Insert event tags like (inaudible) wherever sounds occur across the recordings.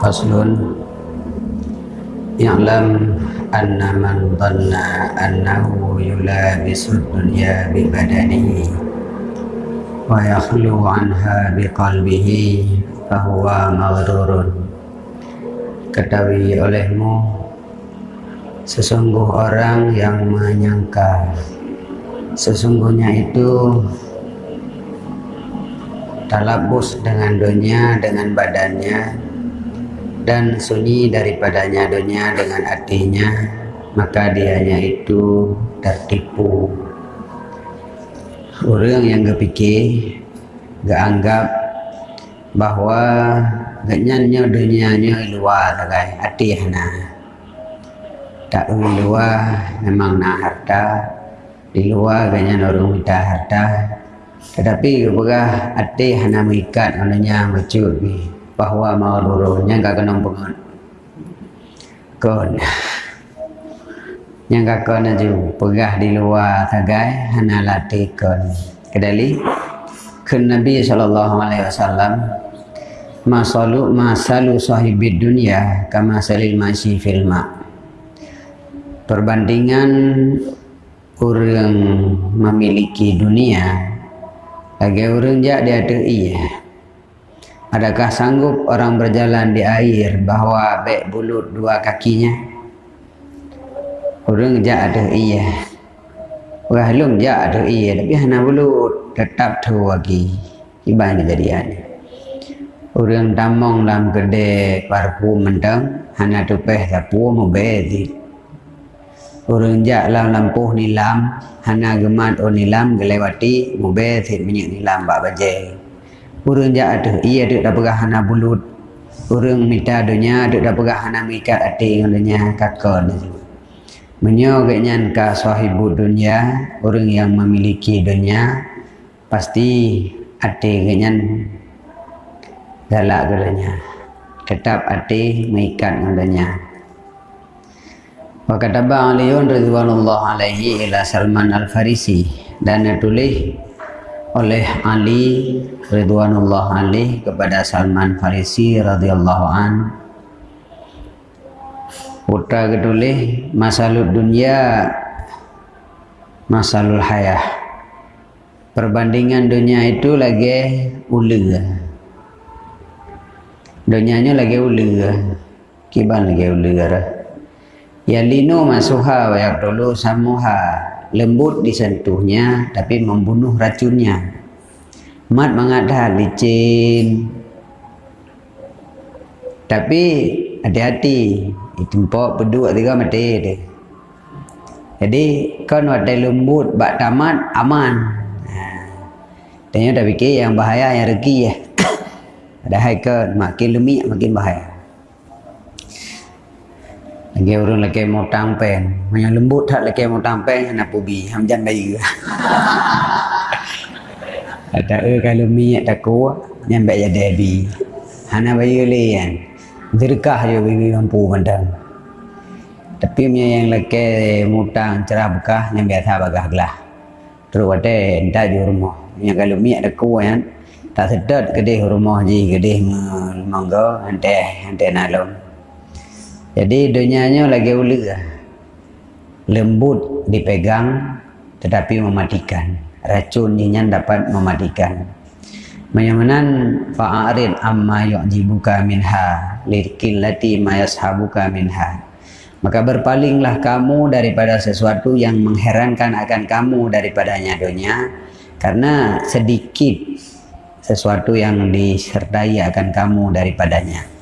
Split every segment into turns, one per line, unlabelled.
Faslun. I'lam anna man dhanna annahu yulabisu dunya bi wa yakhlu anha bi fahuwa maghrurun. Ketahui olehmu sesungguh orang yang menyangka sesungguhnya itu talabus dengan dunia dengan badannya dan sunyi daripadanya dunia dengan hatinya maka dianya itu tertipu. Orang yang kepikir gak anggap bahwa gak nyanyi dunianya luar kai hati hana. Tak luar memang nak harta. Di luar gaknya orang minta harta. Tetapi kepada hati hana mengikat olehnya macut ni bahawa maruruhnya gak kena pengen kon. Yang gak kena pegah di luar tagai hana latih kon. Kedali kun Nabi wasallam masalu masalu sahibid dunia kama salil masyi fil ma. Perbandingan orang memiliki dunia lagi orang jak dia ada iya. Adakah sanggup orang berjalan di air bahawa baik bulut dua kakinya? Orang jak ada iya. Orang lung jak ada iya. Tapi hana bulut tetap tu lagi. Iban kejadian. Orang tamong dalam kedai parfum mentang. Hana tupeh sapu membezit. Orang jak dalam lampuh nilam hana gemat o nilam gelewati sit minyak nilam bak baje urang ja ada ia ada dak pegah hana bulut. Urang minta dunia ada dak pegah hana mikat ati nganya kakon. Menyo genyan ka sahibu dunia orang yang memiliki dunia pasti ati genyan galak gelanya tetap ati mengikat nganya Wakataba aliyun ridwanullah alaihi ila Salman al-Farisi. Dan ditulis oleh Ali ridwanullah alaihi kepada Salman Farisi radhiyallahu an. Putra ketulis masalul dunia masalul hayah. Perbandingan dunia itu lagi ulu. Dunianya lagi ulu. Kiban lagi ulu. Yalinu masuha wa yakdulu samuha Lembut disentuhnya tapi membunuh racunnya. Mat mengadah licin. Tapi hati-hati. Tempok peduk tiga mati dia. Jadi kan wadai lembut bak tamat aman. Tanya dah fikir yang bahaya yang regi ya. (coughs) Ada haikal makin lemik makin bahaya lagi orang lagi mau tampeng. Banyak lembut tak lagi mau tampeng. Nak pubi. Ham jan bayi. Ada eh kalau minyak tak kuat. Yang baik jadi. Hana bayi ke kan. Dirkah je bayi mampu mandang. Tapi punya yang lagi mutang cerah bekah. Yang biasa bagah gelah. Terus ada entah di rumah. Yang kalau minyak tak kuat kan. Tak sedot kedih rumah je. Kedih mangga. Hantai. Hantai nalong. Jadi dunianya lagi ulu Lembut dipegang tetapi mematikan. Racun ini dapat mematikan. Menyamanan fa'arid amma yu'jibuka minha lirkillati ma yashabuka minha. Maka berpalinglah kamu daripada sesuatu yang mengherankan akan kamu daripadanya dunia karena sedikit sesuatu yang disertai akan kamu daripadanya.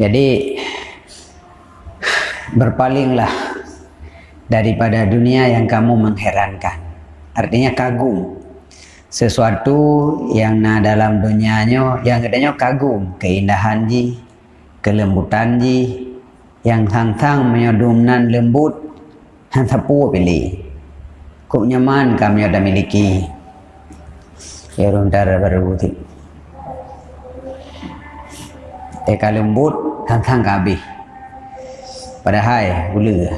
Jadi berpalinglah daripada dunia yang kamu mengherankan. Artinya kagum. Sesuatu yang na dalam dunianya yang katanya kagum, keindahan ji, kelembutan ji, yang tang-tang menyodumnan lembut, yang sapu pilih. Kuk nyaman kami ada miliki. Ya runtar baru Eka lembut thang-thang ke habis? Padahal gula.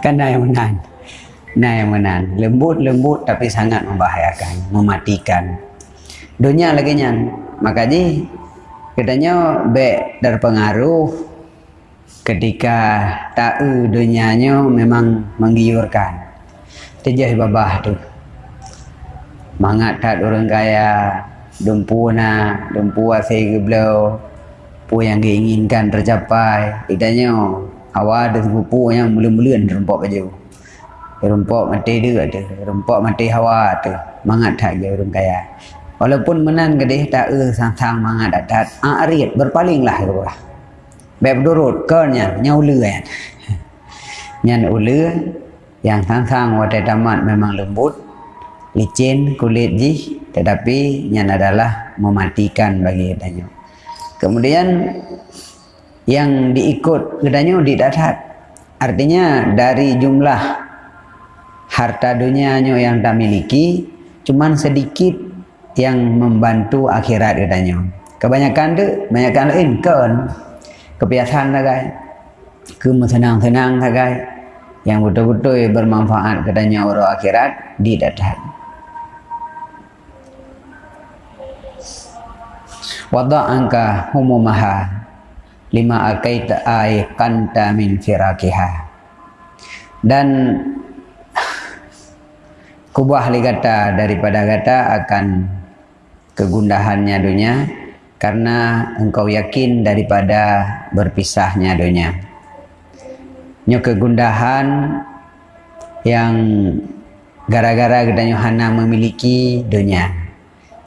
Kan dah yang menang. Nah yang menang. Lembut-lembut tapi sangat membahayakan mematikan. Dunia lagi nyan. Maka ji katanya be terpengaruh ketika tahu dunianya memang menggiurkan. Tejah babah tu. Mangat tak orang kaya dumpu na dumpu asai pu yang diinginkan tercapai. Idanya awal ada sepupu yang mula-mula rempok baju rempok mati dia ada. Rempok mati hawa tu. Mangat tak dia orang kaya. Walaupun menan kedih tak e sang-sang mangat datat arit berpalinglah ke bawah beb durut kernya nyaula kan? (laughs) Nyan ula yang sang-sang wadai tamat memang lembut. Licin kulit ji tetapi yang adalah mematikan bagi kedanyo kemudian yang diikut kedanyo didatat artinya dari jumlah harta dunianya yang tak miliki cuman sedikit yang membantu akhirat kedanyo kebanyakan tu kebanyakan lain kan kebiasaan sagai kemenang-senang sagai yang betul-betul bermanfaat kedanyo orang akhirat didatat wada'anka humumaha lima akaita kanta min firakiha. Dan kubah li kata daripada kata akan kegundahannya dunia karena engkau yakin daripada berpisahnya dunia. Nyo kegundahan yang gara-gara kita hana memiliki dunia.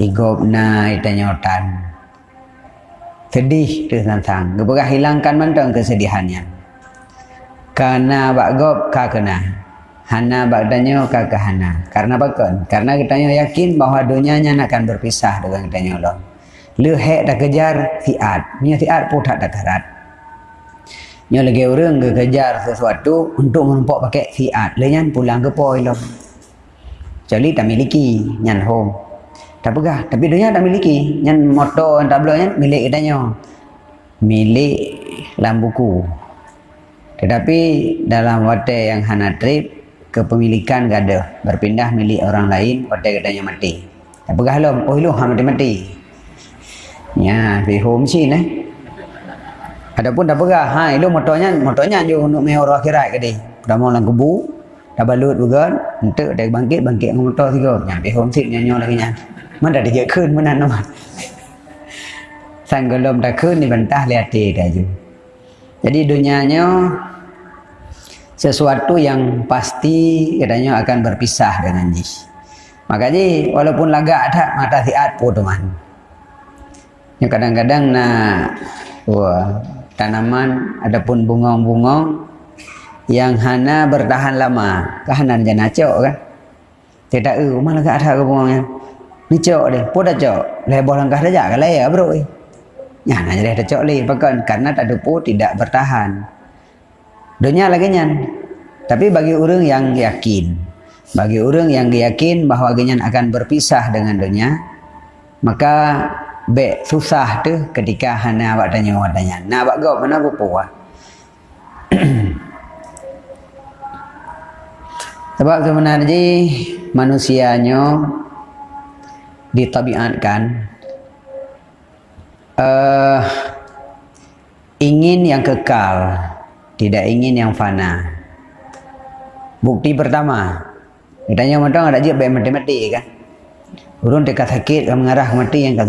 Igobna itanyotan sedih tu tentang kepada hilangkan mentang kesedihannya. Karena bagop ka kena hana bagdanya ka ke hana. Karena bakon karena kita yakin bahawa dunianya akan berpisah dengan kita Allah. Lu hek dah kejar fiat. Nya fiat pun tak darat nya lagi orang ke kejar sesuatu untuk menumpuk pakai fiat. Lenyan pulang ke poi lo jadi tak miliki nyan home tak pegah tapi dunia tak miliki. Yang motor yang tablonya milik katanya. Milik dalam buku tetapi dalam waktu yang hana trip kepemilikan gak ada berpindah milik orang lain waktu katanya mati. Tak pegah lo oh lu ha mati mati. Ya di home sini eh. Adapun tak pegah ha itu motornya motornya je untuk mai orang akhirat dia. Pertama lang kebu dah balut juga untuk dia bangkit bangkit dengan motor tiga nyampe home seat nyanyo lagi nyanyi มันได้เยอะขึ้นมันนั้นนะมันสั่งกลมตะขึ้นนี่บรรทาเลียตีได้อยู่ jadi dunianya sesuatu yang pasti katanya akan berpisah dengan jis makanya walaupun lagak ada mata siat pun teman yang kadang-kadang nak wah, tanaman adapun bungong-bungong yang hana bertahan lama kahanan jana cok kan tidak eh malah gak ada ke bungongnya ni cok dia. Pun dah cok. Lebih langkah saja kan ya bro ya nanya dia cok li bahkan karena tak ada pun tidak bertahan. Dunia lagi nyan. Tapi bagi orang yang yakin bagi orang yang yakin bahawa genyan akan berpisah dengan dunia maka be susah tu ketika hana awak tanya awak tanya nak awak gop mana apa puas? (clears throat) Sebab sebenarnya manusianya ditabiatkan uh, ingin yang kekal tidak ingin yang fana. Bukti pertama katanya macam ada je baik mati-mati kan? Urun dekat sakit mengarah mati yang dah.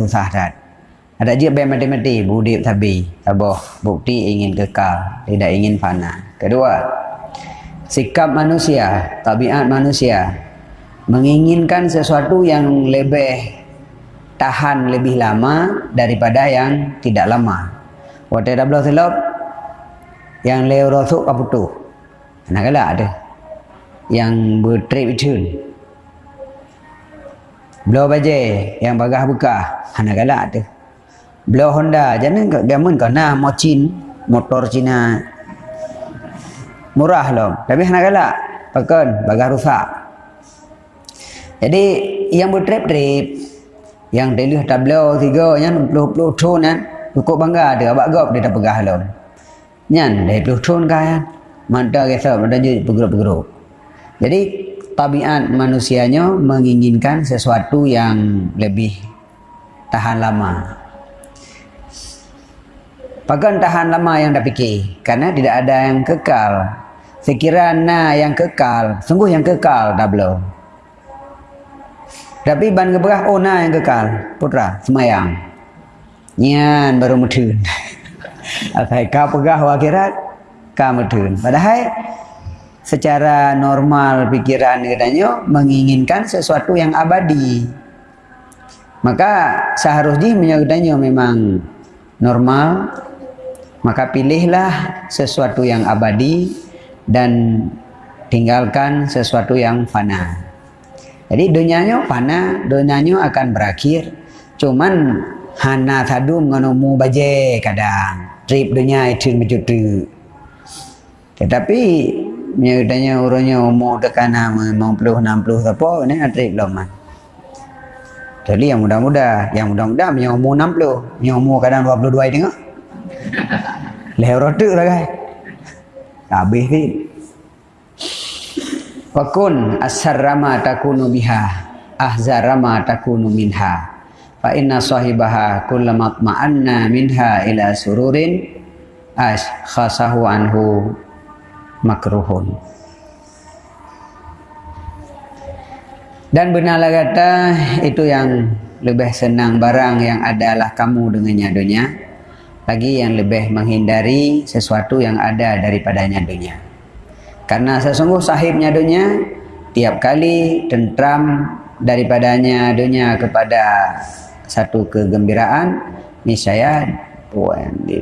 Ada je baik mati-mati budi tabi taboh bukti ingin kekal tidak ingin fana. Kedua sikap manusia tabiat manusia menginginkan sesuatu yang lebih tahan lebih lama daripada yang tidak lama. Waktu dah belah selop, yang leo rosuk kaputu. Nak kala ada. Yang bertrip return. Belah baje yang bagah buka. Nak kala ada. Belah Honda. Jangan gamun kau nak mocin motor Cina murah loh. Tapi nak kala. Pakan bagah rusak. Jadi yang bertrip-trip yang lihat tablo tiga yang puluh puluh ton kan cukup bangga ada abak gop dia dah pegah. Nyan dia puluh ton kan mata kesa mata je bergerak-bergerak. Jadi tabiat manusianya menginginkan sesuatu yang lebih tahan lama. Pakan tahan lama yang dah fikir Kerana tidak ada yang kekal Sekiranya yang kekal Sungguh yang kekal dah belum Tapi ban keberah Oh yang kekal. Putra semayang. Nyan baru mudun (laughs) Akai kau pegah akhirat Kau mudun Padahal Secara normal pikiran katanya Menginginkan sesuatu yang abadi. Maka seharusnya menyebutnya memang normal. Maka pilihlah sesuatu yang abadi dan tinggalkan sesuatu yang fana. Jadi dunianya fana, dunianya akan berakhir. Cuman hana sadum ngonomu baje kadang. Trip dunia itu menjutu. Tetapi nyatanya orangnya umur dekat nama 50 60 apa ini trip lama. Jadi yang muda-muda, yang muda-muda punya umur 60, punya umur kadang 22 tengok. (laughs) Leher rotuk lah kan. Habis ni. Fakun asarrama takunu biha. Ahzarama takunu minha. Fa inna sahibaha kullamat ma'anna minha ila sururin. As khasahu anhu makruhun. Dan benarlah kata itu yang lebih senang barang yang adalah kamu dengannya dunia lagi yang lebih menghindari sesuatu yang ada daripadanya dunia. Karena sesungguh sahibnya dunia tiap kali tentram daripadanya dunia kepada satu kegembiraan niscaya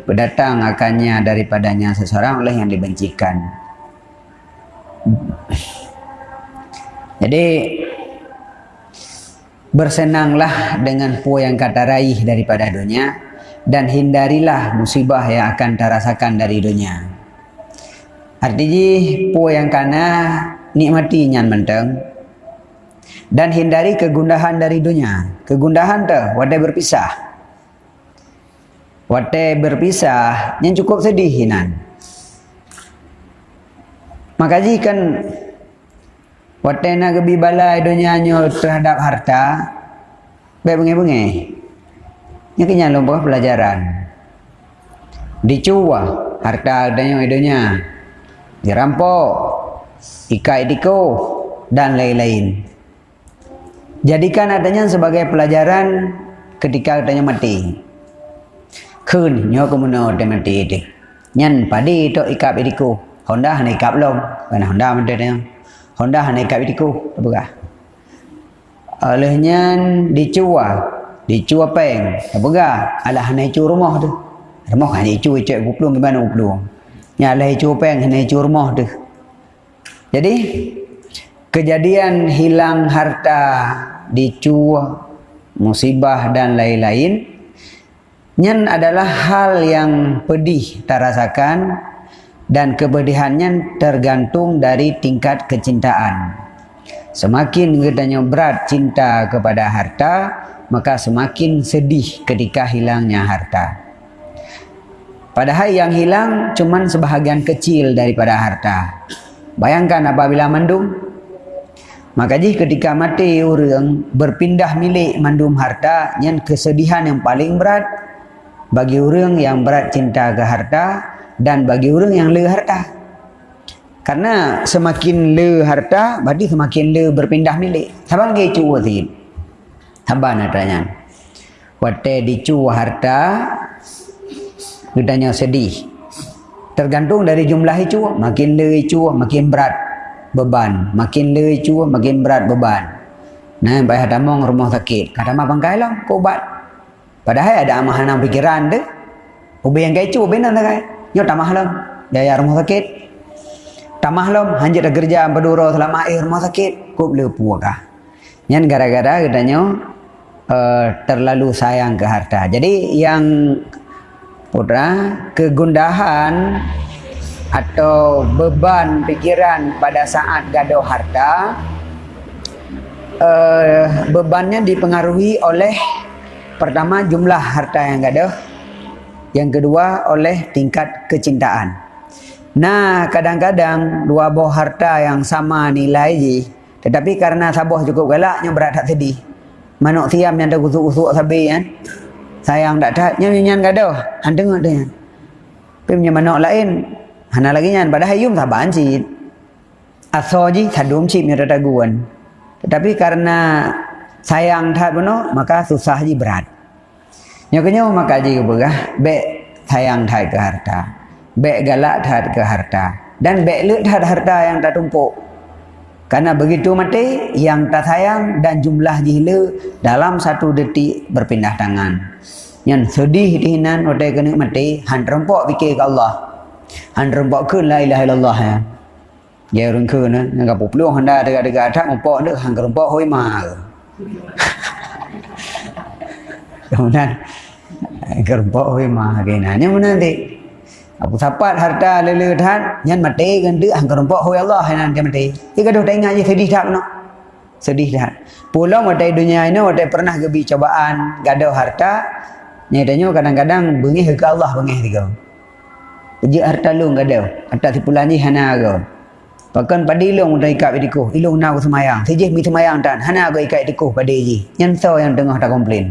pendatang akannya daripadanya seseorang oleh yang dibencikan. Jadi bersenanglah dengan pu yang kata raih daripada dunia dan hindarilah musibah yang akan terasakan dari dunia. Artinya, po yang kana nikmati nyan menteng dan hindari kegundahan dari dunia. Kegundahan tu, wadai berpisah. Wadai berpisah, yang cukup sedih hinan. Maka kan wadai nak kebi balai dunia terhadap harta, baik bengi-bengi. Ini kenyang lupa pelajaran. Dicua harta adanya idenya. Dirampok. Ikai diko. Dan lain-lain. Jadikan adanya sebagai pelajaran ketika adanya mati. Kun nyo kemuno de mati itu. Nyan padi itu ikap idiku. Honda hanya ikap lom. Karena Honda mati dia. Honda hanya ikap idiku. Apa Olehnya dicua Dicu apa yang? Apa? Alah hanya icu rumah tu. Rumah hanya icu icu aku pelung gimana apa yang? Hanya icu rumah tu. Jadi kejadian hilang harta dicu musibah dan lain-lain nyen adalah hal yang pedih terasakan dan kepedihannya tergantung dari tingkat kecintaan. Semakin gedanya berat cinta kepada harta, maka semakin sedih ketika hilangnya harta. Padahal yang hilang cuma sebahagian kecil daripada harta. Bayangkan apabila mandum, maka jika ketika mati orang berpindah milik mandum harta, yang kesedihan yang paling berat bagi orang yang berat cinta ke harta dan bagi orang yang le harta. Karena semakin le harta, berarti semakin le berpindah milik. Sabar lagi cuba sikit. Sabar nak tanya. Wate dicu harta gedanya sedih. Tergantung dari jumlah itu, makin le itu makin berat beban, makin le itu makin berat beban. Nah, bayar damong rumah sakit. Kata mah bangkai lah, kau ubat. Padahal ada amahan yang pikiran deh. Ubi yang kecu, ubi nanti kai. Nyot tamah lah, biaya rumah sakit. Tamah lah, hanjir kerja berdua selama air rumah sakit. Kau boleh puakah. Yang gara-gara katanya uh, terlalu sayang ke harta. Jadi yang putra kegundahan atau beban pikiran pada saat gaduh harta uh, bebannya dipengaruhi oleh pertama jumlah harta yang gaduh yang kedua oleh tingkat kecintaan. Nah kadang-kadang dua buah harta yang sama nilai tetapi karena sabuh cukup galaknya berat tak sedih. Manuk siam yang ada kusuk-kusuk sabi kan sayang tak tak. Nyan nyan gaduh. Han tengok dia. Tapi punya manuk lain. Hana lagi nyan. Pada hayum tak banci asoji sadum cip ni rataguan. Tetapi karena sayang tak beno maka susah ji berat. Nyoknya maka ji berah be sayang tak ke harta? Be galak tak ke harta? Dan be lut harta yang tak tumpuk karena begitu mati yang tak sayang dan jumlah jihla dalam satu detik berpindah tangan. Yang sedih dihinan wadai kena mati, han rempok fikir ke Allah. Han rempok ke la ilaha illallah ya. Ya orang ke na, yang kapu peluang anda dekat-dekat atas mempok ni, han rempok hoi ma. (laughs) Kemudian, rempok hoi ma. Kenanya mana nanti? Aku sapat harta lele dhan nyan mati kan dia hang kerempok hoi Allah mati. Dia gaduh tak ingat je sedih tak no. Sedih dah. Pulau mati dunia ini mati pernah gebi cobaan gaduh harta. Nyatanya kadang-kadang bengih ke Allah bengih tiga. Uji harta lu gaduh. Harta si pulan ni hana go. Bahkan pada ilung dah ikat bidiko. Ilung nak semayang. Sejih mi semayang tan. Hana go ikat bidiko pada ji. Nyan so yang tengah tak komplain.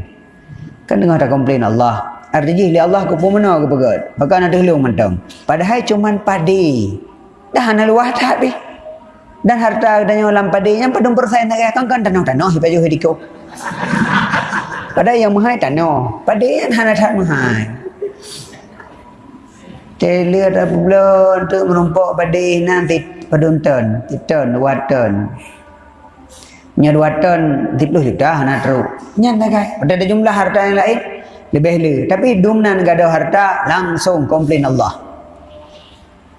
Kan tengah tak komplain Allah. Artinya li Allah ke pemena ke pegat. Maka nak dulu mentang. Padahal cuma padi. Dah ana luah tak bi. Dan harta dan yang lam padi yang padung persen nak kan kan tanah tanah jo hidiko. Padahal yang mahal tanah. Padi yang hana tak mahal. Tele ada bulan tu merompak padi nanti padung ton, ton, waton. Nya dua ton, tipus juta hana teruk. Nya nak kai. Ada jumlah harta yang lain lebih le tapi dumnan gada harta langsung komplain Allah.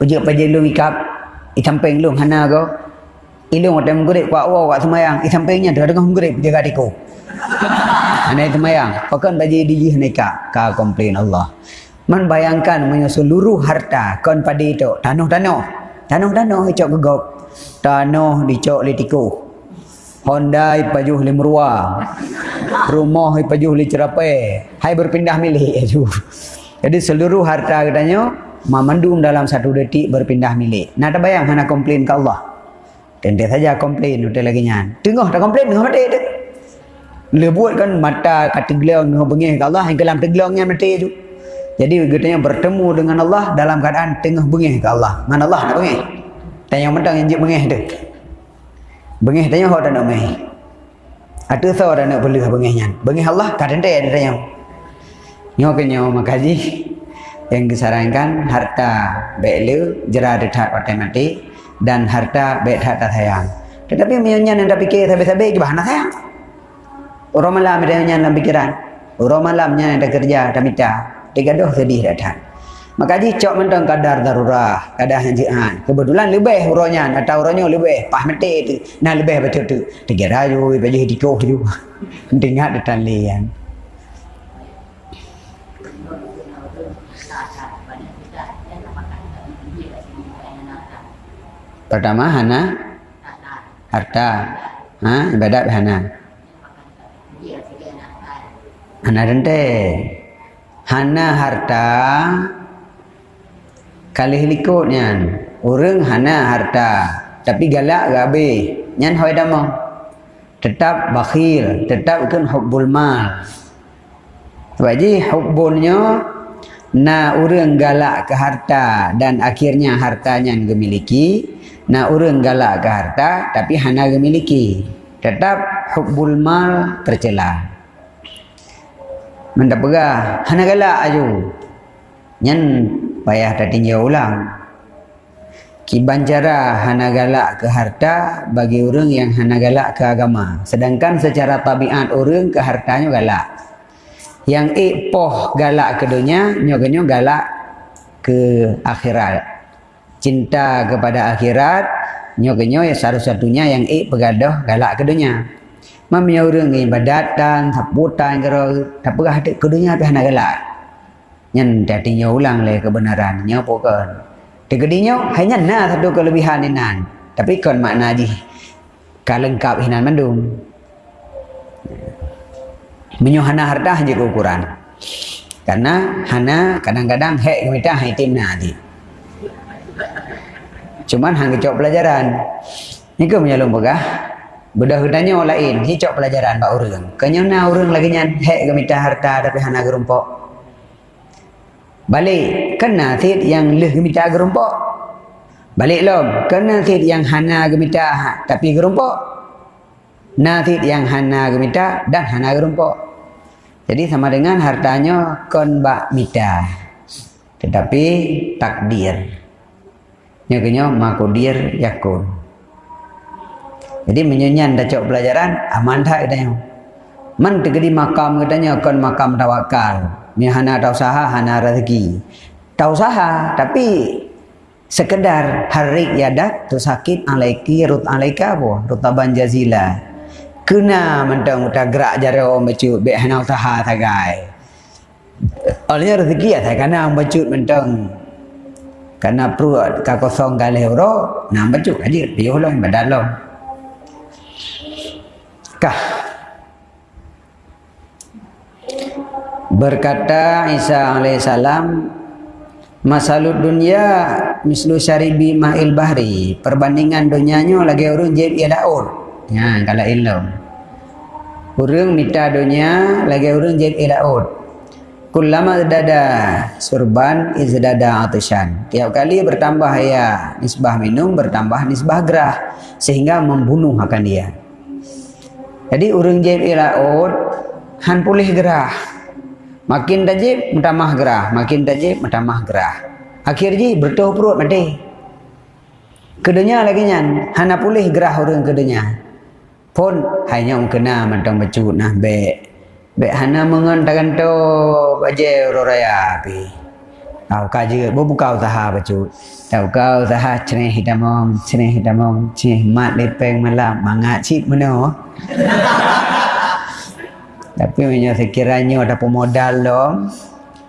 Ujuk paje lu ikap. I samping lu hana go ilung ada menggurip kuat wa wa semayang. I sampingnya dah dengan menggurip jaga (laughs) diku hana semayang? Pakan paje di nika ka komplain Allah. Man bayangkan seluruh harta kon pada itu tanah-tanah tanah-tanah icok gegop. Tanah dicok litiku Honda ipajuh li merua. Rumah ipajuh li cerapai. Hai berpindah milik (laughs) aju. Jadi seluruh harta katanya memandung dalam satu detik berpindah milik. Nak bayang mana komplain ke Allah. Tentu saja komplain udah lagi nyan. Tengok tak komplain tengok mati. Le buat kan mata kata gelang dengan bengih ke Allah yang kelam tegelangnya mati tu. Jadi katanya bertemu dengan Allah dalam keadaan tengah bengih ke Allah. Mana Allah nak bengih? Tanya mentang yang jip bengih tu. Bengih tanya hok tak nak mai. Ada tahu dah nak beli bengih nyan. Bengih Allah kadang dia ada tanya. Nyo kenyo makaji yang disarankan harta belu jera dekat pakai mati dan harta bet harta sayang. Tetapi menyanyi yang tak fikir sampai-sampai ke bahan sayang. Orang malam dia nyanyi dalam pikiran. Orang malamnya yang tak kerja, tak minta. Tiga doh sedih datang. Ji cok mentang kadar darurah, kadar hanjian. Kebetulan lebih uranya, atau uranya lebih pah mati itu. Nah lebih betul tu. Tiga rayu, baju hidikoh tu. (laughs) Dengar detan lian. Pertama Hana harta. Ha, ibadat Hana. Hana rente. Hana harta Kali likutnya Orang hana harta Tapi galak gabe Nyan hoi dama. Tetap bakhil Tetap kan hubbul mal. Sebab je hubbulnya Na orang galak ke harta Dan akhirnya hartanya gemiliki. Na orang galak ke harta Tapi hana gemiliki. Tetap hubbul mal tercela. Mendapat Hana galak aju. Nyan payah dah tinjau ulang. Kiban cara hana galak ke harta bagi orang yang hana galak ke agama. Sedangkan secara tabiat orang ke hartanya galak. Yang ipoh galak ke dunia, nyogenyo galak ke akhirat. Cinta kepada akhirat, nyogenyo ya satu-satunya yang ik pegadoh galak ke dunia. Mamnya orang ibadat dan saputan kero, tak pernah ke dunia tapi hana galak nyen dadinya ulang le kebenaran nya bukan tegedinya hanya na satu kelebihan inan tapi kon makna ji kalengkap hinan mandum menyuhana harta je ukuran. Karena hana kadang-kadang hek kita hitim nanti cuman hang kecok pelajaran. Ni ke menyalung begah? Budak hudanya orang lain, hicok pelajaran bak orang. Kenyana orang lagi nyan hek gemita harta tapi hana gerumpok. Balik, kena tit yang leh gemita gerumpok. Balik lom, kena tit yang hana gemita ha, tapi gerumpok. Natit yang hana gemita dan hana gerumpok. Jadi sama dengan hartanya kon bak mita. Tetapi takdir. Nyaknya makodir yakun. Jadi menyenyan dah cok pelajaran aman tak katanya. Man tegedi makam katanya kon makam tawakal. Ni hana tau usaha hana rezeki. Tau usaha tapi sekedar harik yadak tu sakit alaiki rut alaika apa? Rutaban jazila. Kena mentang uta gerak jaro bacut be hana usaha tagai. Olehnya rezeki ya tak kena bacut mentang. Karena perut ka kosong kali euro nak bacut aja dia ulang badan lo kah berkata Isa alaihissalam masalud dunia mislu syaribi ma'il bahri. Perbandingan dunianya lagi orang jeb ia daun ya kalau ilmu. Orang minta dunia lagi orang jeb ia daun kullama dada surban izdada atishan tiap kali bertambah ya nisbah minum bertambah nisbah gerah sehingga membunuh akan dia. Jadi urang jib ilaud han pulih gerah. Makin tajib mutamah gerah, makin tajib mutamah gerah. Akhir ji bertuh perut mati. Kedenya lagi nyan, hana pulih gerah urang kedenya. Pun hanya kena mentang becut nah be. Be hana mengon tagan to baje roraya api. Kau kaji, bu buka usaha becut. Tahu kau usaha ceneh hitamong, ceneh hitamong, ceneh mat lepeng malam, mangat cip mana? (laughs) Tapi punya sekiranya ada pemodal lo,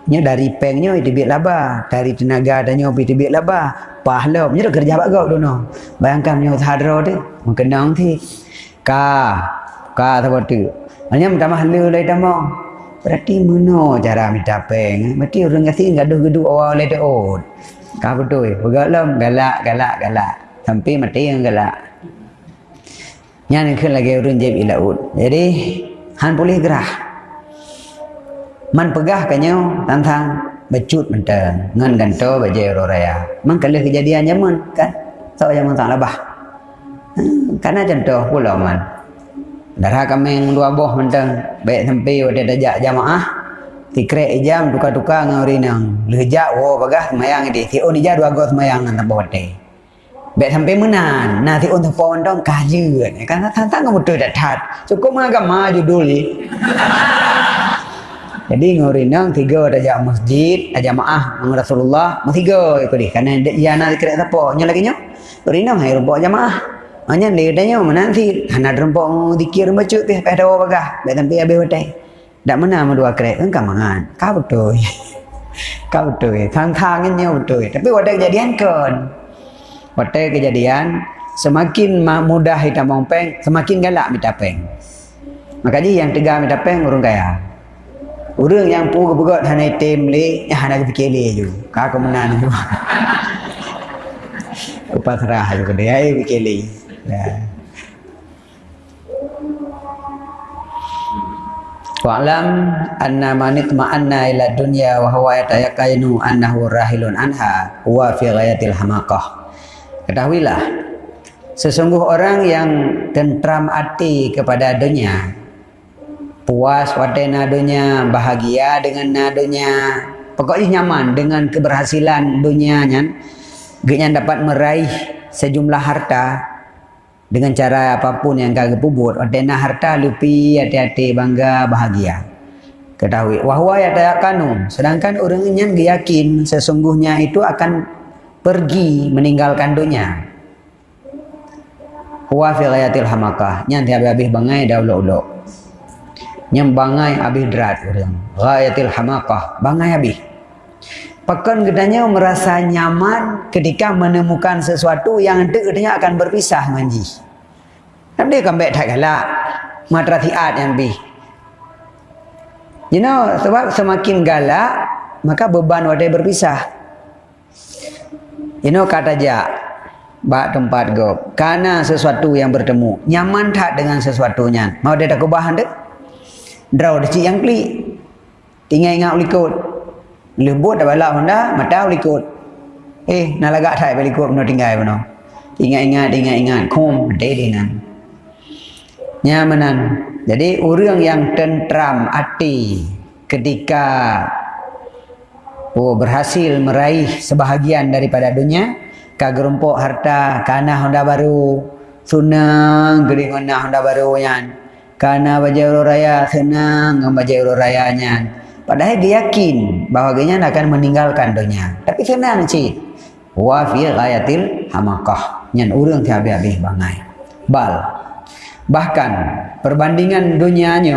nya dari pengnya itu biar laba, dari tenaga adanya itu biar laba. Pahala, nya kerja apa kau dono? Bayangkan nya hadro tu, mengenang ti. Ka, ka seperti. Hanya minta mahal lagi tamu. Berarti mana cara minta peng? Berarti orang kasih gaduh-gaduh awal oleh tu. Kau betul, bergalam, galak, galak, galak. Sampai mati yang galak. Yang ni lagi urun jeb ilaud. Jadi han boleh gerah. Man pegah kanyo tantang becut mentang ngan ganto baje roraya. Man kali kejadian zaman kan. So zaman tak labah. Hmm, karena contoh pula man. Darah kami dua boh mentang baik sampai wada dajak jamaah. Tikrek jam tukar-tukar ngori nang. Lejak wo bagah mayang di. Ti on ija dua gos mayang nang tambah wate. Baik sampai menan. Nanti untuk pohon dong kaju. Kan tantang kamu tuh datang. Cukup mengagam maju dulu. (laughs) Jadi ngurinang tiga ada masjid, ada jamaah dengan Rasulullah, tiga ikut dia. Karena dia nak kira apa? Nya lagi nya. Ngurinang hai rumput jamaah. Hanya dia tanya mana nanti hana rumput dikir baca teh pada bagah. Baik sampai habis hotel. Tak mana dua kerek kan kamangan. Kau betul. (laughs) Kau betul. Thang-thangnya betul. Tapi wadah kejadian kan. Pada kejadian semakin mudah kita mengpeng, semakin galak minta peng. Makanya yang tegar minta peng urung kaya. Urung yang pu kebegot hana item le, ya hana fikir le ju. Ka kemenan ju. (laughs) Upasrah ju kede ai fikir le. Ya. Wa'lam anna man itma'anna ila dunya wa huwa yatayaqqanu annahu rahilun anha huwa fi ghayatil hamaqah. Ketahuilah Sesungguh orang yang tentram hati kepada dunia Puas pada nadunya Bahagia dengan nadunya Pokoknya nyaman dengan keberhasilan dunianya Dia dapat meraih sejumlah harta Dengan cara apapun yang kagak pubut Wadena harta lupi hati-hati bangga bahagia. Ketahui Wahwa ya kanu Sedangkan orang ini yakin Sesungguhnya itu akan pergi meninggalkan dunia. Huwa fi ghayatil hamakah. Nyanti habis-habis bangai dah ulok-ulok. Nyam bangai habis derat. Ghayatil hamakah. Bangai habis. Pekan gedanya merasa nyaman ketika menemukan sesuatu yang nanti gedanya akan berpisah dengan ji. Akan baik tak galak. Matratiat yang lebih. You know, sebab semakin galak, maka beban wadai berpisah. Know kata ja Bak tempat gop. Karena sesuatu yang bertemu. Nyaman tak dengan sesuatunya. Mau dia tak kubah anda? Draw cik yang klik. Tinggal ingat ulikut. Lembut dah balak anda. Mata ulikut. Eh, nak lagak tak ulikut. Mana tinggal mana? Ingat-ingat, ingat-ingat. Kum, dedinan. Nyamanan. Jadi orang yang tentram hati ketika oh, berhasil meraih sebahagian daripada dunia, kagerumpuk harta kana Honda baru. Senang gede ngana Honda baru yan. Kana baju raya senang baju rayanya padahal dia yakin bahawa dia akan meninggalkan dunia. Tapi senang sih wa fi ghayatil hamakah. Nyan urang ti habis-habis bangai. Bal. Bahkan perbandingan dunianya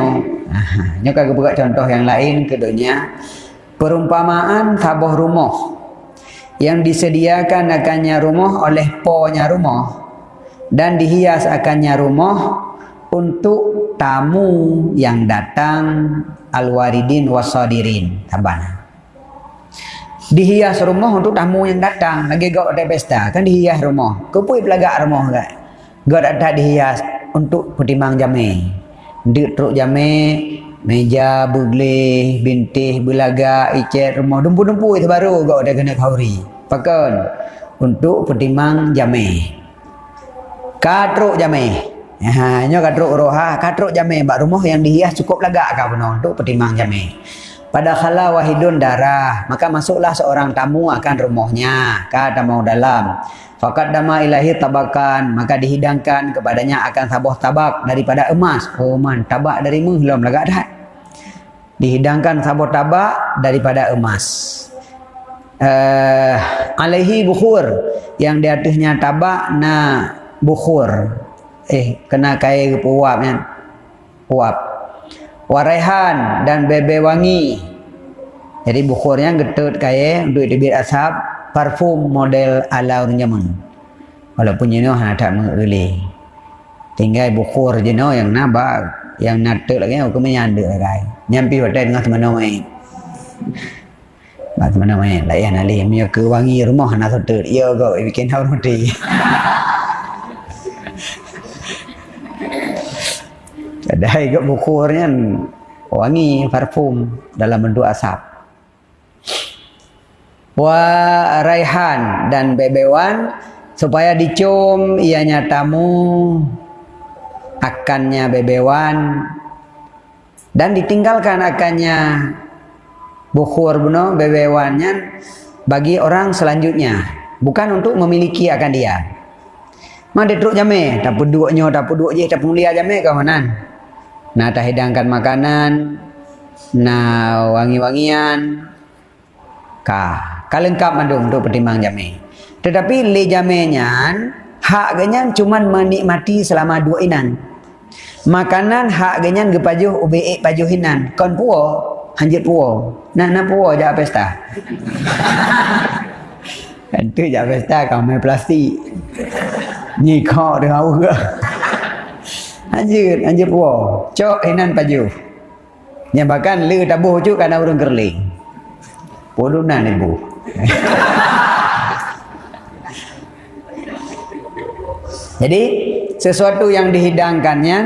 (laughs) nya kagak buka contoh yang lain ke dunia perumpamaan sabuh rumah yang disediakan akannya rumah oleh ponya rumah dan dihias akannya rumah untuk tamu yang datang al-waridin wasadirin tabana dihias rumah untuk tamu yang datang. Lagi gak ada pesta kan dihias rumah. Kupui pelagak rumah gak? Gak ada dihias untuk pertimbang jame dik truk jame meja bugle bintih belaga icet rumah. Dumpu-dumpu itu baru gak ada kena kauri pakan untuk pertimang jame katruk jame Ha, nyo katruk roha, katruk jame bak rumah yang dihias cukup lagak kau benar untuk pertimang jame. Pada khala wahidun darah, maka masuklah seorang tamu akan rumahnya, kata mau dalam. Fakat dama ilahi tabakan, maka dihidangkan kepadanya akan sabuh tabak daripada emas. Oh man, tabak dari belum lagak dah dihidangkan sabur tabak daripada emas. Uh, alaihi bukhur yang di atasnya tabak na bukhur. Eh kena kai puapnya. Puap. Warehan dan bebe wangi. Jadi bukhurnya getut kai untuk dibit asap parfum model ala nyaman. Walaupun jenuh ada mengelih. Tinggal bukhur jenuh yang nabak yang nate lagi aku menyanda kai nyampi pada dengan teman mai Bak teman mai layan ali mi ke wangi rumah nak sote ya go bikin hau roti. (laughs) Ada ikut bukurnya wangi parfum dalam bentuk asap. Wa raihan dan bebewan supaya dicium ianya tamu akannya bebewan. Dan ditinggalkan akannya bukhur buno bebewannya bagi orang selanjutnya. Bukan untuk memiliki akan dia. Mana truk jame tak peduknya tak peduk je tak mulia jame kawanan. Nah tak hidangkan makanan nah wangi-wangian. Ka kalengkap mandung untuk pertimbang jame. Tetapi le jamenya hak genyan cuman menikmati selama dua inan makanan hak genyan gepajuh ubi pajuhinan kon puo hanjit puo. Nah na puo ja pesta. (laughs) Itu ja pesta kau main plastik. Ni kau dengan au ke. Hanjit hanjit puo. Cok hinan pajuh. Yang bahkan le tabuh cu kana urang gerling podunan ibu. (laughs) Jadi sesuatu yang dihidangkannya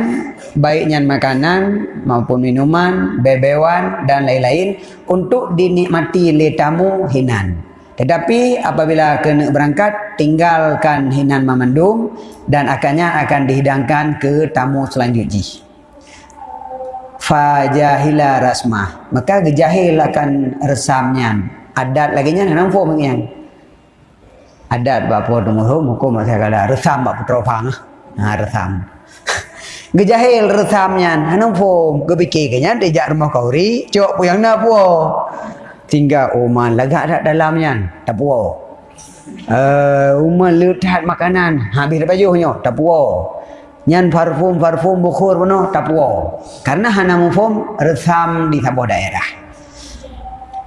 baiknya makanan maupun minuman, bebewan dan lain-lain untuk dinikmati oleh tamu hinan. Tetapi apabila kena berangkat tinggalkan hinan memandung dan akannya akan dihidangkan ke tamu selanjutnya. Fajahila rasmah. Maka gejahil akan resamnya. Adat lagi nya nampu mengiang adat bapa dumuhum hukum saya kala resam bapa tropang ha resam. (laughs) Gejahil resamnya hanung pom gebiki kenya dijak rumah kauri cok puyang na puo tinggal uman laga ada dalamnya tak puo uh, makanan habis bajunya tak puo nyan parfum parfum bukhur penuh tak karena hana mufum resam di sebuah daerah.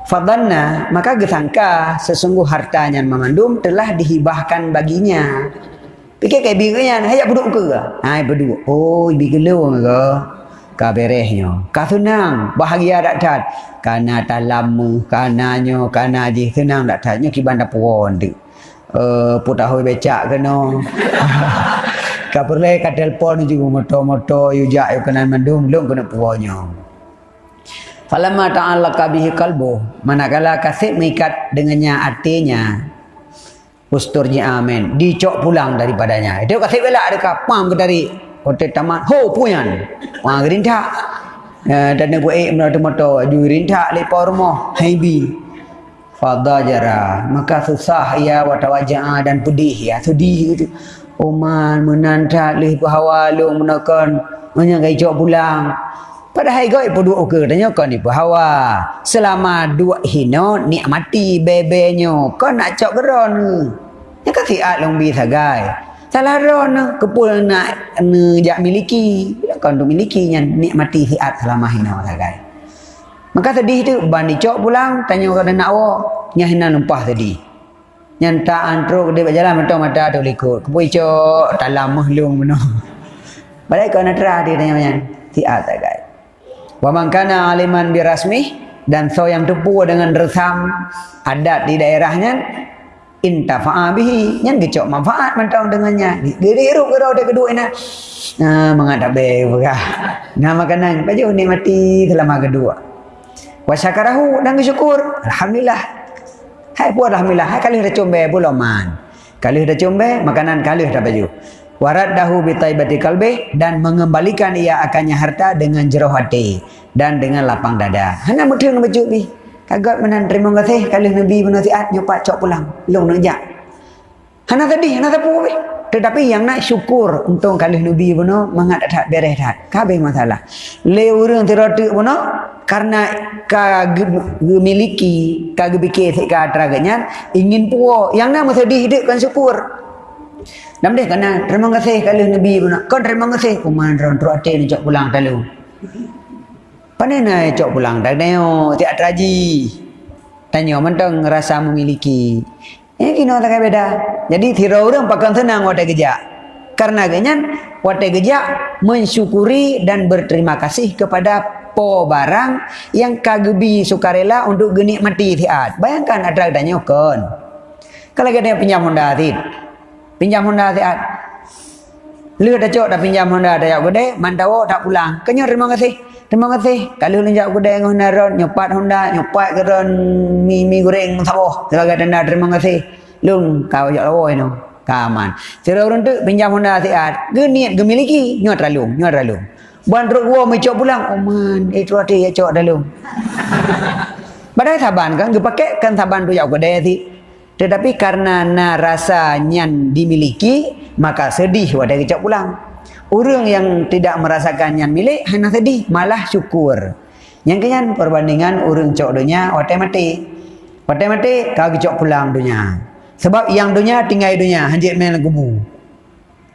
Fadanna maka gesangka sesungguh hartanya memandum telah dihibahkan baginya. Pikir kayak binganya, hayat beduk ke? Hai beduk. Oh, ibi gelo ke? Ka berehnya. Ka senang, bahagia dak tat. Kana tak lama, kananya, kana je senang dak tatnya kiban dak puan tu. uh, putahui becak kena (laughs) kapurle ka telefon juga moto-moto yu jak yu kena mandung belum kena puanya falamma ta'allaqa bihi qalbu manakala kasih mengikat dengannya hatinya usturnya amin. Dicok pulang daripadanya. Itu kasih bela ada kapam ke dari hotel tamat. Ho puyan. Wah gerinta dan nak buat moto-moto ju gerinta lepa rumah. Haibi fadajara maka susah ia watawajah dan pedih ya. Sedih gitu Oman menanta leh bahawa lu menakan. Jawab pulang. Padahal goi pun dua ke tanya kau ni bahawa selama dua hino nikmati bebenyo kau nak cok geron ya kan si at long bi sagai salah ron kepul nak ne jak miliki kau tu miliki yang nikmati si at selama hino sagai Maka sedih tu bani cok pulang tanya orang nak awak nyah hina lumpah tadi. Nyanta antro dia berjalan mentong mata tu likut. Kepui cok dalam mahlung benar. (laughs) Balik kau nak terah dia tanya macam si A tak guys. Wa man kana aliman bi rasmi dan so yang tepu dengan resam adat di daerahnya intafa'a bihi. Yang kecok manfaat mentong dengannya. Diruk ke dia kedua ini. Nah, mengadap be berah. Nama kanan baju ni mati selama kedua. Wa syakarahu dan bersyukur. Alhamdulillah. Hai pun alhamdulillah. Hai kali dah pula man kali dah combe makanan kali dah baju. Waraddahu bi taibati qalbi dan mengembalikan ia akannya harta dengan jerah hati dan dengan lapang dada. Hana mudeng baju bi kagak menan terima kasih kali nabi menasihat nyopat cok pulang long nak jak hana tadi hana tapu tetapi yang nak syukur untuk kali Nabi pun mengat tak beres tak. Kabeh masalah. Le orang teratik pun karena ka memiliki ka gebike ka traganya ingin puo yang nak sedih hidupkan syukur. Nam deh kena terima kasih kali Nabi pun. Kau terima kasih kuman ron terate ni cok pulang talu. Pane na cok pulang dak neo tiak traji. Tanya mentang rasa memiliki. Ini kena tak beda. Jadi tidak orang pakai senang wadah gejak. Karena genyan wadah gejak mensyukuri dan berterima kasih kepada po barang yang kagebi sukarela untuk genik mati tiat. Bayangkan ada adanya kon. Kalau kita pinjam Honda tit. Pinjam Honda tiat. Lu dah cok dah pinjam Honda dah jauh gede, mandawo tak pulang. Kenyo terima kasih. Terima kasih. Kalau lu jauh gede dengan Honda nyopat Honda, nyopat keron mi mi goreng saboh. Sebagai tanda terima kasih. Lung kau jak lawa ini. Kaman. Cara orang tu pinjam Honda siat. Ge niat ge miliki, nyot ralung, nyot ralung. Buan truk gua mai cok pulang. Oh man, eh tu ada ya cok dalam. Badai saban kan, ge pakai kan saban tu jak gede si. Tetapi karena na rasa nyan dimiliki, maka sedih wadah kecok pulang. Orang yang tidak merasakan yang milik hanya sedih, malah syukur. Yang kenyan perbandingan orang cok dunia wadah mati. Wadah mati kau kecok pulang dunia. Sebab yang dunia tinggal dunia, hanjit main kubu.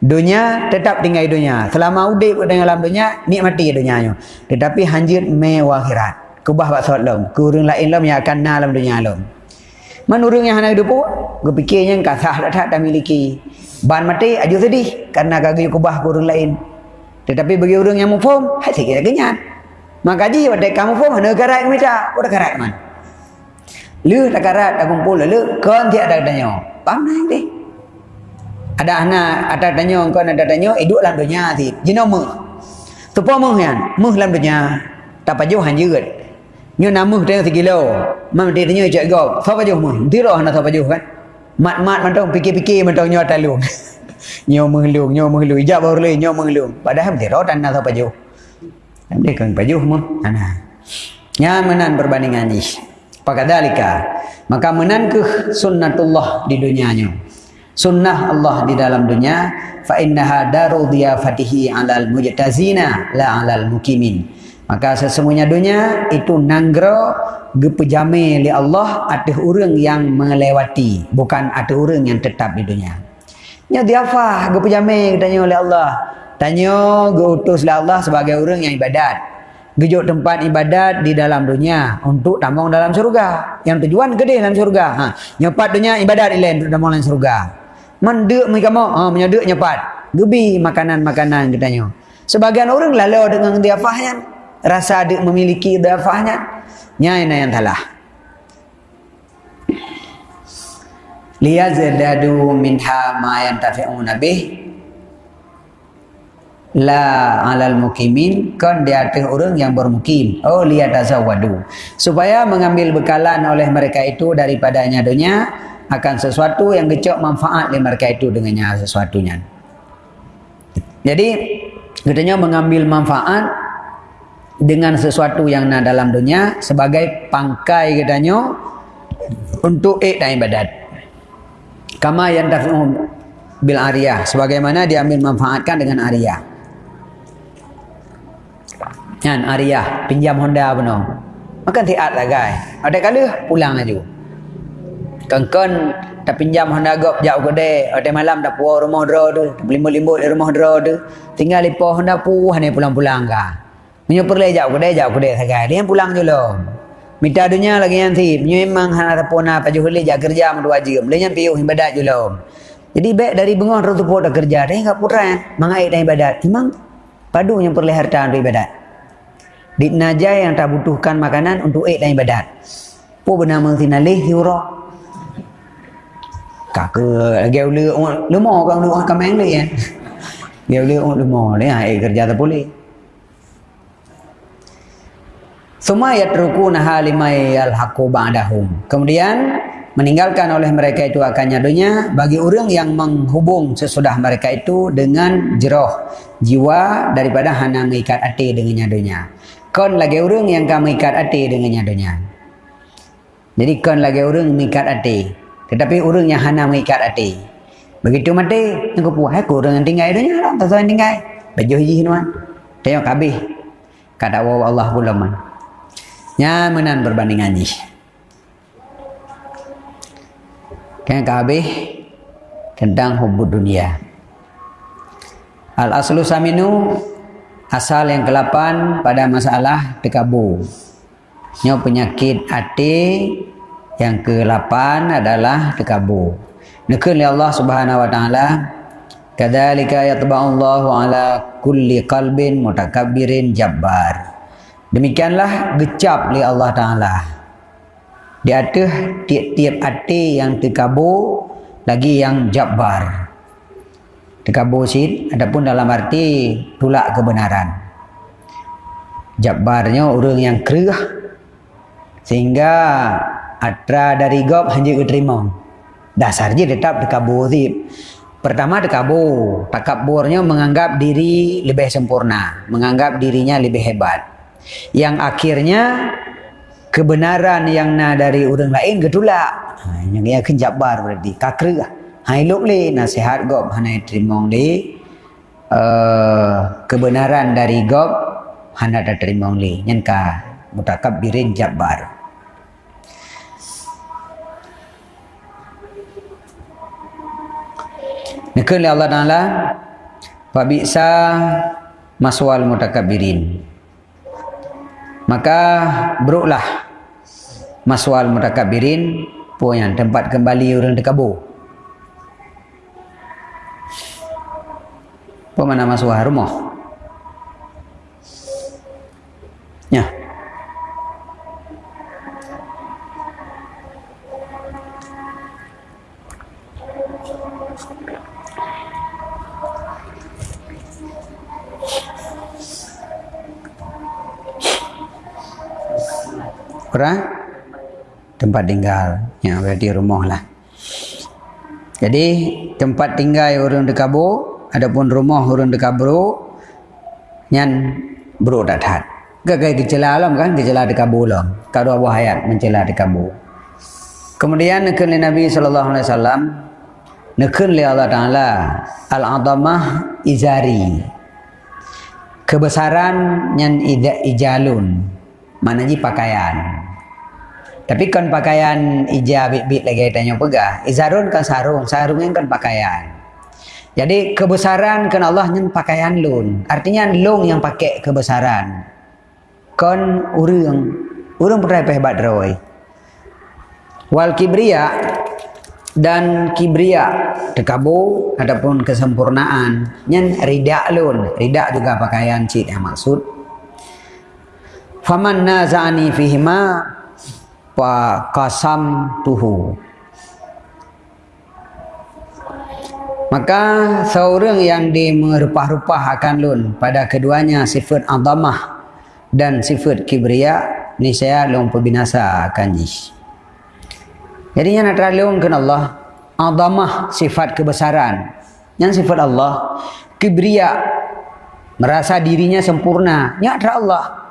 Dunia tetap tinggal dunia. Selama udip dengan dalam dunia, nikmati dunianya. Tetapi hanjit main akhirat. Kubah buat solat lom. Kurang lain lom yang akan dalam dunia lom. Man orang yang hendak hidup, gue fikirnya kasah tak tak miliki. Ban mati aja sedih karena kagak kubah kurang lain. Tetapi bagi orang yang mufum, hai sikit kenyat. Maka ji pada kamu fum hendak karat minta, udah karat man. Lu tak karat tak kumpul lu, kan dia ada tanya. Paham nai deh. Ada anak ada tanya kau ada tanya, hidup dalam dunia. Jino mu. Pa mu yan, mu dalam dunia. Tak pajuh hanjut. Nyo nama tengok tiga kilo. Mam dia tanya cak gau. Siapa jauh mu? Tiro nak siapa jauh kan? Mat-mat mentong fikir-fikir mentong nyo talung. (laughs) nyo mengelung, nyo mengelung. Ijab baru lagi nyo mengelung. Padahal tiro dan nak siapa jauh. Dia kan pajuh mu. Nya menan perbandingan ni. Pakadalika. Maka menan ke sunnatullah di dunianya. Sunnah Allah di dalam dunia. Fa innaha daru diyafatihi alal mujtazina la alal mukimin. Maka sesungguhnya dunia itu nanggro gepejame oleh Allah ada orang yang melewati bukan ada orang yang tetap di dunia. Nya diafa gepejame tanya oleh Allah. Tanya geutus oleh Allah sebagai orang yang ibadat. Gejuk tempat ibadat di dalam dunia untuk tambang dalam surga. Yang tujuan gede dalam surga. Ha, nyepat dunia ibadat ilain untuk tambang dalam surga. Mendek mau, ha, menyedek nyepat. Gebi makanan-makanan katanya. Sebagian orang lalu dengan diafahnya rasa dia memiliki dafahnya nyai na yang salah liyazdadu minha ma yantafi'una bih. La alal mukimin kan di atas orang yang bermukim. Oh lihat azawadu supaya mengambil bekalan oleh mereka itu daripadanya dunia akan sesuatu yang gecok manfaat oleh mereka itu dengannya sesuatunya. Jadi katanya mengambil manfaat dengan sesuatu yang ada dalam dunia sebagai pangkai katanya untuk ik dan ibadat kama yang bil ariyah sebagaimana diambil manfaatkan dengan ariyah Kan Arya pinjam Honda pun Makan tiat lah guys. Ada kali pulang aja. Kan-kan tak pinjam Honda gop jauh ke dek. Ada malam tak puas rumah dera tu. Limbut-limbut di rumah dera tu. Tinggal lipo Honda puas ni pulang-pulang ka. Menyo perle jauh ke dek jauh ke dek sagai. Dia pulang lo. Minta dunia lagi nanti. Memang hana tapona paju huli jak kerja dua jam. Dia yang piuh ibadat lo. Jadi baik dari bengon tu pun dah kerja. Dia enggak putra mangai dah ibadat. Memang padu yang perle harta untuk ibadat. Di najai yang tak butuhkan makanan untuk ek dan ibadat. Apa bernama tinalih hiura? Kakak lagi ulu orang lemah kan ulu orang kameng ni ya. Dia ulu lemah ha ek kerja tak boleh. Semua ya teruku naha limai al haqu ba'dahum. Kemudian meninggalkan oleh mereka itu akan nyadunya bagi orang yang menghubung sesudah mereka itu dengan jeroh jiwa daripada hana mengikat hati dengan nyadunya kon lagi orang yang kamu ikat hati dengan nyadonya. Jadi kon lagi orang mengikat hati. Tetapi orang yang hana mengikat hati. Begitu mati, aku puas aku orang yang tinggal itu lah. Tak tahu yang tinggal. Baju hiji tuan. Tengok habis. Kata Allah pula. Nyamanan berbandingan ni. Kan habis tentang hubud dunia. Al-aslu saminu asal yang ke-8 pada masalah tekabur. Nyo penyakit hati yang ke-8 adalah tekabur. Nekun li Allah Subhanahu wa taala kadzalika yatba'ullahu ala kulli qalbin mutakabbirin jabbar. Demikianlah gecap li Allah taala. Di atas tiap-tiap hati yang tekabur lagi yang jabbar. Tekabur sid adapun dalam arti tolak kebenaran. Jabbarnya orang yang kerah sehingga atra dari gob hanya diterima dasar je tetap tekabur sid pertama tekabur takaburnya menganggap diri lebih sempurna menganggap dirinya lebih hebat yang akhirnya kebenaran yang na dari orang lain getulak. Ha, yang ia kenjabar berarti. Kakrah hai luk li nasihat gop hanai terimong li uh, kebenaran dari gop hana da terimong li nyen ka mutakabbirin jabbar Nekun Allah Ta'ala Fabiksa maswal mutakabbirin Maka beruklah Maswal mutakabbirin Puan tempat kembali orang dekabur Apa mana masuk rumah? Ya. Kurang? Tempat tinggal. Ya, berarti rumah lah. Jadi, tempat tinggal orang di Kabur, adapun rumah nyan bro tak tahan gagai gejala alam kan gejala dekat bulan kalau abu hayat mencela dekat bu kemudian nekun Nabi wasallam nekun li Allah taala al adamah izari kebesaran ida ijalun mana ji pakaian tapi kan pakaian ija bit-bit lagi tanya pegah izarun kan sarung sarung kan pakaian jadi kebesaran kan Allah yang pakaian lun. Artinya long yang pakai kebesaran. Kon urang urang pernah hebat rawai. Wal kibria dan kibria tekabu adapun kesempurnaan nyen ridak lun. Ridak juga pakaian cik yang maksud. Faman nazani fihima wa qasam tuhu. Maka seorang yang dimerupah-rupah akan lun pada keduanya sifat azamah dan sifat kibria ni saya long pembinasa akan. Jadi yang nak terlalu kan Allah azamah sifat kebesaran. Yang sifat Allah kibria merasa dirinya sempurna. Ya Allah.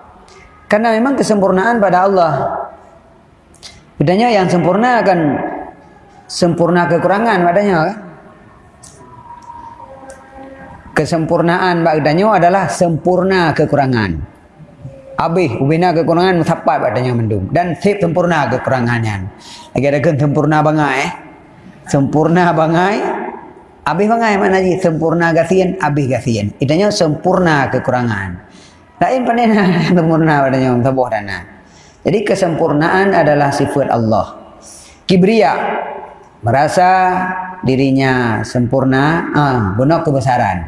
Karena memang kesempurnaan pada Allah. Bedanya yang sempurna akan sempurna kekurangan padanya kan? kesempurnaan bagdanyo adalah sempurna kekurangan. Abih ubina kekurangan tepat bagdanyo mendung dan sip sempurna kekurangannya. Lagi ada kan sempurna bangai eh? Sempurna bangai. Abih bangai mana lagi sempurna gasian, abih gasian. Itanya sempurna kekurangan. Lain panena (laughs) sempurna bagdanyo tabuh dana. Jadi kesempurnaan adalah sifat Allah. Kibria merasa dirinya sempurna, ah, benar kebesaran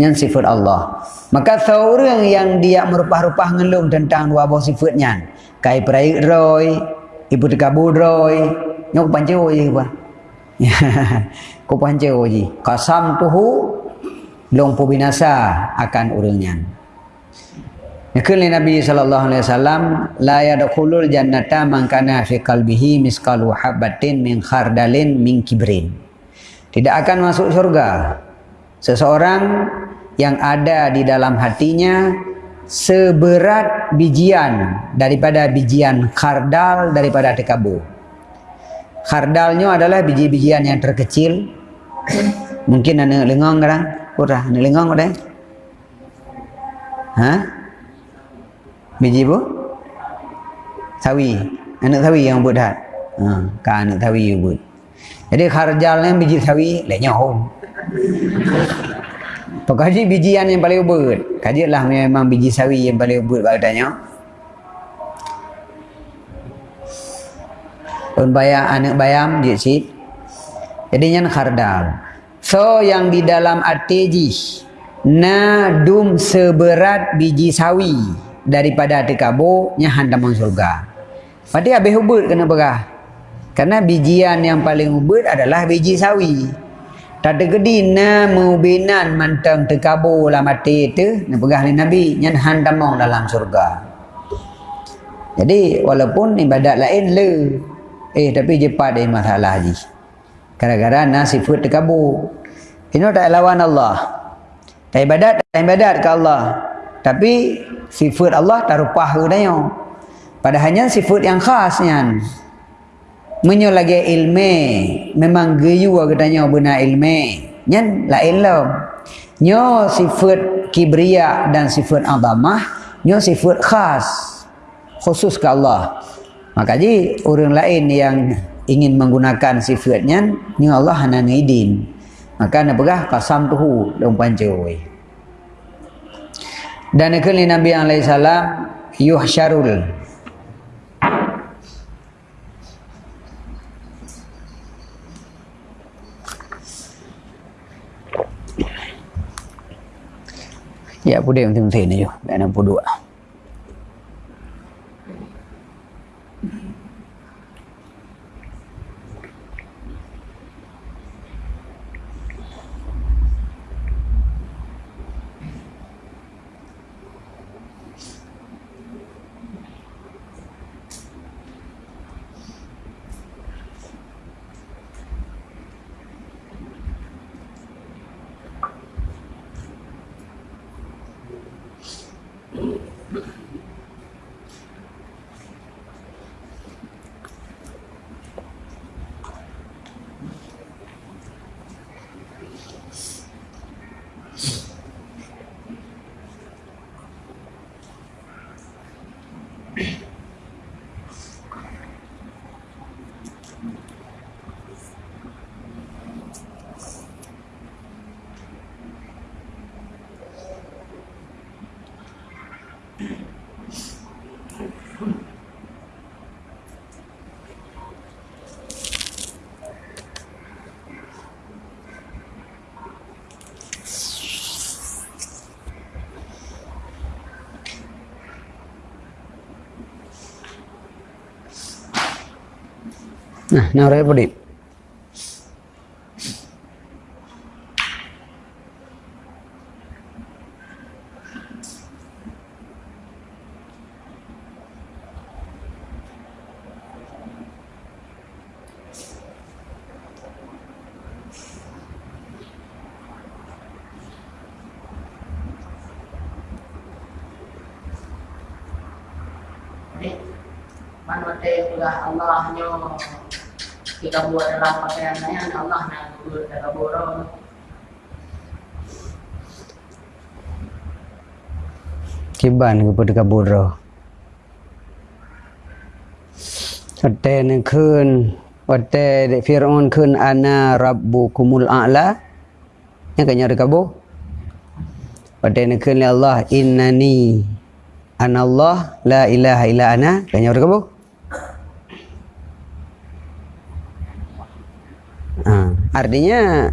yang sifat Allah. Maka seorang yang dia merupah-rupah ngelung tentang dua buah sifatnya. Kai perai roy, ibu tekabur roy, nyok pancu je apa? Ko pancu je. Kasam tuhu long pu binasa akan urangnya. Yakul Nabi sallallahu alaihi wasallam la yadkhulul jannata man kana fi qalbihi misqalu habatin min khardalin min kibrin. Tidak akan masuk surga seseorang yang ada di dalam hatinya seberat bijian daripada bijian kardal daripada tekabu. Kardalnya adalah biji-bijian yang terkecil. Mungkin ada lengang kan? Ora, ada lengang ada? Ha? Biji bu? Sawi. Anak sawi yang buat dah. Ha, kan anak sawi yang buat. Jadi kardalnya biji sawi, lainnya home. Pekaji bijian yang paling ubud. Kajilah memang biji sawi yang paling ubud badannya. Pun bayam anak bayam dia. Jadi yang khardal. So yang di dalam arteji na dum seberat biji sawi daripada tekabo nya handaman surga. Pasti habis ubud kena berah. Karena bijian yang paling ubud adalah biji sawi. Tak ada gedi na mubinan mantang terkabur lah mati itu pegah ni Nabi nyan handamong dalam surga. Jadi walaupun ibadat lain le eh tapi jepat ada masalah haji. Gara-gara na sifat terkabur. Ini tak lawan Allah. Tak ibadat, tak ibadat ke Allah. Tapi sifat Allah tak rupah ke dayo. Padahalnya sifat yang khasnya menyo lagi ilmu memang geyu katanya benar ilmu nyen la ilmu nyo sifat kibria dan sifat azamah nyo sifat khas. Khusus ke Allah. Maka orang lain yang ingin menggunakan sifatnya nyo Allah hana ngidin. Maka nak pegah kasam tuhu dong pancoy dan kali Nabi alaihi salam yuhsyarul Ya, pudih yang tinggi ni je. Dan 62. Nah, narai pudi.
Jadi, mana telah Allahnya kita buat dalam pakaiannya, Allah nak buat dalam borong.
Kiban kepada kabura. Kata ni kun, kata Fir'aun kun ana rabbukumul a'la. Yang kanya ada kabur. Kata ni kun ya Allah innani ana Allah la ilaha illa ana. Kanya ada kabur. Artinya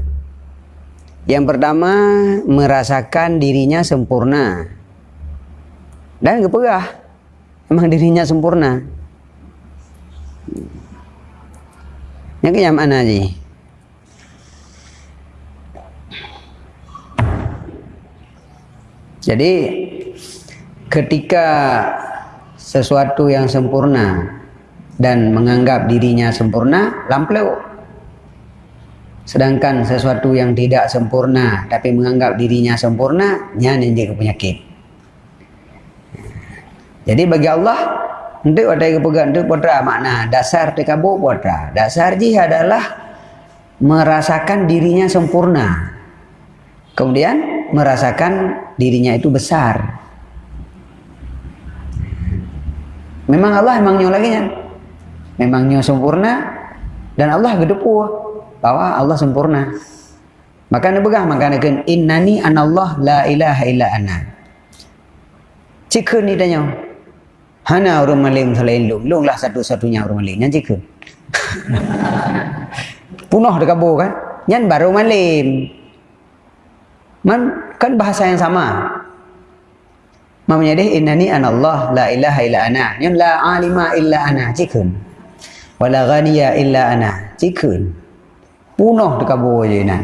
yang pertama merasakan dirinya sempurna. Dan keperah memang dirinya sempurna. Yang ke yang mana je jadi ketika sesuatu yang sempurna dan menganggap dirinya sempurna lampau Sedangkan sesuatu yang tidak sempurna tapi menganggap dirinya sempurna, nyanyi dia penyakit. Jadi bagi Allah, untuk ada yang pegang itu podra makna dasar tekabur podra. Dasar ji adalah merasakan dirinya sempurna. Kemudian merasakan dirinya itu besar. Memang Allah memangnya lagi kan? Memangnya sempurna dan Allah gedepu bahwa Allah sempurna. Maka ni begah maka ni kan innani anallah la ilaha illa ana. Cikun ni tanya. Hana orang malim selain lu. Lu lah satu-satunya orang malim. Yang cikun. (laughs) Punuh dekat kan. Yang baru malim. Man, kan bahasa yang sama. Mamanya dia innani anallah la ilaha illa ana. Yang la alima illa ana. Cikun. Wala ghaniya illa ana. Cikun punuh dekat bawah je nak.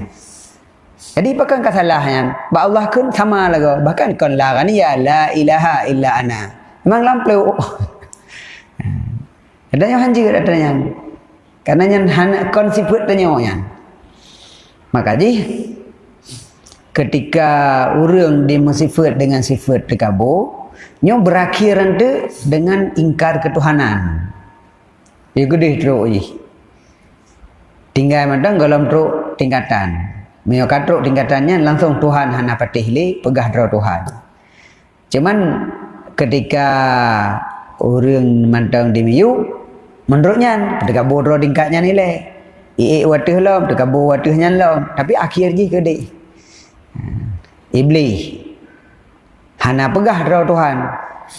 Jadi bukan kesalahan. Ba Allah kun sama lagi. Bahkan kon la ni ya la ilaha illa ana. Memang lampau. (laughs) Ada yang hanji ada yang. Karena yang hana kon sifat tanya yang. Maka ji ketika orang dia sifat dengan sifat dekabo, nyo berakhir dengan ingkar ketuhanan. Ya gede teruk je tinggal madang dalam truk tingkatan Mio katruk tingkatannya langsung Tuhan hana patih li pegah draw Tuhan. Cuman ketika orang mantang di miu menurutnya ketika bodoh tingkatnya ni le. Ie watuh lom, ketika bo watuhnya lom. Tapi akhir je ke dik. Iblis. Hana pegah draw Tuhan.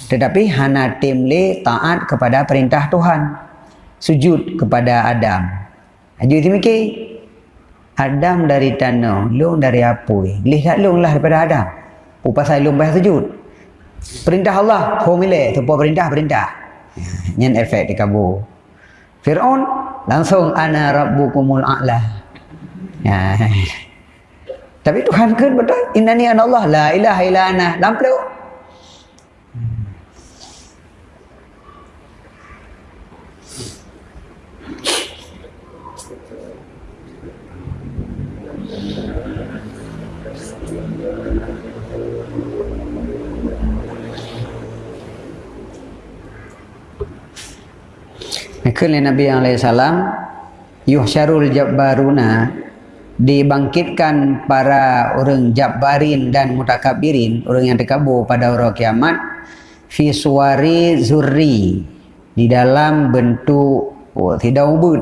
Tetapi hana tim le taat kepada perintah Tuhan. Sujud kepada Adam. Haji tu mikir. Adam dari tanah, long dari apa? Lihat long lah daripada Adam. Oh, pasal long bahasa sujud. Perintah Allah, formula, tu perintah, perintah. Yang efek di kabur. Fir'aun, langsung ana rabbukumul a'la. Ya. (laughs) Tapi Tuhan kan betul. Innani an Allah, la ilaha illa ana. Maka Nabi SAW Yuhsyarul Jabbaruna Dibangkitkan para orang Jabbarin dan Mutakabirin Orang yang terkabur pada orang kiamat Fi suari zurri Di dalam bentuk oh, Tidak ubud.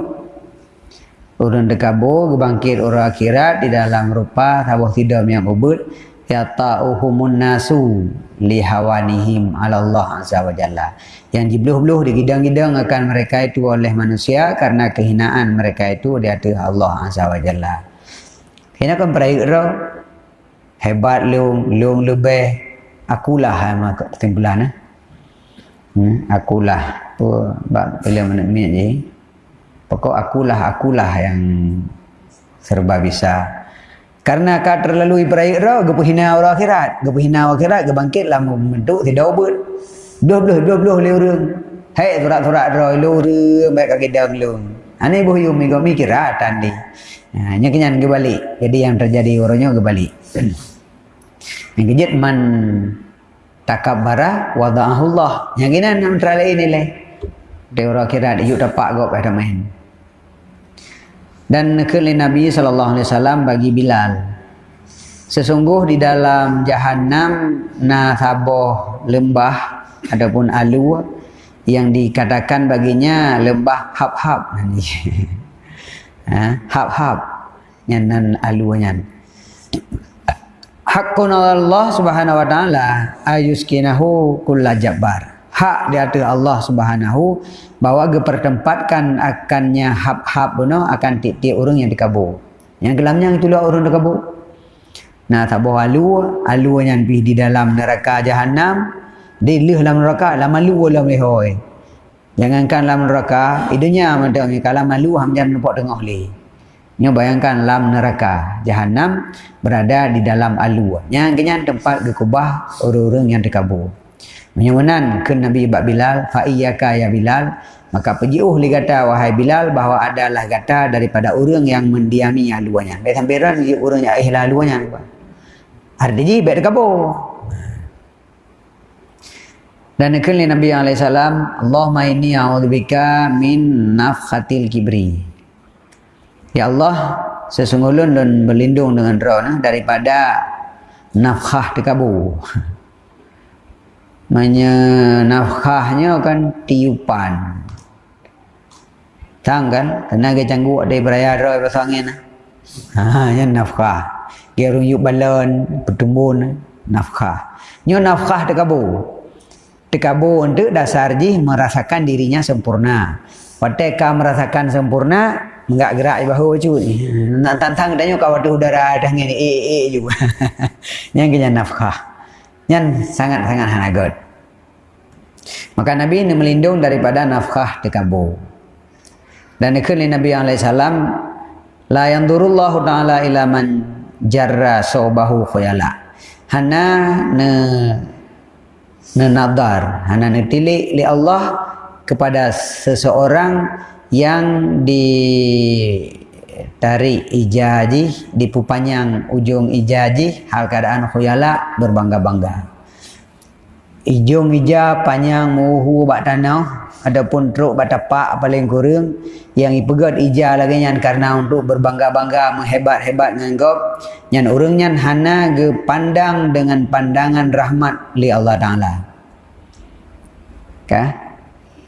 Orang terkabur Bangkit orang akhirat Di dalam rupa Tabuh tidak yang ubud yata'uhumun nasu lihawanihim ala Allah azza wa jalla. Yang dibluh-bluh digidang-gidang akan mereka itu oleh manusia karena kehinaan mereka itu di hadapan Allah azza wa jalla. Kena kan perayaan hebat lu lu lebih. Akulah ama kesimpulan eh? hmm, akulah. Tu bab bila mana ni? Pokok akulah akulah yang serba bisa karena kau terlalu ibarat roh, gepu hina orang akhirat. Gepu hina orang akhirat, ge bangkit lah membentuk tidak ubud. Dua belah, dua belah le orang. Hai surat-surat roh, le orang baik kaki dang lu. Ani bu yum mi gomi kira tandi. Ha, nya kenyan ge balik. Jadi yang terjadi orangnya ge balik. (clears throat) Yang kejut man takabbara wada'ahullah yang ini nam terale ini leh dia orang kira dia dapat gop pada main dan nekeli Nabi sallallahu alaihi wasallam bagi Bilal. Sesungguh di dalam jahanam na saboh lembah adapun alu yang dikatakan baginya lembah hab-hab (laughs) ha? Hab-hab yang nan alunya Hakun Allah subhanahu wa ta'ala ayuskinahu kulla jabbar. Hak di atas Allah subhanahu bahawa gepertempatkan akannya hab-hab buno akan tiap-tiap orang yang dikabur. Yang gelamnya itulah orang dikabur. Nah, tak bawa alu, alu yang pergi di dalam neraka jahanam, dia lih dalam neraka, lama lu dalam lehoi. Jangankan dalam neraka, idunya macam ni, kalau malu, hamjam nampak tengah leh. Nya bayangkan lam neraka jahanam berada di dalam alu. Yang kenyan tempat gekubah orang-orang yang dikabur. Menyemenan ke Nabi Ibak Bilal, fa iyyaka ya Bilal, maka pejiuh li kata wahai Bilal bahawa adalah kata daripada orang yang mendiami aluannya. Baik sampai ran orang yang ihla aluannya. Ada ji baik dikabur. Dan nekeli Nabi SAW, Allahumma inni a'udzubika min nafkhatil kibri. Ya Allah, sesungguhnya dan berlindung dengan roh daripada nafkah dikabu. Manya nafkahnya kan tiupan. Tang kan? Tenaga canggu ada beraya roh pasangin. Ha, yang nafkah. Gerung yuk balon, pertumbun, nafkah. Nyo nafkah dikabu. Dikabu untuk dasar ji merasakan dirinya sempurna. Pada merasakan sempurna, enggak gerak di bahu cu. Nak tantang danyo kau ada udara dah ngene e e juga. (laughs) Yang kena nafkah. Yang sangat-sangat hanagot. Maka Nabi ini melindung daripada nafkah dikabur. Dan ikut Nabi SAW, La yandurullahu ta'ala ila man jarra sobahu khuyala. Hana ne ne nadar, hana ne tilik li Allah kepada seseorang yang ditarik ijaji dipupanyang ujung ijaji hal keadaan khuyala berbangga-bangga ujung ija panjang muhu bak tanah adapun truk bak tapak paling kurang yang ipegat ija lagi nyan karena untuk berbangga-bangga menghebat-hebat nganggap nyan urang nyan hana ge pandang dengan pandangan rahmat li Allah Taala. Okay?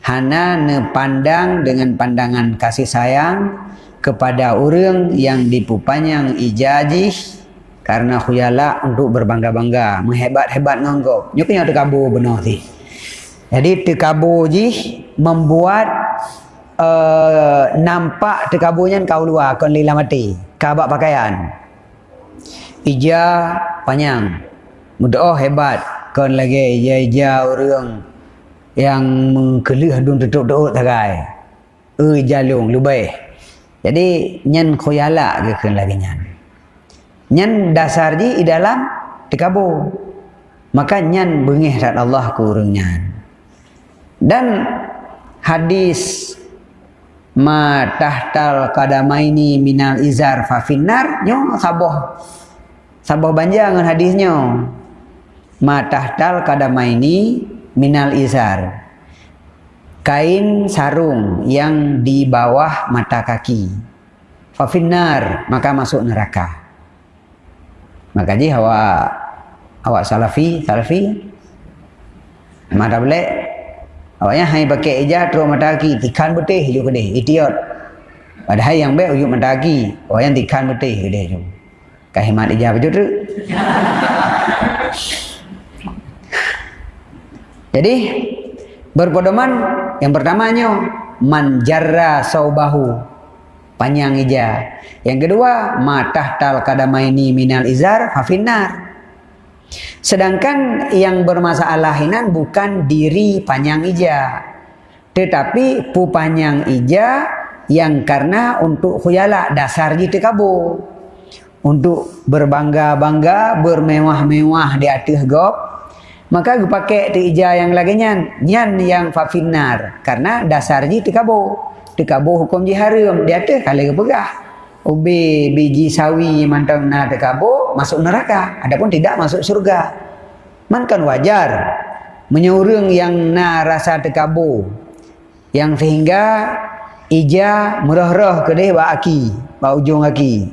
hana pandang dengan pandangan kasih sayang kepada orang yang dipupanyang ijazih karena khuyala untuk berbangga-bangga. Menghebat-hebat nyok yang terkabur benar ni jadi terkabur ji membuat uh, nampak terkaburnya kau luar kon lila mati. Kabak pakaian. Ija panjang. Mudah oh hebat. Kon lagi ija-ija orang yang mengkelih dun tutup tagai. E jalung lubai. Jadi nyen khoyala ke kan lagi nyen. Nyen dasar di dalam dikabur. Maka nyen bengih rat Allah ku nyen. Dan hadis ma tahtal qadamaini minal izar fa finnar nyo saboh. Saboh banjangan hadisnya ma tahtal qadamaini minal izar. Kain sarung yang di bawah mata kaki. Fafinar maka masuk neraka maka ji awak awak salafi salafi? Mata boleh awaknya hai pakai ijat terus mata kaki tikan betih juga deh idiot. Padahal yang baik ujuk mata kaki awak yang tikan betih deh juga kahimat ijat betul tu? (laughs) Jadi berpedoman yang pertamanya manjarra saubahu panjang ija. Yang kedua matah tal kadamaini minal izar hafinar. Sedangkan yang bermasalahinan bukan diri panjang ija, tetapi pu panjang ija yang karena untuk khuyala dasar gitu kabu untuk berbangga-bangga bermewah-mewah di atas gop maka gue pakai tu ija yang lagi nyan nyan yang fafinar. Karena dasar ji tikabo tikabo hukum ji haram dia tu kalau pegah ubi biji sawi mantang na tikabo masuk neraka. Adapun tidak masuk surga Man kan wajar. Menyurung yang na rasa terkabur. Yang sehingga ija merah-rah ke dia bak aki, bak ujung aki.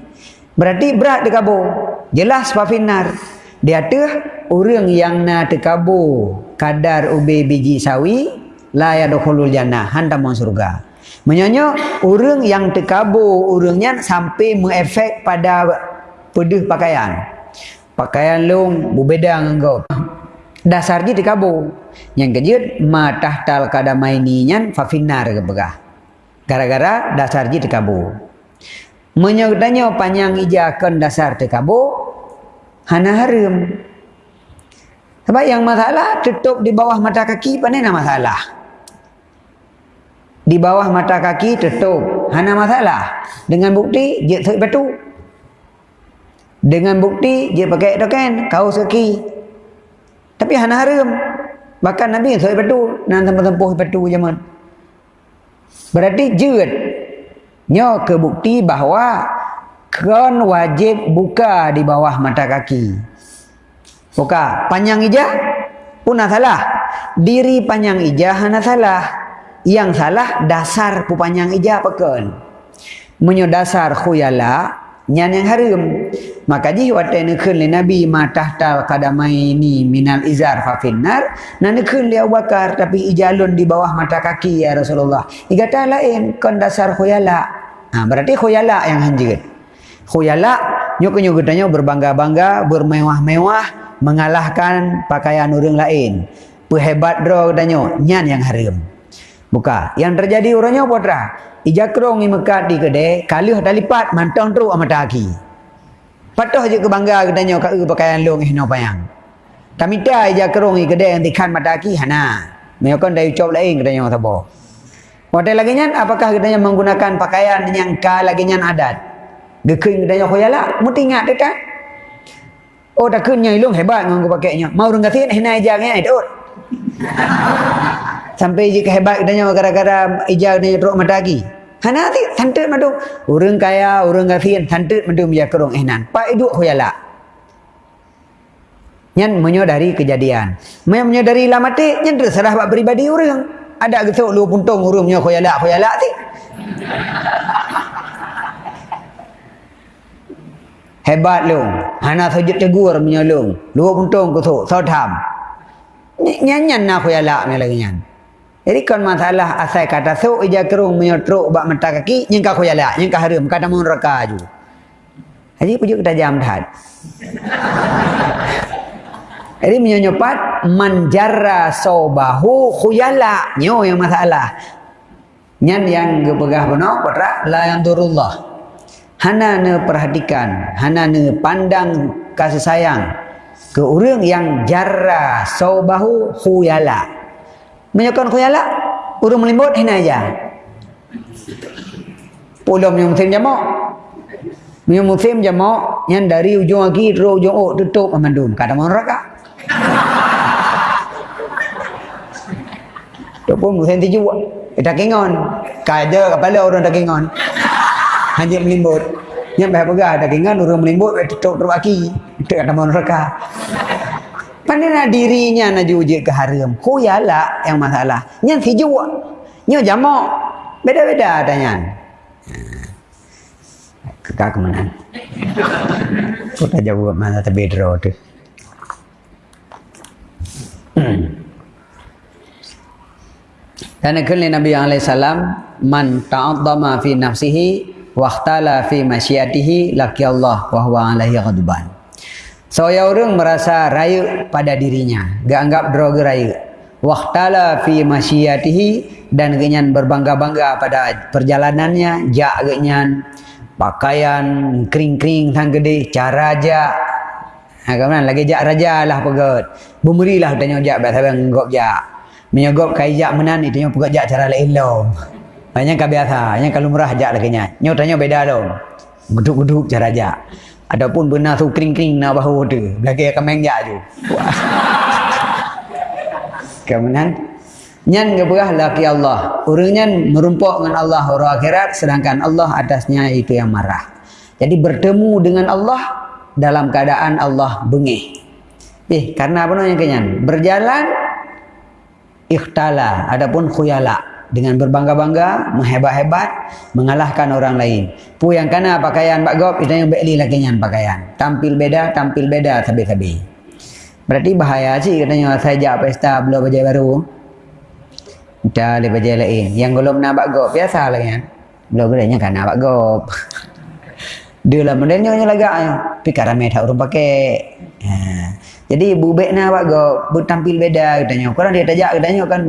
Berarti berat terkabur. Jelas pafinar. Dia tu orang yang na terkabur kadar ubi biji sawi la yadkhulul jannah hanta masuk surga. Menyonyo orang yang terkabur orangnya sampai mengefek pada pedih pakaian. Pakaian long berbeda dengan kau. Dasar dia terkabur. Yang kejut matah tal kadamai ni nyan fafinar ke begah. Gara-gara dasar dia terkabur. Menyodanya panjang ijakan dasar terkabur. Hana harum. Sebab yang masalah tutup di bawah mata kaki mana masalah. Di bawah mata kaki tutup. Hana masalah. Dengan bukti dia tak batu. Dengan bukti dia pakai token kaos kaki. Tapi hana harum. Bahkan Nabi tak batu nan tempuh-tempuh batu zaman. Berarti jeut. Nyo ke bukti bahawa kan wajib buka di bawah mata kaki. Buka panjang ijah pun salah. Diri panjang ijah hana salah. Yang salah dasar pu panjang ijah pekan. Menyo dasar khuyala nyan yang harum. Maka ji wate nekun le Nabi matah tal kadamai ni minal izar fa finnar. Na nekun Abu Bakar tapi ijalun di bawah mata kaki ya Rasulullah. Igata lain kon dasar khuyala. Ha, berarti khuyala yang hanjir. Khuyala nyok tanya berbangga-bangga, bermewah-mewah, mengalahkan pakaian orang lain. Perhebat dro tanya nyan yang haram. Buka. Yang terjadi orangnya putra. Ijakrong ni mekat di kedai, kalih dah lipat mantong teruk amat kaki. Patuh je kebangga katanya kat pakaian long ihno payang. Kami dah ijakrong ni kedai yang tikan mata kaki hana. Meyakan dari ucap lain katanya tabo. Hotel lagi nyan apakah katanya menggunakan pakaian yang ka lagi nyan adat? Gekeing katanya khoyala, mesti ingat dekat. Oh dah kenyai long hebat nganggo pakainya. Mau orang kata hina ijangnya (laughs) itu. Sampai je kehebat katanya gara-gara ijang ni teruk mata kaki. Hana ti santet madu. Orang kaya, orang kafir santet madu dia kerong ihnan. Pak itu khoyala. Nyan menyadari kejadian. Mai menyadari lah mati, nyan terserah buat pribadi orang. Ada gesok lu puntung urung nya khoyala khoyala ti. (laughs) Hebat lu. Hana sujud tegur menyolong. Lu puntung kusuk, so tham. Nyan-nyan nak khoyala ni lagi nyan. Jadi kan masalah asal kata so ija kerung menyotruk bak mata kaki yang kau yala yang kau harum kata mun raka ju. Jadi pujuk kita jam dah. (laughs) Jadi menyopat manjara sobahu khuyala nyo yang masalah. Nyan yang gepegah benar patra la yang turullah. Hana ne perhatikan, hana ne pandang kasih sayang ke orang yang jarra sobahu khuyala. Menyokong khuyala Urung melimbut hina aja. Pulau yang musim jamak Yang musim jamak Yang dari ujung lagi Terus ujung oh tutup memandum Kata mau neraka Itu pun musim tujuh Kita kingon Kaja kepala orang tak kingon Hanya melimbut Yang bahaya pegah tak kingon Orang melimbut Tutup terus lagi Itu kata mau neraka Pandai dirinya nak juji ke haram. Huyala yang masalah. Yang si jua. Nyo jamak. Beda-beda adanya. Kekak mana? Kita jawab mana terbedro tu. Dan akhirnya Nabi SAW Man ta'adzama fi nafsihi Wahtala fi masyatihi Laki Allah Wahuwa alaihi ghadban Saya orang merasa raya pada dirinya, gak anggap droga raya. Waktala fi masyiyatihi dan genyan berbangga-bangga pada perjalanannya, jak genyan pakaian kering-kering tang gede, cara jak. Ha kemudian lagi jak raja lah pegot. Bumerilah tanya jak biasa bang ngop jak. Menyogop kai jak menan itu yang pegot jak cara lain lom. Banyak biasa, yang kalau murah jak lagi nya. Nyo tanya beda lom. Geduk-geduk cara jak. Adapun benar tu kering-kering nak bahu tu. Belakang akan mengjak tu. (laughs) Kemudian nyan geberah laki Allah. Orangnya merumpuk dengan Allah orang akhirat sedangkan Allah atasnya itu yang marah. Jadi bertemu dengan Allah dalam keadaan Allah bengih. Eh, karena apa namanya kenyan? Berjalan ikhtala, adapun khuyala dengan berbangga-bangga, menghebat-hebat, mengalahkan orang lain. Pu yang kana pakaian Pak Gop, itu yang beli lah kenyan pakaian. Tampil beda, tampil beda, tabi-tabi. Berarti bahaya sih katanya saya jak pesta beli baju baru. Dah le baju lain. Yang belum nak Pak Gop, biasa lah kan. Belum bedanya kan Pak Gop. (laughs) Dia lah modelnya lagak. Tapi ramai tak orang pakai. Ha. Jadi bubek na awak go bertampil beda katanya. Korang dia tajak katanya kan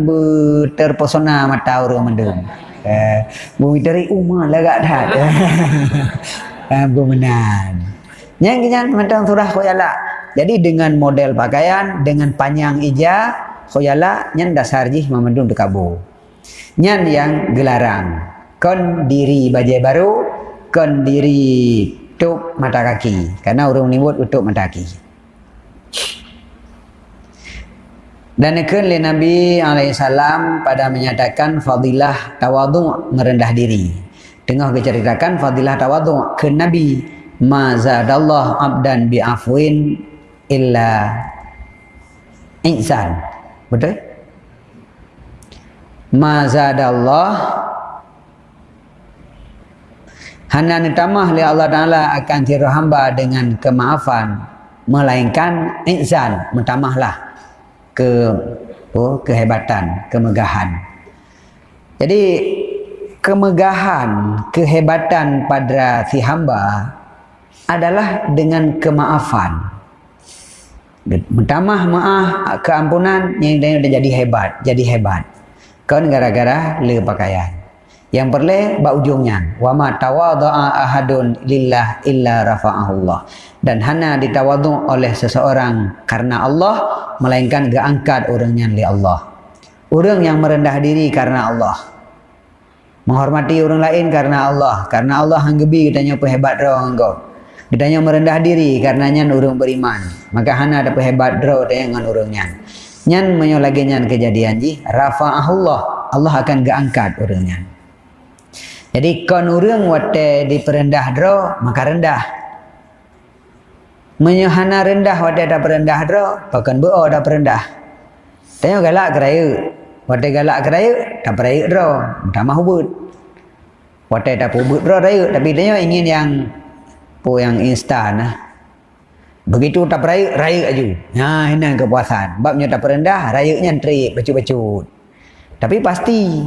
terpesona mata orang mendung. Eh, bumi dari umah lagak dah. (laughs) Eh, menan. Yang kinyan mentang surah khoyala. Jadi dengan model pakaian, dengan panjang ija, khoyala nyan dasar jih memendung dekabu. Nyan yang gelarang. Kon diri bajai baru, kon diri tutup mata kaki. Karena orang menyebut tutup mata kaki. Dan ikut oleh Nabi SAW pada menyatakan fadilah tawadu merendah diri. Tengah diceritakan fadilah tawadu ke Nabi. Ma zadallah abdan bi'afwin illa insan. Betul? Ma zadallah Hanya nitamah oleh Allah Ta'ala akan tiru hamba dengan kemaafan. Melainkan insan. Mentamahlah ke oh, kehebatan, kemegahan. Jadi kemegahan, kehebatan pada si hamba adalah dengan kemaafan. Mentamah maaf, keampunan yang dia jadi hebat, jadi hebat. Kan gara-gara le pakaian. Yang perlu ba ujungnya wa ma tawadha'a ahadun lillah illa rafa'ahullah. Dan hanya ditawadhu oleh seseorang karena Allah melainkan geangkat orangnya oleh Allah. Orang yang merendah diri karena Allah. Menghormati orang lain karena Allah. Karena Allah hanggebi katanya hebat roh engkau. Katanya merendah diri karena nyan orang beriman. Maka hana ada hebat roh dengan orangnya. Nyan menyolagi nyan kejadian ji. Rafa'ahullah. Allah akan geangkat orangnya. Jadi kon urang wate diperendah dro maka rendah. Menyahana rendah wate dah perendah dro bahkan bo dah perendah. Tanya galak keraya. Wate galak keraya dah peraya dro. Dah mah hubut. Wate dah hubut dro raya tapi tanya ingin yang po yang instan lah. Begitu tak peraya, raya aja. Nah, ini kepuasan. Babnya tak perendah, rayanya terik, bacut-bacut. Tapi pasti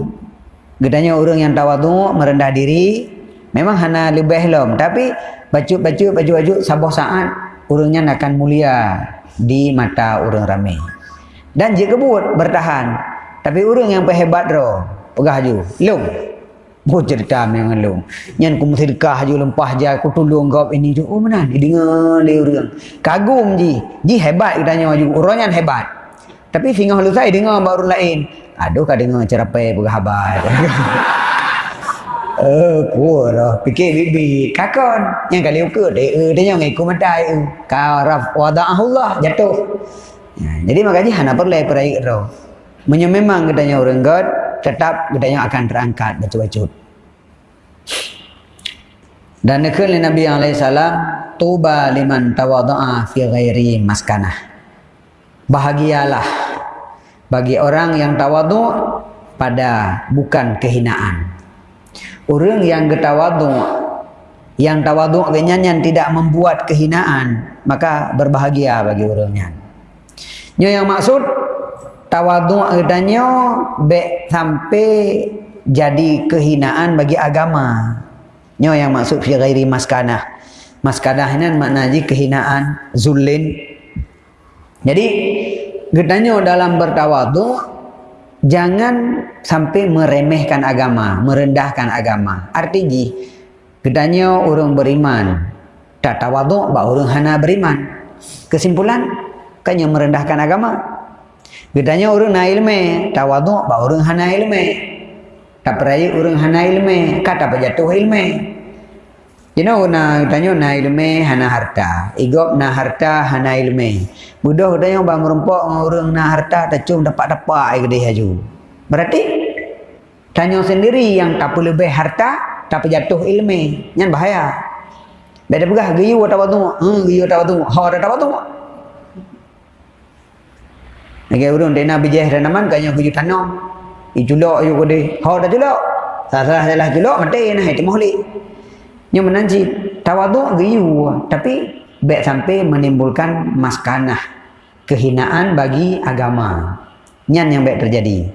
Gedanya orang yang tawadu merendah diri memang hanya lebih lom tapi baju-baju baju-baju sabah saat orangnya akan mulia di mata orang ramai. Dan jika buat bertahan tapi orang yang hebat ro pegah ju lom Mau cerita dengan lu. Yang ku sedekah je lempah je aku tolong kau ini tu. Oh mana dia dengar dia orang. Kagum ji. Ji hebat katanya ju. Orang yang hebat. Tapi singgah lu saya dengar baru lain. Aduh kau dengar cerapai berhabat. Eh, kuat Fikir bibi. Kakon. Yang kali ukur. Dia, uh, dia yang ikut matai. Uh. Kau raf wada'ahullah. Jatuh. Ya, jadi makanya hana perlu peraik roh. Menyo memang katanya orang God. Tetap katanya akan terangkat. Baca-baca. Dan nekul Nabi SAW. Tuba liman tawada'a fi ghairi maskanah. Bahagialah bagi orang yang tawadu pada bukan kehinaan. Orang yang getawadu yang tawadu yang tidak membuat kehinaan maka berbahagia bagi orangnya. Nyo yang maksud tawadu adanya be sampai jadi kehinaan bagi agama. Nyo yang maksud fi ghairi maskanah. Maskanah ini maknanya kehinaan, zulin. Jadi Gedanya dalam bertawadu jangan sampai meremehkan agama, merendahkan agama. Artinya gedanya orang beriman tak tawadu bah orang hana beriman. Kesimpulan kan yang merendahkan agama. Gedanya orang na ilmu tawadu bah orang hana ilmu. Tak peraya orang hana ilmu kata pejatuh ilmu. You know, na tanya na ilmu hana harta. Igop na harta hana ilmu. Budak tanya bang merempok orang na harta tak cum dapat dapat ke dia ju. Berarti tanya sendiri yang tak perlu lebih harta tak jatuh ilmu. Yang bahaya. Beda pegah giyu tak waktu. Hmm, giyu tak waktu. Ha tak waktu. Lagi urung dia nak bijih dan naman kanya kuju tanam. Ijulok ayo kode. Ha dah julok. Salah salah julok mati nah itu mohli. Nya menanji tawaduk giyu tapi baik sampai menimbulkan maskanah kehinaan bagi agama. Nyan yang baik terjadi.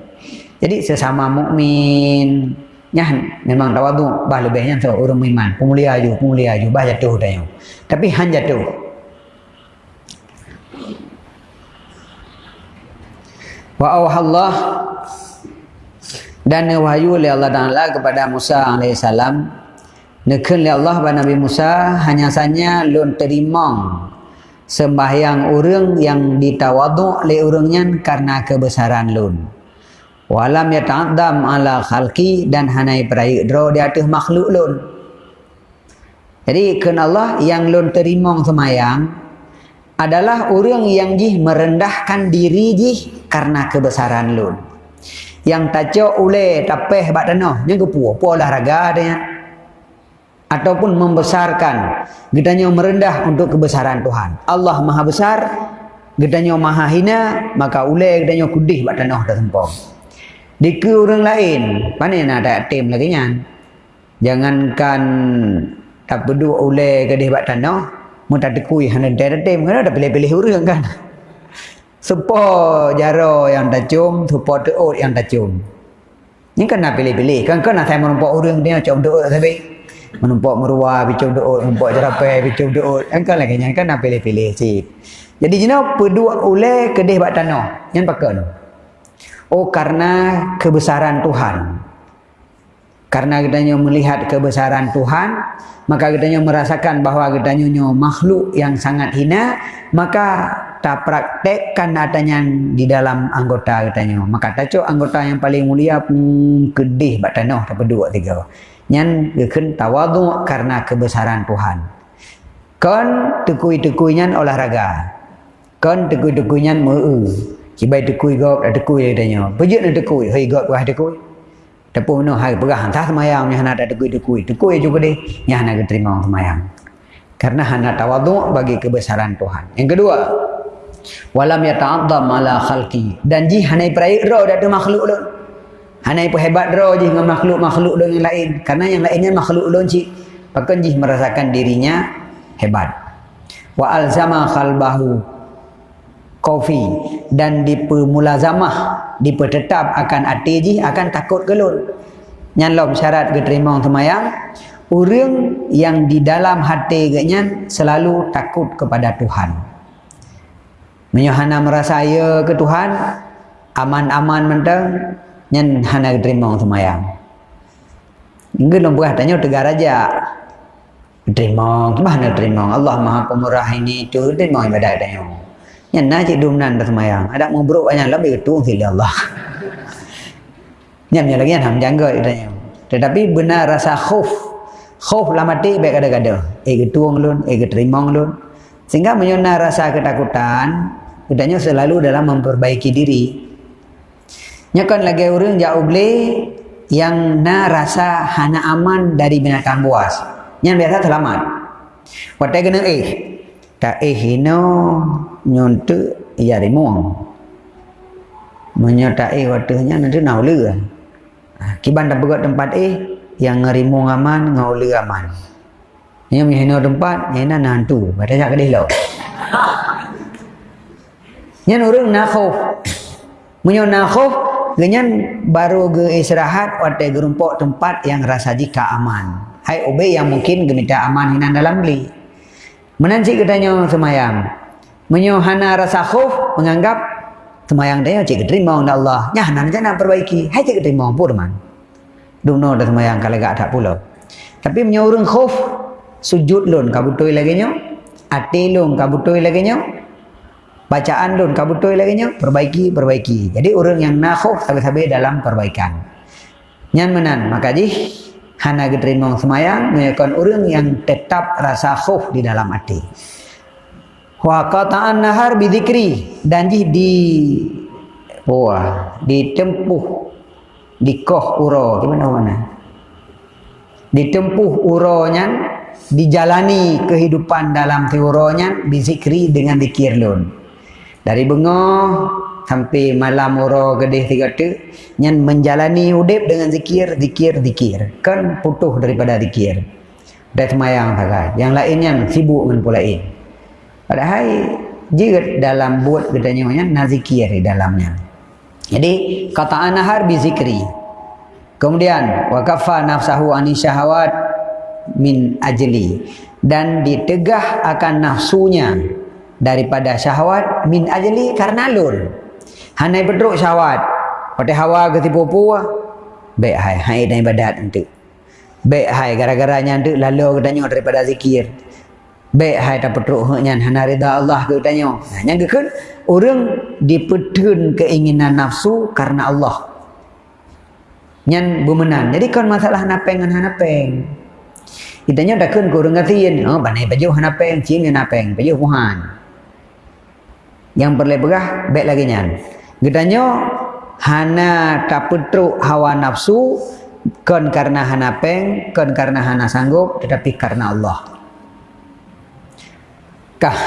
Jadi sesama mukmin nyan memang tawaduk bah lebihnya so urung iman. Pemulia aju, pemulia aju bah jatuh dah Tapi han jatuh. Wa Allah dan wahyu oleh Allah Taala kepada Musa alaihissalam nekun oleh Allah kepada Nabi Musa hanya saja lun terima sembahyang orang yang ditawadu oleh orangnya karena kebesaran lun walam yata'addam ala khalqi dan hanai perai dro di atas makhluk lun jadi ken Allah yang lun terima sembahyang adalah orang yang jih merendahkan diri jih karena kebesaran lun. Yang tajuk oleh tapeh bak tanah, yang kepu, apa olahraga adanya. Ataupun membesarkan, getanya merendah untuk kebesaran Tuhan. Allah maha besar, getanya maha hina, maka oleh getanya kudih bak tanah dah sempong. Di ke orang lain, mana nak ada tim lagi nyan? Jangankan tak berdua oleh kedih bak tanah, Mun tak dekui hana dere tem kan ada pilih-pilih urang kan. (laughs) Sepo jaro yang tak cium, sepo teut yang tak cium. Ni kan nak pilih-pilih. Kan kan nak saya menumpuk urang dia cium teut tapi menumpuk meruah bicum teut, menumpuk jerapai bicum teut. Kan kan lagi kan nak pilih-pilih si. Jadi jina pedua oleh kedih bak tanah. Yang pakai Oh karena kebesaran Tuhan. Karena kita melihat kebesaran Tuhan, maka kita merasakan bahawa kita makhluk yang sangat hina, maka tak praktekkan adanya di dalam anggota kita Maka tak anggota yang paling mulia pun kedih bak tanah tak berdua tiga. Nyan geken tawadu karena kebesaran Tuhan. Kon tekui-tekuinya olahraga. Kon tekui-tekuinya meu. Cibai tekui gop, tekui dia Pejut nak tekui, hei gop kah tekui. Tapi mana hari perah entah semayang yang nak ada dekui-dekui. Dekui juga deh yang nak terima semayang. Karena hendak tawaduk bagi kebesaran Tuhan. Yang kedua, walam ya ala khalqi. Dan ji hanai perai roh dah makhluk lu. Hanai hebat roh ji dengan makhluk-makhluk lu yang lain. Karena yang lainnya makhluk lu ji. Bahkan ji merasakan dirinya hebat. Wa alzama khalbahu kofi dan dipemulazamah dipertetap akan atiji akan takut gelul nyalom syarat keterima semayang orang yang di dalam hati ganya selalu takut kepada Tuhan menyohana merasa ya ke Tuhan aman-aman mentang nyan hana keterima semayang Enggak lomba tanya tegar aja. Terima, mana terima? Allah Maha Pemurah ini itu terima ibadah dia. Yang nak cik dumnan dah semayang. Ada mau buruk banyak lebih ketua sila Allah. (laughs) Nyam lagi yang ham jangga itanya. Tetapi benar rasa khuf. Khuf lah mati baik ada-ada. Eh ketua ngelun, eh keterima ngelun. Sehingga menyona rasa ketakutan, Udahnya selalu dalam memperbaiki diri. Nyakan lagi orang jauh beli yang na rasa hana aman dari binatang buas. Yang biasa selamat. Waktu kena eh, tak eh hino nyontu ya rimuang menyertai waktunya nanti naulu ha, kiban tak buat tempat eh yang ngerimuang aman ngaulu aman. Yang menghina tempat yang nak nantu. Pada jak kedih lo yang orang nakhuf menyo nakhuf dengan baru ke istirahat waktu gerumpok tempat yang rasa jika aman hai obe yang mungkin gemita aman hinan dalam beli Menanci katanya semayang. Menyohana rasa khuf menganggap semayang dia cik terima oleh Allah. Nyah nak nak perbaiki. Hai cik terima pun teman. Duno dah semayang kalau gak tak pula. Tapi menyorong khuf sujud lun kabutoi lagi nyo. Ati lun kabutoi lagi nyo. Bacaan lun kabutoi lagi. Perbaiki, perbaiki. Jadi orang yang nak khuf sabi-sabi dalam perbaikan. Nyan menan. Maka jih hana diterima semayang menyakan orang yang tetap rasa khuf di dalam hati wa qata'an nahar bidzikri dan di di wah ditempuh di koh uro gimana mana ditempuh uronya dijalani kehidupan dalam teoronya bizikri dengan dikir lun dari bengah sampai malam ora gedih tiga tu nyan menjalani udip dengan zikir zikir zikir. Kan putuh daripada zikir. Dah semayang tak yang lainnya sibuk dengan pula ini padahal jika dalam buat katanya nya nazikir di dalamnya. Jadi kata anahar bi zikri. Kemudian waqafa nafsahu ani syahawat min ajli. Dan ditegah akan nafsunya daripada syahwat min ajli karena lur hanai bedruk syahwat. Pada hawa ke tipu puah baik hai hai dan ibadat nanti. Baik hai gara-garanya nanti lalu katanya daripada zikir. Baik hai tak bedruk hanya hana rida Allah ke katanya yang kan orang dipetun keinginan nafsu karena Allah. Nyan bumenan. Jadi kan masalah napeng dengan hanapeng. Itanya dah kun kurang ngatiin. Oh, banai baju hanapeng, cium yang napeng, baju puhan. Yang berleberah, baik lagi nyan. Gedanya hana taputru hawa nafsu kon karena hana peng, kon karena hana sanggup, tetapi karena Allah. Kah?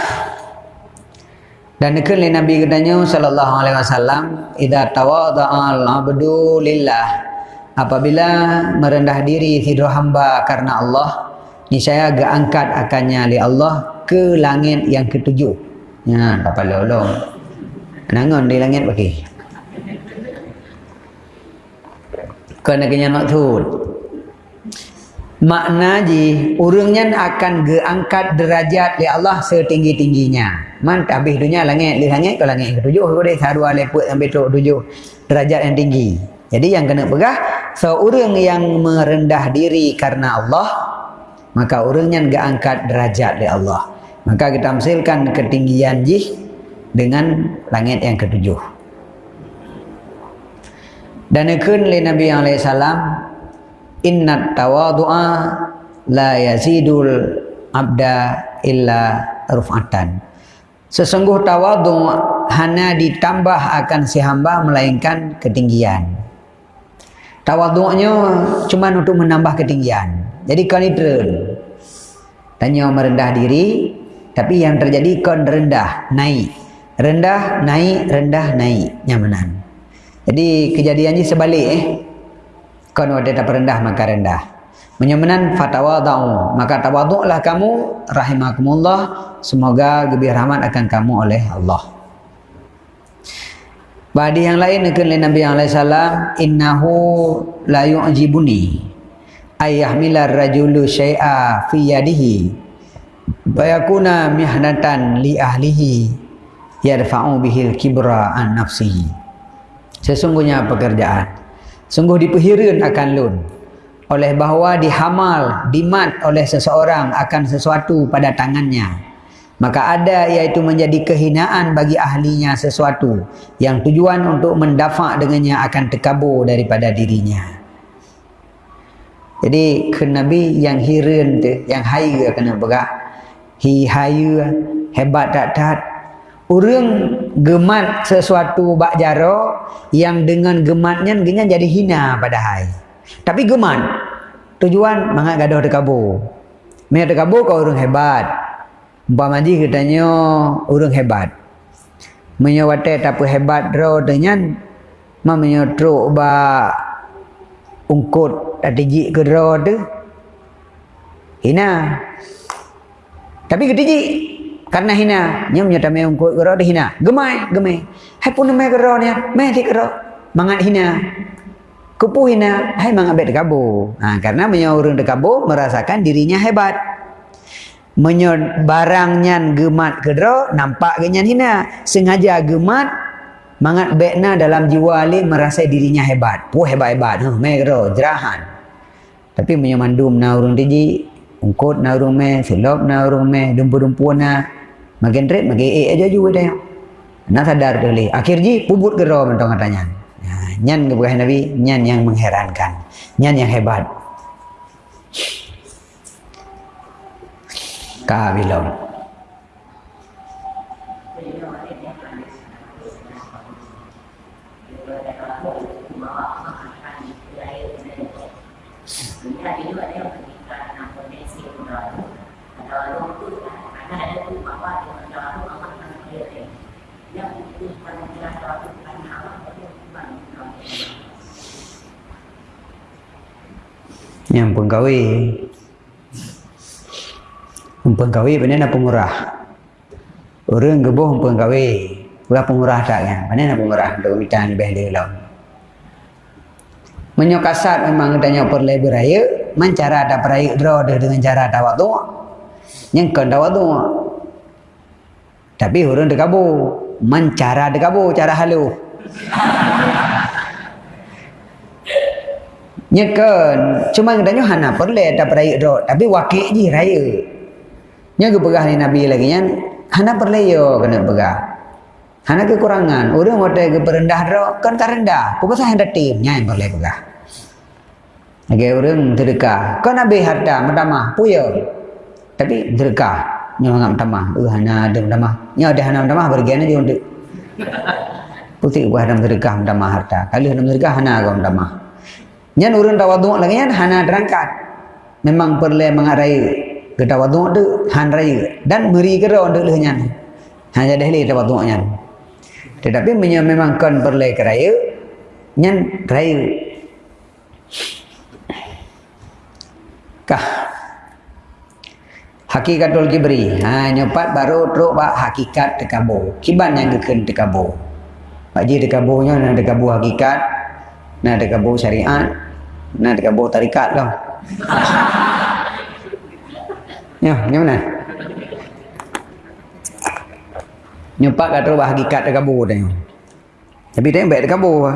Dan nekun Nabi gedanya sallallahu alaihi wasallam, "Idza tawadha'a al-'abdu lillah" Apabila merendah diri tidur hamba karena Allah, niscaya agak angkat akannya oleh Allah ke langit yang ketujuh. Ya, tak perlu long. Nangon di langit bagi. Kena kena maksud. Makna ji, urungnya akan geangkat derajat di Allah setinggi-tingginya. Man habis dunia langit, di langit ke langit ketujuh. Kau deh sarua leput sampai tujuh derajat yang tinggi. Jadi yang kena pegah, seorang yang merendah diri karena Allah, maka orangnya enggak angkat derajat di Allah. Maka kita amsilkan ketinggian jih dengan langit yang ketujuh. Dan ikun li Nabi SAW, Inna tawadu'a la yazidul abda illa ruf'atan. Sesungguh tawadu hanya ditambah akan si hamba melainkan ketinggian. Tawaduknya cuma untuk menambah ketinggian. Jadi neutral. Tanya merendah diri, tapi yang terjadi kau rendah, naik. Rendah, naik, rendah, naik. Nyamanan. Jadi kejadiannya sebalik eh. Kau ada tak rendah maka rendah. Menyamanan fatawadau. Maka tawaduklah kamu rahimakumullah. Semoga lebih rahmat akan kamu oleh Allah. Badi yang lain dengan Nabi alaihi salam innahu la yu'jibuni ayah milar rajulu syai'a fi yadihi bayakuna mihnatan li ahlihi yarfa'u bihil kibra an nafsihi. Sesungguhnya pekerjaan. Sungguh dipehirin akan lun oleh bahawa dihamal dimat oleh seseorang akan sesuatu pada tangannya. Maka ada iaitu menjadi kehinaan bagi ahlinya sesuatu yang tujuan untuk mendafak dengannya akan terkabur daripada dirinya. Jadi ke Nabi yang hirin tu, yang haya kena berak. Hi haya hebat tak tak. Orang gemat sesuatu bak jaro yang dengan gematnya genya jadi hina pada hai. Tapi gemat tujuan mangat gaduh dekabur. Mereka dekabur kau orang hebat. Umpama ji katanya orang hebat. Menyawate tapi hebat ro dengan mamanya truk ba ungkut tak tiji ke dera tu hina tapi ke tiji karena hina nya punya tamai ungkut ke dera hina. Gemai gemai. Hai pun ke dera ni mai ti ke mangat hina. Kupu hina. Hai mangat bet kabu ha, karena punya orang dekabu merasakan dirinya hebat. Menyo barangnya gemat dera nampak genyan hina. Sengaja gemat mangat bekna dalam jiwa ali merasa dirinya hebat. Pu hebat-hebat. Huh, megro jerahan. Tapi punya mandum na urung tiji, ungkut na urung me, silop na urung me, dumpu-dumpu na. Makin red, makin eh aja juga dah. Na sadar dulu. Akhir ji, pubut roh mentong katanya. Ya, nyan kebukahan Nabi, nyan yang mengherankan. Nyan yang hebat. Kabilong. Yang pengkawin. Pengkawin benar nak pemurah. Orang gebuh pengkawin. Berapa pemurah tak kan? Mana nak pemurah? Untuk minta lebih dia lah. Menyokasat memang tanya perlai beraya. Mencara ada peraya draw dia dengan cara ada waktu. Yang kan ada waktu. Tapi orang dia kabur. Mencara dia kabur. (laughs) Nyekan. Cuma katanya hana perlai ada peraya draw. Tapi wakil je raya. Yang kepegah ni Nabi lagi. Yang hana perlai yo kena pegah. Hanya kekurangan. Orang waktu ke perendah ro kan tak rendah. Pukul saya hendak timnya yang boleh pegah. Lagi orang terdekat. Kan nabi harta mendamah puya. Tapi terdekat. Nyawa ngam tamah. Uh, hana ada mendamah. Nyawa ada hana mendamah bagian aja untuk. Putih buah dalam terdekat mendamah harta. Kalau hana terdekat hana agak mendamah. Nyan orang tawaduk lagi nyan hana terangkat. Memang perlu mengarai ke tawaduk tu han raya. Dan beri kera untuk lehnyan. Hanya dah lihat tawaduknya. Tetapi memang kan berlai keraya Nyan keraya Kah Hakikatul kibri ha, Nyopat baru teruk bak hakikat dekabo Kiban yang keken dekabo Pak Ji dekabo hakikat Nak dekabo syariat Nak dekabo tarikat lah Ya, ni mana? nyumpak kata hakikat dekat kabur tadi. Tapi dia baik kabur.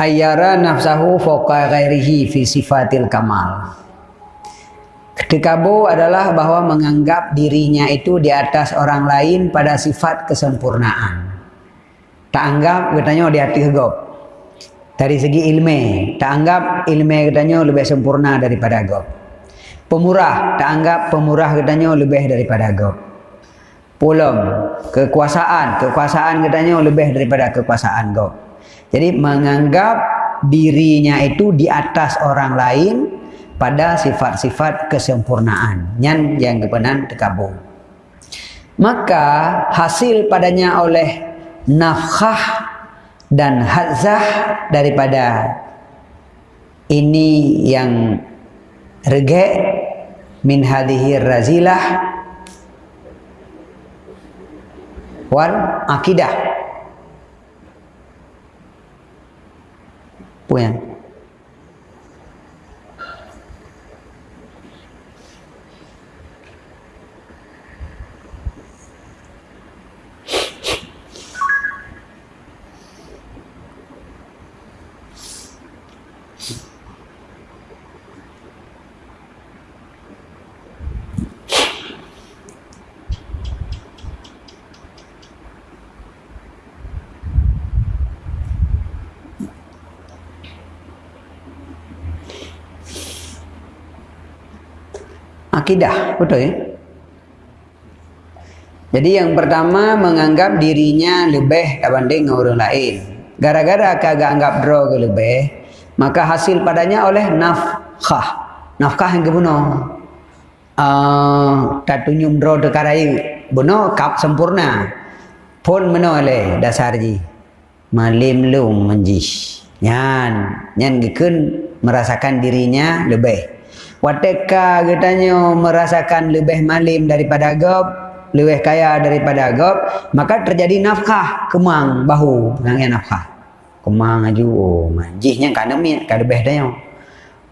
Ayyara nafsahu fawqa ghairihi fi sifatil kamal. Dekabo adalah bahawa menganggap dirinya itu di atas orang lain pada sifat kesempurnaan. Tak anggap katanya di hati gop. Dari segi ilmu, tak anggap ilmu katanya lebih sempurna daripada gop pemurah tak anggap pemurah katanya lebih daripada agam pulang kekuasaan kekuasaan katanya lebih daripada kekuasaan kau jadi menganggap dirinya itu di atas orang lain pada sifat-sifat kesempurnaan. Yang yang kebenaran terkabul. Maka hasil padanya oleh nafkah dan hazah daripada ini yang regek min hadhihi razilah wal akidah punya akidah betul ya? Jadi yang pertama menganggap dirinya lebih dibanding orang lain. Gara-gara kagak anggap ke lebih maka hasil padanya oleh nafkah. Nafkah yang kebunuh. Uh, tak tunjuk draw dekarai bunuh kap sempurna. Pun menoleh dasar ji. Malim lung menjis. Nyan. Nyan gekun merasakan dirinya lebih Wateka katanya merasakan lebih malim daripada agab, lebih kaya daripada agab, maka terjadi nafkah kemang bahu penangnya nafkah. Kemang aju oh manjihnya kan demi kan lebih dah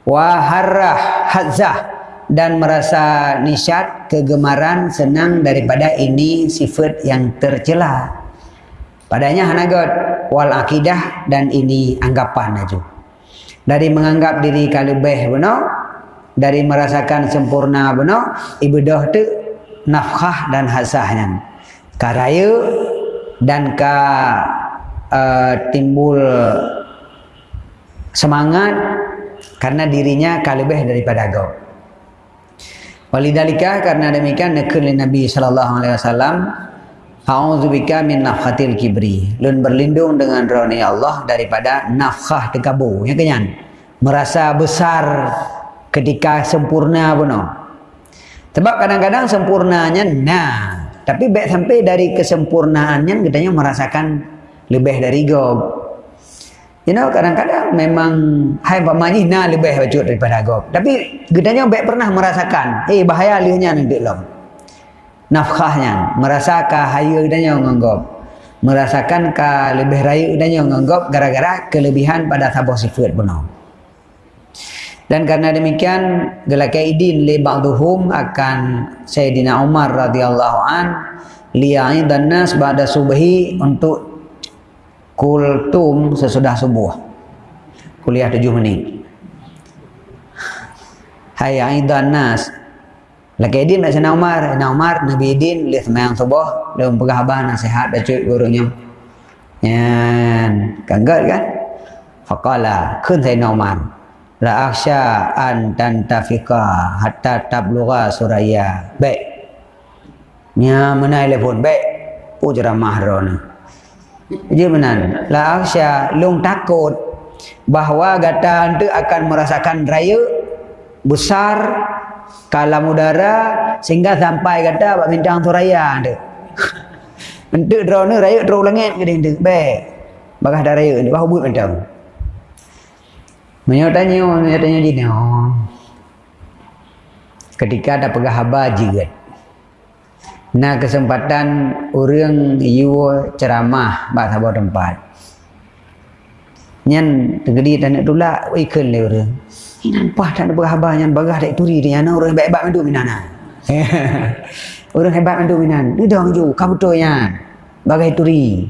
Wa harrah hadzah dan merasa nisyat kegemaran senang daripada ini sifat yang tercela. Padanya hanagot wal akidah dan ini anggapan aju. Dari menganggap diri kalubeh benar, dari merasakan sempurna benar ibadah tu nafkah dan hasahnya karaya dan ka uh, timbul semangat karena dirinya ka lebih daripada kau walidalika karena demikian nekul Nabi sallallahu alaihi wasallam A'udzubika min nafhatil kibri. Lun berlindung dengan roni Allah daripada nafkah tekabu. Ya kenyan. Merasa besar ketika sempurna pun sebab kadang-kadang sempurnanya nah tapi baik sampai dari kesempurnaannya katanya merasakan lebih dari gob You know, kadang-kadang memang hai pamani na lebih bacut daripada agop. Tapi gedanya baik pernah merasakan, eh bahaya liunya nanti lom. Nafkahnya, merasakan hayu gedanya nganggop. Merasakan ka lebih raya gedanya nganggop gara-gara kelebihan pada sabah sifat benar. Dan karena demikian gelakai idin li ba'duhum akan Sayyidina Umar radhiyallahu an li'aid dan nas ba'da subhi untuk kultum sesudah subuh. Kuliah tujuh menit. Hai aidan nas. Lagi idin nak sana Umar. Na Umar Nabi idin lihat semayang subuh. Dia pegah abah nasihat cuy gurunya. Yan. Kanggat kan? Faqala kun sayyidina Umar la akhsha an tantafika hatta tablugha suraya baik nya mana telefon baik ujarah rona dia benar. La aksya lung takut bahawa gata anda akan merasakan raya besar kalam udara sehingga sampai kata bak bintang tu raya anda. (laughs) Ente drone raya terus langit ke dia. Baik. Bagah dah raya ni bahu buat macam. Menyo tanya, menyo tanya dia. Oh. Ketika ada pegah jirat. Nah kesempatan orang you ceramah bahasa sebuah tempat. Nyan tegedi dan nak tolak ikan le orang. Ini nampak tak ada berhabar yang bagah tak turi dia. Nah orang hebat-hebat mendu minan. (laughs) orang hebat mendu minan. Dia dah ju kabutonya. Bagai turi.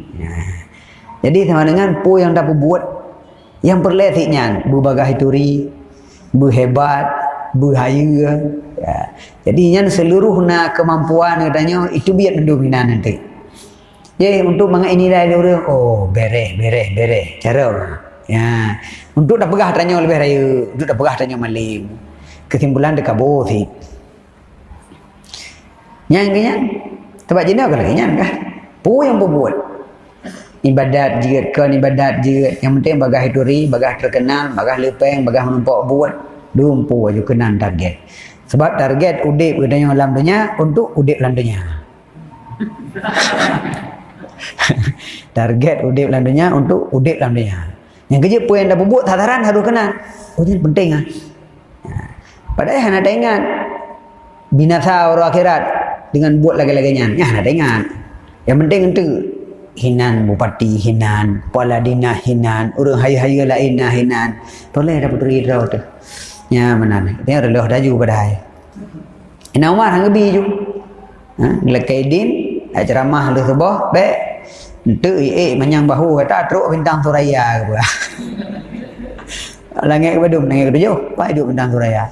Jadi sama dengan pu yang dapat buat yang perletiknya bu bagai turi, bu hebat, bu hayu. Ya. Jadi yang seluruh na kemampuan katanya itu biar mendominan nanti. Jadi untuk mengenai ini dah orang oh bereh bereh bereh cara ya untuk dah pegah tanya lebih raya untuk dah pegah tanya malim kesimpulan dekat bothi. Yang kenya tempat jenis apa lagi kan? Pu yang berbuat ibadat jirat kan ibadat jirat yang penting bagah hituri bagah terkenal bagah lepeng bagah menempok buat dumpu aja kenan target sebab target udip katanya dalam dunia untuk udip dalam dunia. (laughs) target udip dalam dunia untuk udip dalam dunia. Yang kerja pun yang dah buat tataran harus kena. Oh ini penting ah. Padahal hendak ingat binasa orang akhirat dengan buat lagi-laginya. Ya hendak ingat. Yang penting itu hinan bupati hinan, kepala dina hinan, orang haya-haya lain hinan. Toleh dapat rida tu. Ya mana? Dia relah dah juga pada hai. Ina Umar hang gebi ju. Ha, lekai din ceramah lu sebah, baik. Entu eh menyang bahu kata teruk bintang suraya ke pula. (laughs) langit ke badum langit ke tujuh. Pak hidup bintang suraya.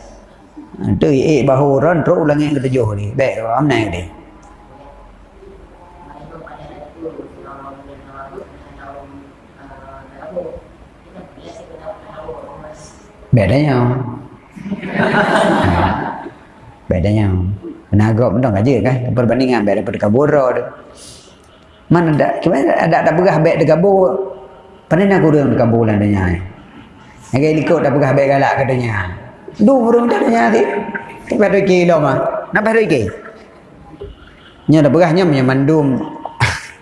Entu eh bahu ron teruk langit ke tujuh ni. Baik, am naik dia. Bedanya bedanya menagap pun aja kan. Perbandingan beda daripada kabura tu. Mana ada gimana ada ada begah baik de kabur pandai nak kurang de kabur lah yang kayak ikut dah begah baik galak katanya du burung dah danya ti pada kilo mah. Nak pada ke nya dah begahnya punya mandum.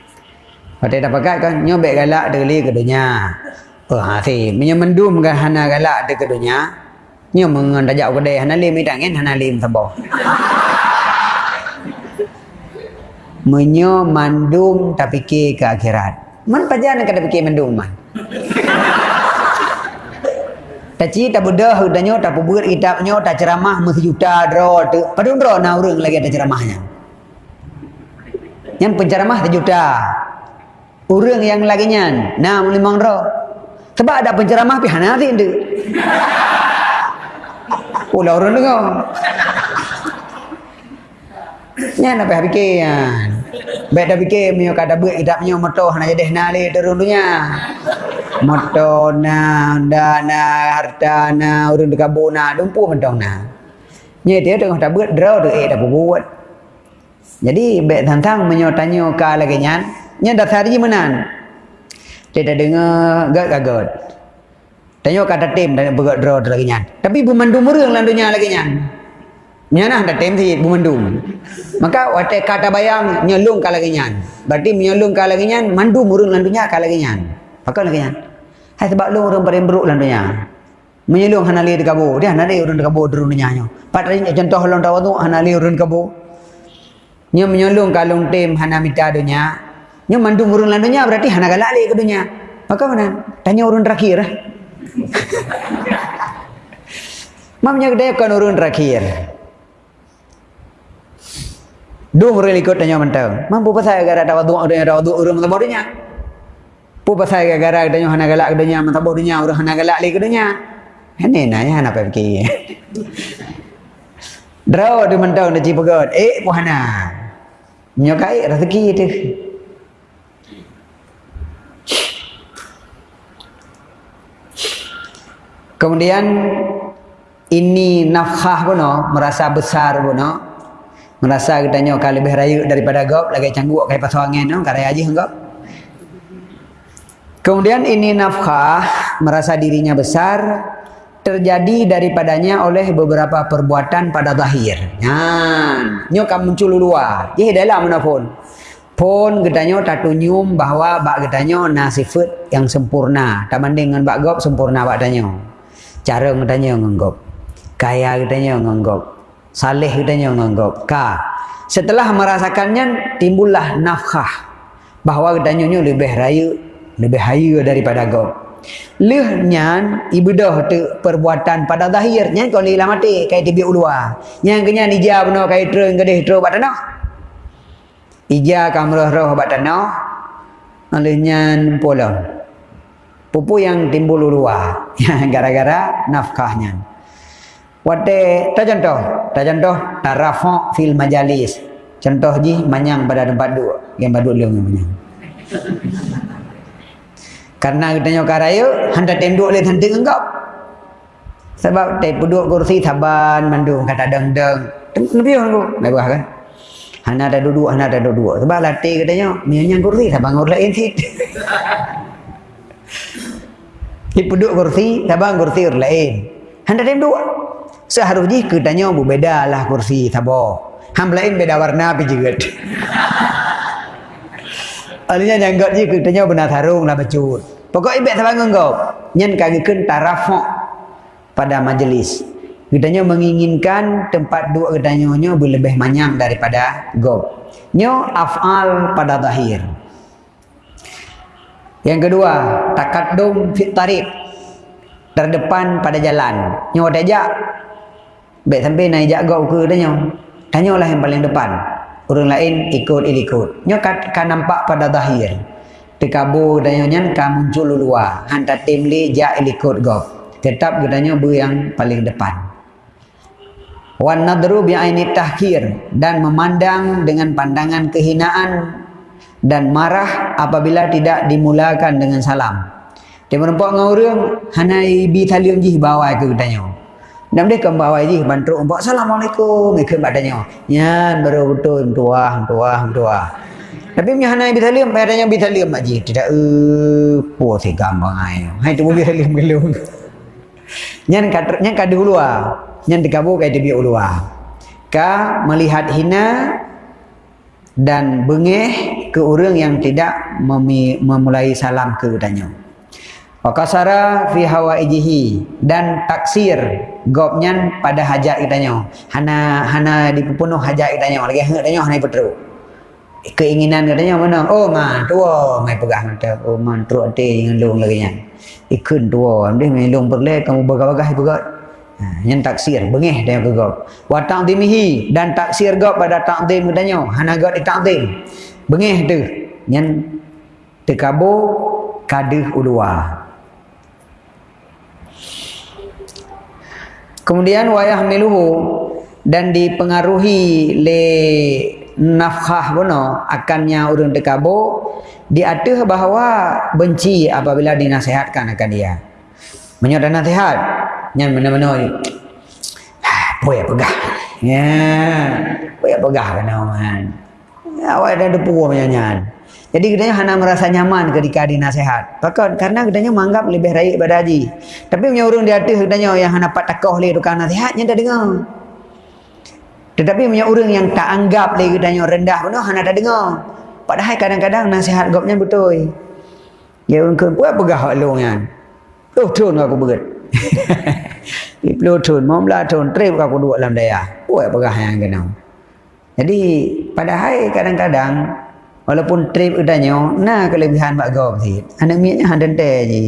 (laughs) Pakai kan? Nya baik galak de li oh ha si punya mandum kan hana galak mà người ta dạo cái đề hắn lim itan en hắn lim thabo menyo mandum tapi ke ke akhirat. Man pajan kada fikir mandum man? Ta ci ta budah udanyo ta pubur itapnyo ta ceramah juta dro tu padun dro na urang lagi ada ceramahnya. Yang penceramah juta. Urang yang lagi nyan na limang dro sebab ada penceramah pi hanati ndu Pula orang dengar. Nya nak pergi fikir kan. Baik dah fikir mio kada buat kita punya motor nak jadi nali turun dunia. Motor na dana harta na urun dekat bona dumpu mentong na. Nya dia tengah tak buat draw tu eh dah buat. Jadi baik tantang menyo tanya ka lagi nyan. Nya dah hari menan. Dia dah dengar gag-gagot. Tanya kata tim dan bergerak draw lagi nyan. Tapi bumandum mereng landunya lagi nyan. Nyana ada tim si bumandum. Maka wate kata bayang nyelung kala lagi nyan. Berarti nyelung kala lagi nyan mandu murung landunya kala lagi nyan. Maka lagi nyan. Hai sebab lu orang buruk dalam dunia. Menyelung hanali di kabur. Dia hanali orang di kabur di dunia. Padahal contoh tahu tu hanali di kabur. Nyo menyelung kalung tim hana mita dunia. Nyo mandung orang dalam dunia berarti hana galak ke dunia. Maka mana? Tanya orang terakhir. Eh? Mamnya gede kan urun terakhir. (laughs) Dua murid ikut tanya mentau. Mampu pasal gara ada wadu ada ada wadu urun mata bodohnya. Pu pasal gara ada hana galak kedenya mata bodohnya urun hana galak li kedenya. Ini nanya hana apa fikir. (laughs) Draw di mentau nak cipagot. Eh puhana. Nyokai rezeki itu. Kemudian ini nafkah pun no, merasa besar pun no. Merasa katanya kalau lebih raya daripada gop lagi cangguk kayak pasal angin no, karya aja enggak. Kemudian ini nafkah merasa dirinya besar terjadi daripadanya oleh beberapa perbuatan pada zahir. Nyan, nyo kam muncul dua. Ye dalam mana pun. Pun katanya tak tunjum bahawa bak katanya na sifat yang sempurna. Tak banding dengan bak gop sempurna bak katanya. Cara katanya ngenggop kaya katanya menganggap saleh katanya menganggap ka. Setelah merasakannya timbullah nafkah. Bahawa katanya lebih raya lebih haya daripada gop leh nyan ibadah tu perbuatan pada zahirnya kau ni lah mati kai tibi ulua yang kenya ija beno kai treng gedeh tro bat tanah ija kamroh roh bat tanah oleh nyan pola pupu yang timbul ulua (laughs) gara-gara nafkahnya Wate ta contoh, ta contoh tarafa fil majalis. Contoh ji manyang pada tempat duduk, yang baduk leung manyang. (laughs) Karena kita nyo karayo handa tenduk le handa enggap. Sebab te duduk kursi taban mandu kata deng deng. Nabi tu, nabi kan. Hana ada duduk, hana ada duduk. Sebab latih katanya, menyang kursi tabang orang lain (laughs) sit. Di duduk kursi, tabang kursi orang lain. Handa tenduk. Seharusnya katanya berbeda lah kursi tabo. Ham lain beda warna tapi juga. (laughs) Alihnya nyanggut je katanya benar tarung lah becut. Pokok ibek sabangun kau. Nyen kagikan tarafok pada majlis. Katanya menginginkan tempat duduk katanya nyo lebih manyang daripada gob. Nyo afal pada zahir. Yang kedua, takadum fit tarik. Terdepan pada jalan. Nyo dejak Baik sampai naik jaga ke tanya. Tanyalah yang paling depan. Orang lain ikut ikut. Nyo kan, kan nampak pada zahir. Tekabu tanya nyan kan muncul luar. Hantar tim li jak ikut gop. Tetap katanya bu yang paling depan. Wan nadru bi aini tahkir dan memandang dengan pandangan kehinaan dan marah apabila tidak dimulakan dengan salam. Dia menempat dengan orang, hanai bi talium jih bawah ke katanya. Nam dia kembali lagi bantu umpah assalamualaikum ikut badannya. Nyan baru betul tua tua tua. Tapi punya hanai bitalim badannya bitalim aja tidak eh po si gampang ai. Hai tu bitalim gelung. (laughs) Nyan kat nyan kat dulu ah. Nyan dikabu kai dia ulu ah. Ka melihat hina dan bengeh ke orang yang tidak memulai salam ke tanya. Wakasara fi hawaijihi dan taksir gopnya pada hajat kitanya. Hana hana dipenuh hajat kitanya. Lagi hang kitanya hana petru. Keinginan katanya mana? Oh man tua mai pegang kata. Oh man tru ate ngelung lagi nya. Ikun tua dia ngelung perle kamu bagah-bagah pegat. Ha, yang taksir bengih dia ke gop. Wa ta'dimihi dan taksir gop pada ta'dim katanya. Hana gop di ta'dim. Bengih tu. Yang tekabo kadih ulua. Kemudian wayah miluhu dan dipengaruhi le nafkah bono akannya urun dekabo diatuh bahawa benci apabila dinasihatkan akan dia. Menyoda nasihat yang mana-mana boleh pegah. Ya, boleh pegah kan man. Awak ada depu menyanyian. Jadi katanya Hana merasa nyaman ketika dinasihat. Pakat karena katanya menganggap lebih baik pada haji. Tapi punya orang di atas katanya yang Hana pak takoh le tukang nasihatnya dah dengar. Tetapi punya orang yang tak anggap le katanya rendah pun Hana dah dengar. Padahal kadang-kadang nasihat gopnya betul. Ya orang ke buat pegah long yang. tuh tun aku berat (laughs) di pelutun mau belatun trip aku dua dalam daya buat pegah yang kena jadi pada hari kadang-kadang walaupun trip udahnya nah kelebihan pak gom sih? Anak miaknya ada teh je.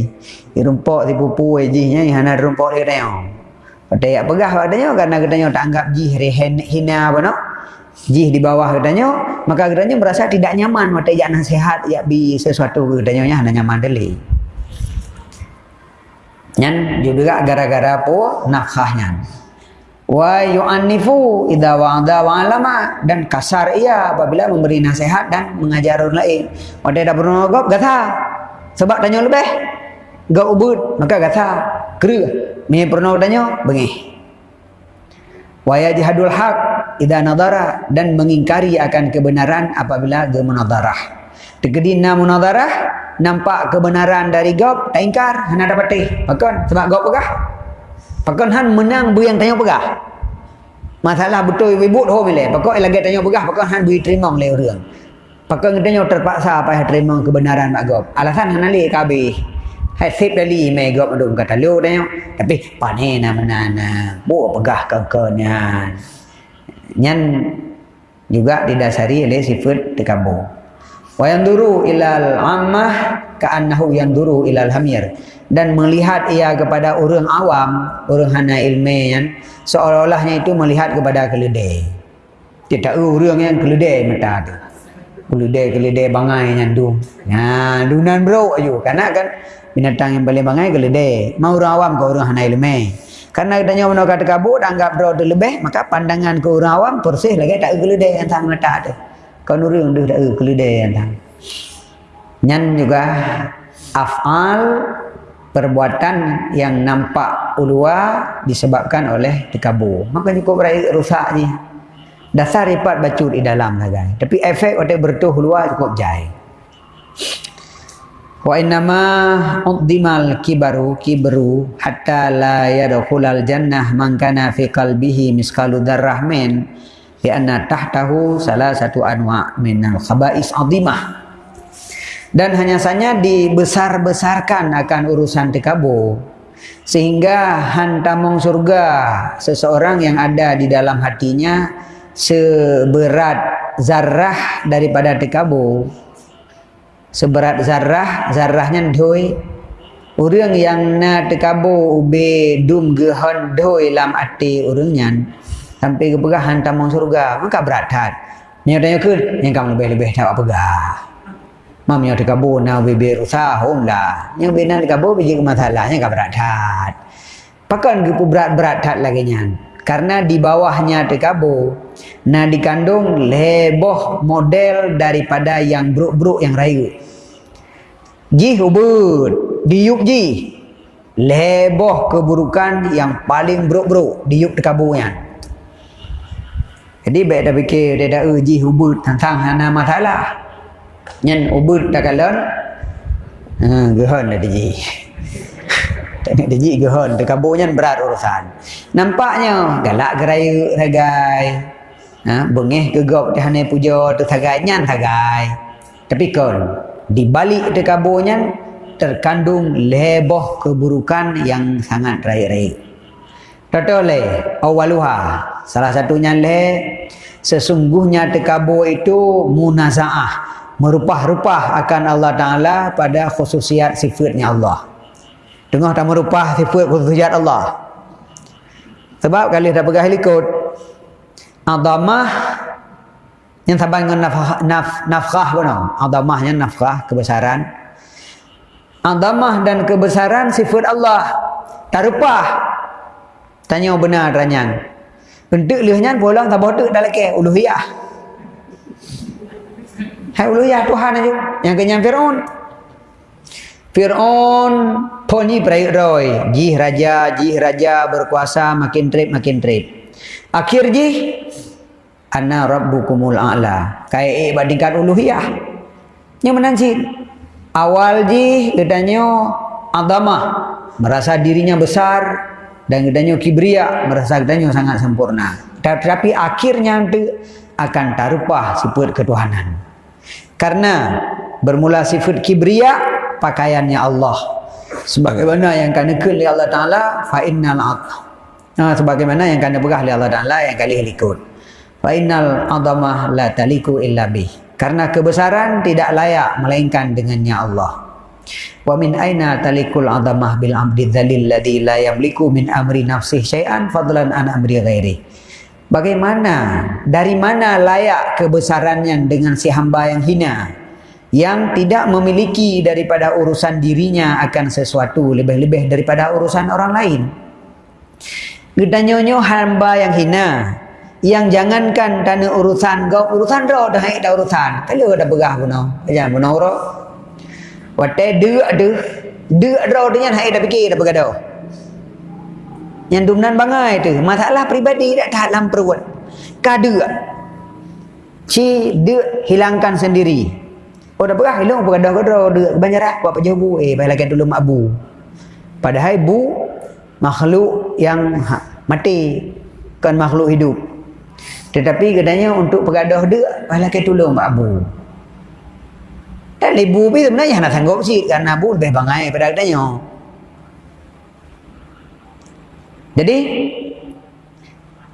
Rumpok si pupu je nya hana rumpok dia tanya. Pada ya pegah padanya karena katanya tak anggap jih rehen hina apa no? Jih di bawah katanya maka katanya merasa tidak nyaman mata ya nasihat ya bi sesuatu katanya hanya nyaman deli. Nyan juga gara-gara apa? Nafkahnya. Wa yu'annifu idza wa'ada wa alama dan kasar ia apabila memberi nasihat dan mengajar orang lain. Pada dah pernah gop gata. Sebab tanya lebih. Gak ubud maka gata. Kera. Ni pernah tanya bengih. Wa yajhadul haq idza nadara dan mengingkari akan kebenaran apabila ge munadarah. Tegedina munadarah nampak kebenaran dari gop tak ingkar hana dapat teh pakon sebab gop pegah pakon han menang bu yang tanya pegah masalah betul ibu ho mile pakon lagi tanya pegah pakon han bui terima le orang. Pakon tanya terpaksa apa terima kebenaran mak gop. Alasan han ali kabe hai sip dali me gop adum kata lu tanya tapi panena menana bu pegah kekenyan nyan juga didasari oleh sifat tekabur wa yanduru ilal ammah ka'annahu yanduru ilal hamir. Dan melihat ia kepada orang awam orang hana ilmu yang seolah-olahnya itu melihat kepada keledai. Tidak orang yang keledai mata tu. Keledai keledai bangai yang du nah dunan bro ayo karena kan binatang yang paling bangai keledai. Mau orang awam ke orang hana ilmu karena katanya mana kata kabut anggap bro tu lebih maka pandangan ke orang awam persis lagi. Tak keledai yang sama mata tu. Riêng đưa đã ừ cái lide thang nyan juga afal perbuatan yang nampak ulua disebabkan oleh tekabur maka cukup berai rusaknya dasar ripat bacut di dalam lah guys. Tapi efek oleh bertuh luar cukup jai. Wa innama uddimal kibaru kibru hatta la yadkhulal jannah man kana fi qalbihi miskalu darrah min di anna tahtahu salah satu anwa minal khaba'is azimah dan hanya saja dibesar-besarkan akan urusan tikabu sehingga hantamong surga seseorang yang ada di dalam hatinya seberat zarrah daripada tikabu seberat zarrah zarrahnya doi. Orang yang na tikabu ube dum gehon doi lam ati orangnya sampai ke pegah hantar mau surga maka berat hat ni tanya ke? Yang kamu lebih-lebih tak mam yang dikabur na bebe rusa hom lah. Yang bina dikabur biji masalahnya ka berat hat pakan ke berat-berat lagi nyan. Karena di bawahnya dikabur na dikandung leboh model daripada yang bruk-bruk yang rayu ji hubud diuk ji. Leboh keburukan yang paling bruk-bruk diuk dikaburnya jadi baik dah fikir dia dah uji ubud tentang hana masalah. Nyen ubud dah kalan. Ha, gehon dah diji. (laughs) Tak nak diji gehon. Terkaburnya berat urusan. Nampaknya galak gerai ragai. Ha, bengih gegop di hana puja tu sagai nyan sagai. Tapi kon di balik terkaburnya terkandung leboh keburukan yang sangat raik-raik. Toto le awaluha salah satunya le sesungguhnya tekabur itu munazaah merupah-rupah akan Allah Taala pada khususiat sifatnya Allah. Tengah tak merupah sifat khususiat Allah. Sebab kali dah pegah likut adamah yang sabang dengan nafkah, naf, nafkah pun adamahnya nafkah kebesaran adamah dan kebesaran sifat Allah tarupah Tanya benar ranyan. Bentuk lehnya pulang tak bodoh dah lagi uluhiyah. Hai uluhiyah Tuhan aja. Yang kenyang Fir'aun. Fir'aun poni perai roy. Jih raja, jih raja berkuasa makin trip makin trip. Akhir jih anna rabbukumul a'la. Kayak eh bandingkan uluhiyah. Menang sih. Awal jih katanya adamah merasa dirinya besar dan kedanyo kibria merasa kedanyo sangat sempurna tetapi akhirnya akan tarupah sifat ketuhanan karena bermula sifat kibria pakaiannya Allah. Sebagaimana yang kena kul Allah Taala fa innal ha, sebagaimana yang kena berah oleh Allah Taala yang kali likut fa innal adamah la taliku illa bih karena kebesaran tidak layak melainkan dengannya Allah. Wa min aina talikul adamah bil abdi dzalil ladzi la yamliku min amri nafsihi syai'an fadlan an amri ghairi bagaimana dari mana layak kebesarannya dengan si hamba yang hina yang tidak memiliki daripada urusan dirinya akan sesuatu lebih-lebih daripada urusan orang lain. Gedanyonyo hamba yang hina yang jangankan tanda urusan kau urusan ro dah dah urusan. Kalau dah berah puno. Jangan puno ro. Wate de de de ro dengan hai dah fikir dah bergaduh. Yang dumnan bangai tu masalah pribadi tak dalam perut. Kada. Ci de hilangkan sendiri. Oh dah berah hilang bergadah gadah dia kebanyaran buat apa jauh eh baik lagi dulu mak bu. Padahal bu makhluk yang ha, mati kan makhluk hidup. Tetapi katanya untuk pergadah dia baik lagi dulu mak bu. Dan ibu pi sebenarnya nak sanggup sih karena bu lebih bangai pada katanya. Jadi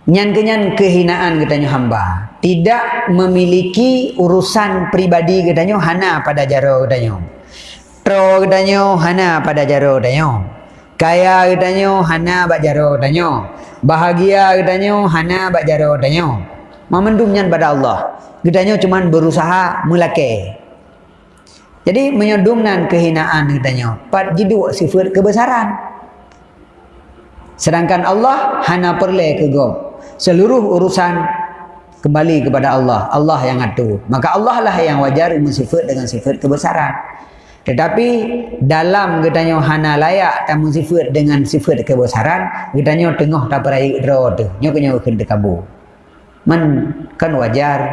nyan-kenyan kehinaan katanya hamba tidak memiliki urusan pribadi katanya hana pada jaro katanya tro katanya hana pada jaro katanya kaya katanya hana bak jaro katanya bahagia katanya hana bak jaro katanya memendum nyan pada Allah. Katanya cuma berusaha melake. Jadi menyodumnan kehinaan katanya pat jidu sifat kebesaran sedangkan Allah hana perle ke gom seluruh urusan kembali kepada Allah. Allah yang atur. Maka Allah lah yang wajar mensifat dengan sifat kebesaran. Tetapi dalam gedanya hana layak tamu sifat dengan sifat kebesaran, gedanya tengah tak perai tu. Nyo kena kena kabu. Men kan wajar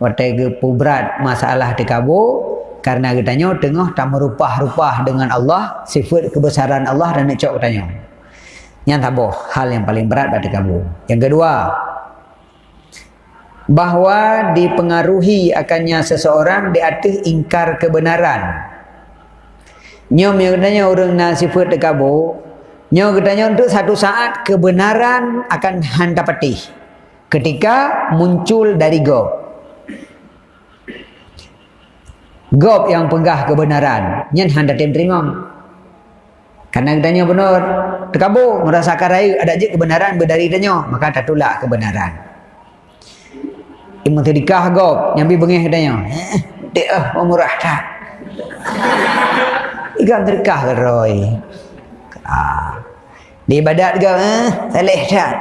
watai ge pubrat masalah di kabu karena gedanya tengah tak merupah-rupah dengan Allah, sifat kebesaran Allah dan nak cok gedanya. Yang tabuh hal yang paling berat pada kamu. Yang kedua, bahawa dipengaruhi akannya seseorang di atas ingkar kebenaran. Nyom yang katanya orang nak sifat dekabu, nyom katanya untuk satu saat kebenaran akan handapati ketika muncul dari gob. Gob yang pegah kebenaran, nyen handa terima. Karena ditanya benar, terkabur merasakan raya ada je kebenaran berdari tanya, maka tak tolak kebenaran. Imam Tidikah gop, nyambi bengih tanya, eh, dek ah, murah tak? Ikan terkah Roy? Ah. Di ibadat ke, eh, salih tak?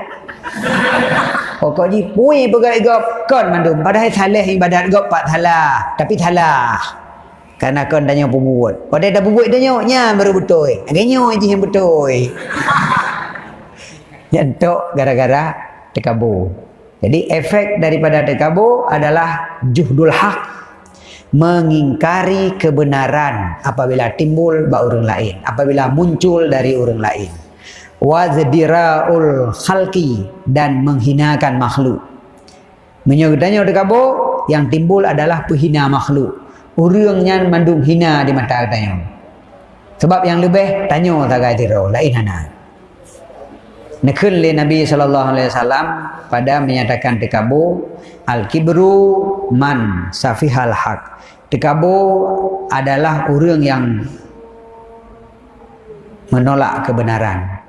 Pokok ji, pui pegai gop, kon mandum. Padahal salih ibadat gop, pak salah. Tapi salah. Karena kau tanya pembuat. Pada dah pembuat tanya, nya baru betul. Agaknya je yang betul. (laughs) Nyentuk gara-gara tekabur. Jadi efek daripada tekabur adalah juhdul hak. Mengingkari kebenaran apabila timbul bak orang lain. Apabila muncul dari orang lain. Wazdira'ul khalqi dan menghinakan makhluk. Menyebutnya tekabur yang timbul adalah penghina makhluk urangnya mandung hina di mata katanya. Sebab yang lebih tanya tak kata tiro lain hana. Nekun Nabi wasallam pada menyatakan tekabu al kibru man safihal haq. Tekabu adalah orang yang menolak kebenaran.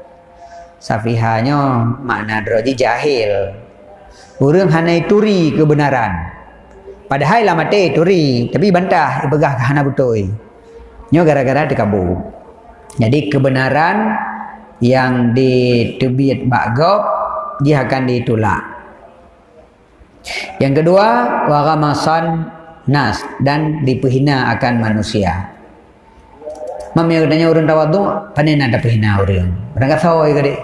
Safihanya makna droji jahil. Orang hanya turi kebenaran. Padahal lah mati turi, tapi bantah ibegah ke hana betul. Nyo gara-gara dikabur. Jadi kebenaran yang ditebit bagob dia akan ditolak. Yang kedua, waramasan nas dan dipehina akan manusia. Mami yang tanya orang tawadu, panen ada pehina orang. Orang kata oi kade.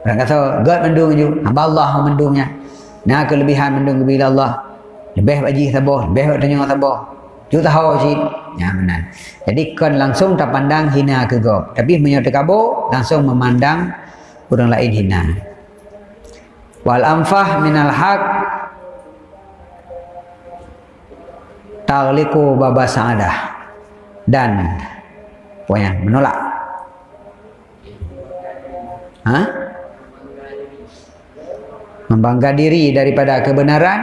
Orang kata God mendung hamba Allah mendungnya. Nah kelebihan mendung bila Allah lebih bagi sabar lebih buat tanya sabar juga tahu sih ya benar. Jadi kan langsung tak pandang hina ke go tapi menyertai kabo langsung memandang orang lain hina. Wal amfah minal haq tagliku baba sa'adah. Dan Puan menolak. Ha? Membangga diri daripada kebenaran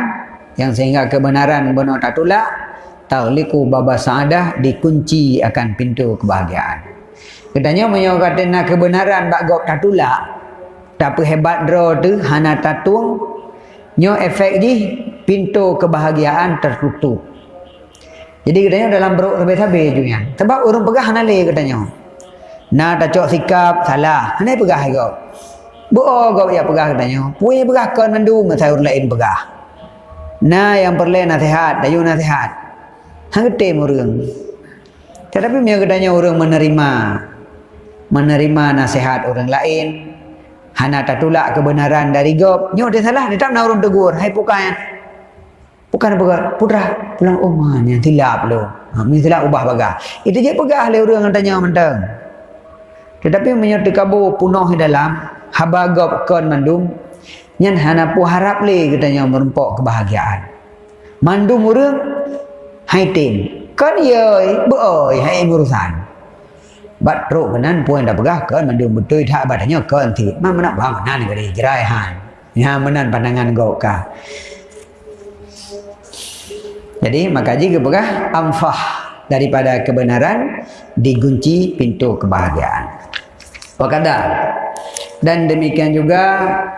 yang sehingga kebenaran benar tak tolak tauliku baba saadah dikunci akan pintu kebahagiaan. Katanya menyo kata nak kebenaran bak gop tak tolak. Tapi hebat draw tu hana tatung nyo efek di pintu kebahagiaan tertutup. Jadi katanya dalam beruk sabi-sabi juga. Sebab orang pegah nale katanya. Nah tak cok sikap salah. Hana pegah kau. Bo kau ya pegah katanya. Puai pegah kan mandu ngai orang lain pegah. Nah yang perlu nasihat, dayu nasihat. Hang gede orang. Tetapi dia katanya orang menerima menerima nasihat orang lain. Hana tak tolak kebenaran dari gop. Nyo dia salah, dia tak nak orang tegur. Hai pukai. Bukan apa putra pulang rumah ni tilap lu. Ha ni tilap ubah bagah. Itu je pegah le orang tanya mentang. Tetapi menyertai kabu punoh dalam habagop kon mandum nyen hana pu harap le katanya merempok kebahagiaan. Mandum urang hai tim. Kan ye beoi hai urusan. Bat ro kenan puan dah pegah kan mandum betul tak badannya kan ti. Mana nak bang nan gari jerai han. Ya menan pandangan gok ka. Jadi maka jika berkah amfah daripada kebenaran digunci pintu kebahagiaan. Wakada dan demikian juga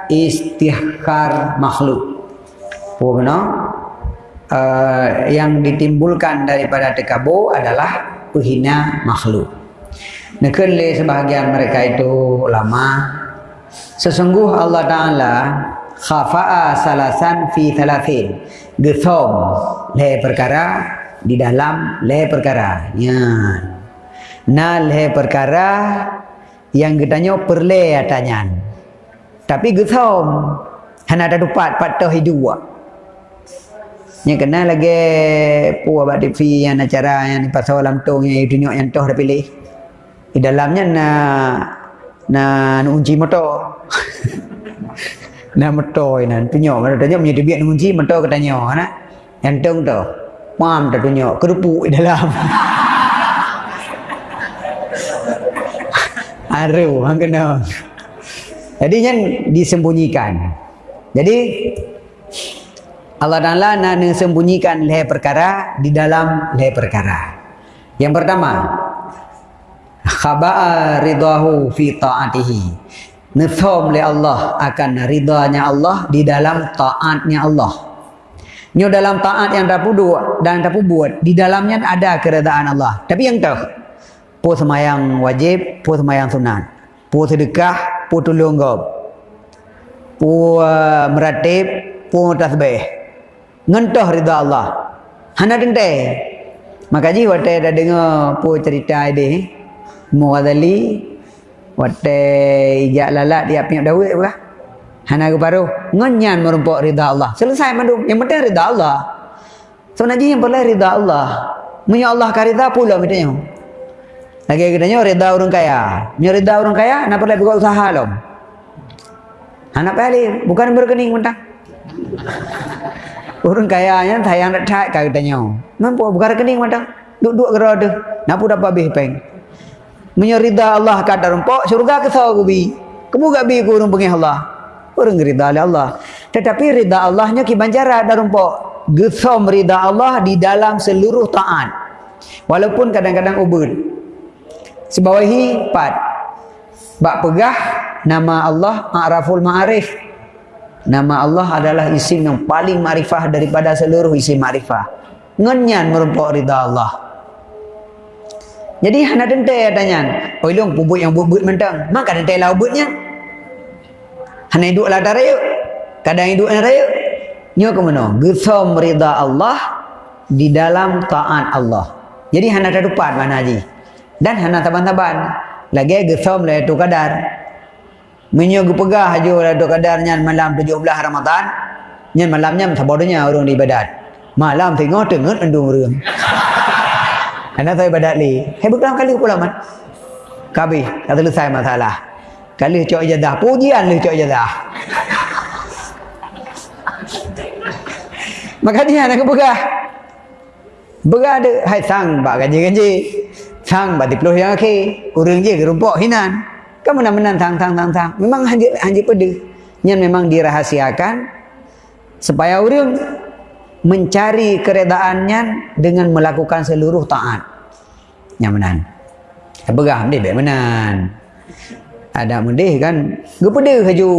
istihkar makhluk. Pokoknya uh, yang ditimbulkan daripada tekabu adalah penghina makhluk. Nekun le sebahagian mereka itu lama. Sesungguh Allah Taala khafa'a salasan fi thalathin gethom le perkara di dalam le perkara ya na le perkara yang katanya perle atanya tapi gethom hana ada dupat patah hidup Nya kena lagi puas buat TV yang acara yang pasal alam tong yang tunjuk yang toh pilih. Di dalamnya na na unci motor. (laughs) na motor nan tunjuk mana tanya punya dia biar kunci motor katanya ana yang tung tu mam tunjuk kerupuk di dalam (laughs) aru hang kena jadi yang disembunyikan jadi Allah Taala nak sembunyikan leher perkara di dalam leher perkara yang pertama khaba'a ridahu fi ta'atihi Nifham oleh Allah akan ridhanya Allah di dalam taatnya Allah. Nyo dalam taat yang tak dan tak buat di dalamnya ada keredaan Allah. Tapi yang tu, pu semayang wajib, pu semayang sunat, pu sedekah, pu tolong gob, pu uh, meratib, pu tasbih. Ngentoh ridha Allah. Hana dente. Maka ji wate dah dengar pu cerita ini, Muadali Wate ijak lalat dia punya dawik pula. Hana ke paru. Ngenyan merumpuk rida Allah. Selesai mandu. Yang penting rida Allah. So naji yang perlu rida Allah. Munya Allah ka rida pula mitanya. Lagi katanya rida orang kaya. Munya rida orang kaya nak perlu buka usaha lom. Anak pali bukan berkening mentang. Orang kaya nya tayang nak tak katanya. Mampu bukan rekening mentang. Duk-duk gerak tu. Napu dapat habis peng menyerida Allah kata rumpok syurga ke sawa gubi kamu gak bi kurung pengih Allah orang rida oleh Allah tetapi rida Allahnya ki banjara ada rumpok gesom rida Allah di dalam seluruh taat walaupun kadang-kadang ubud sebawahi empat bak pegah nama Allah Ma'raful Ma'arif nama Allah adalah isim yang paling ma'rifah daripada seluruh isim ma'rifah ngenyan merumpok rida Allah jadi hana dente adanya. Oi long bubut yang bubut mentang. Maka dente lah bubutnya. Hana hidup lah daraya. Kadang hidup lah daraya. Nyo ke mana? Gesam rida Allah di dalam taat Allah. Jadi hana tak dupat mana haji. Dan hana taban-taban. Lagi gesam lah itu kadar. Menyo pegah aja lah itu kadarnya malam 17 Ramadan. Nyan malamnya sabodonya orang di ibadat. Malam tengok tengok endung orang. Anda tahu ibadat li. Hei berapa kali pula man? Kabi, dah selesai masalah. Kali cok jadah, pujian lu cok jadah. (laughs) Maka dia nak bergah. Bergah ada hai sang bak gaji gaji. Sang bati peluh yang akhir. Urang je gerumpok hinan. Kamu nak menang tang tang tang tang. Memang hanjir hanjir pede. Yang memang dirahasiakan supaya orang mencari keredaannya dengan melakukan seluruh taat. Yang menang. Berah dia baik menang. Ada mendih kan. Gepede haju.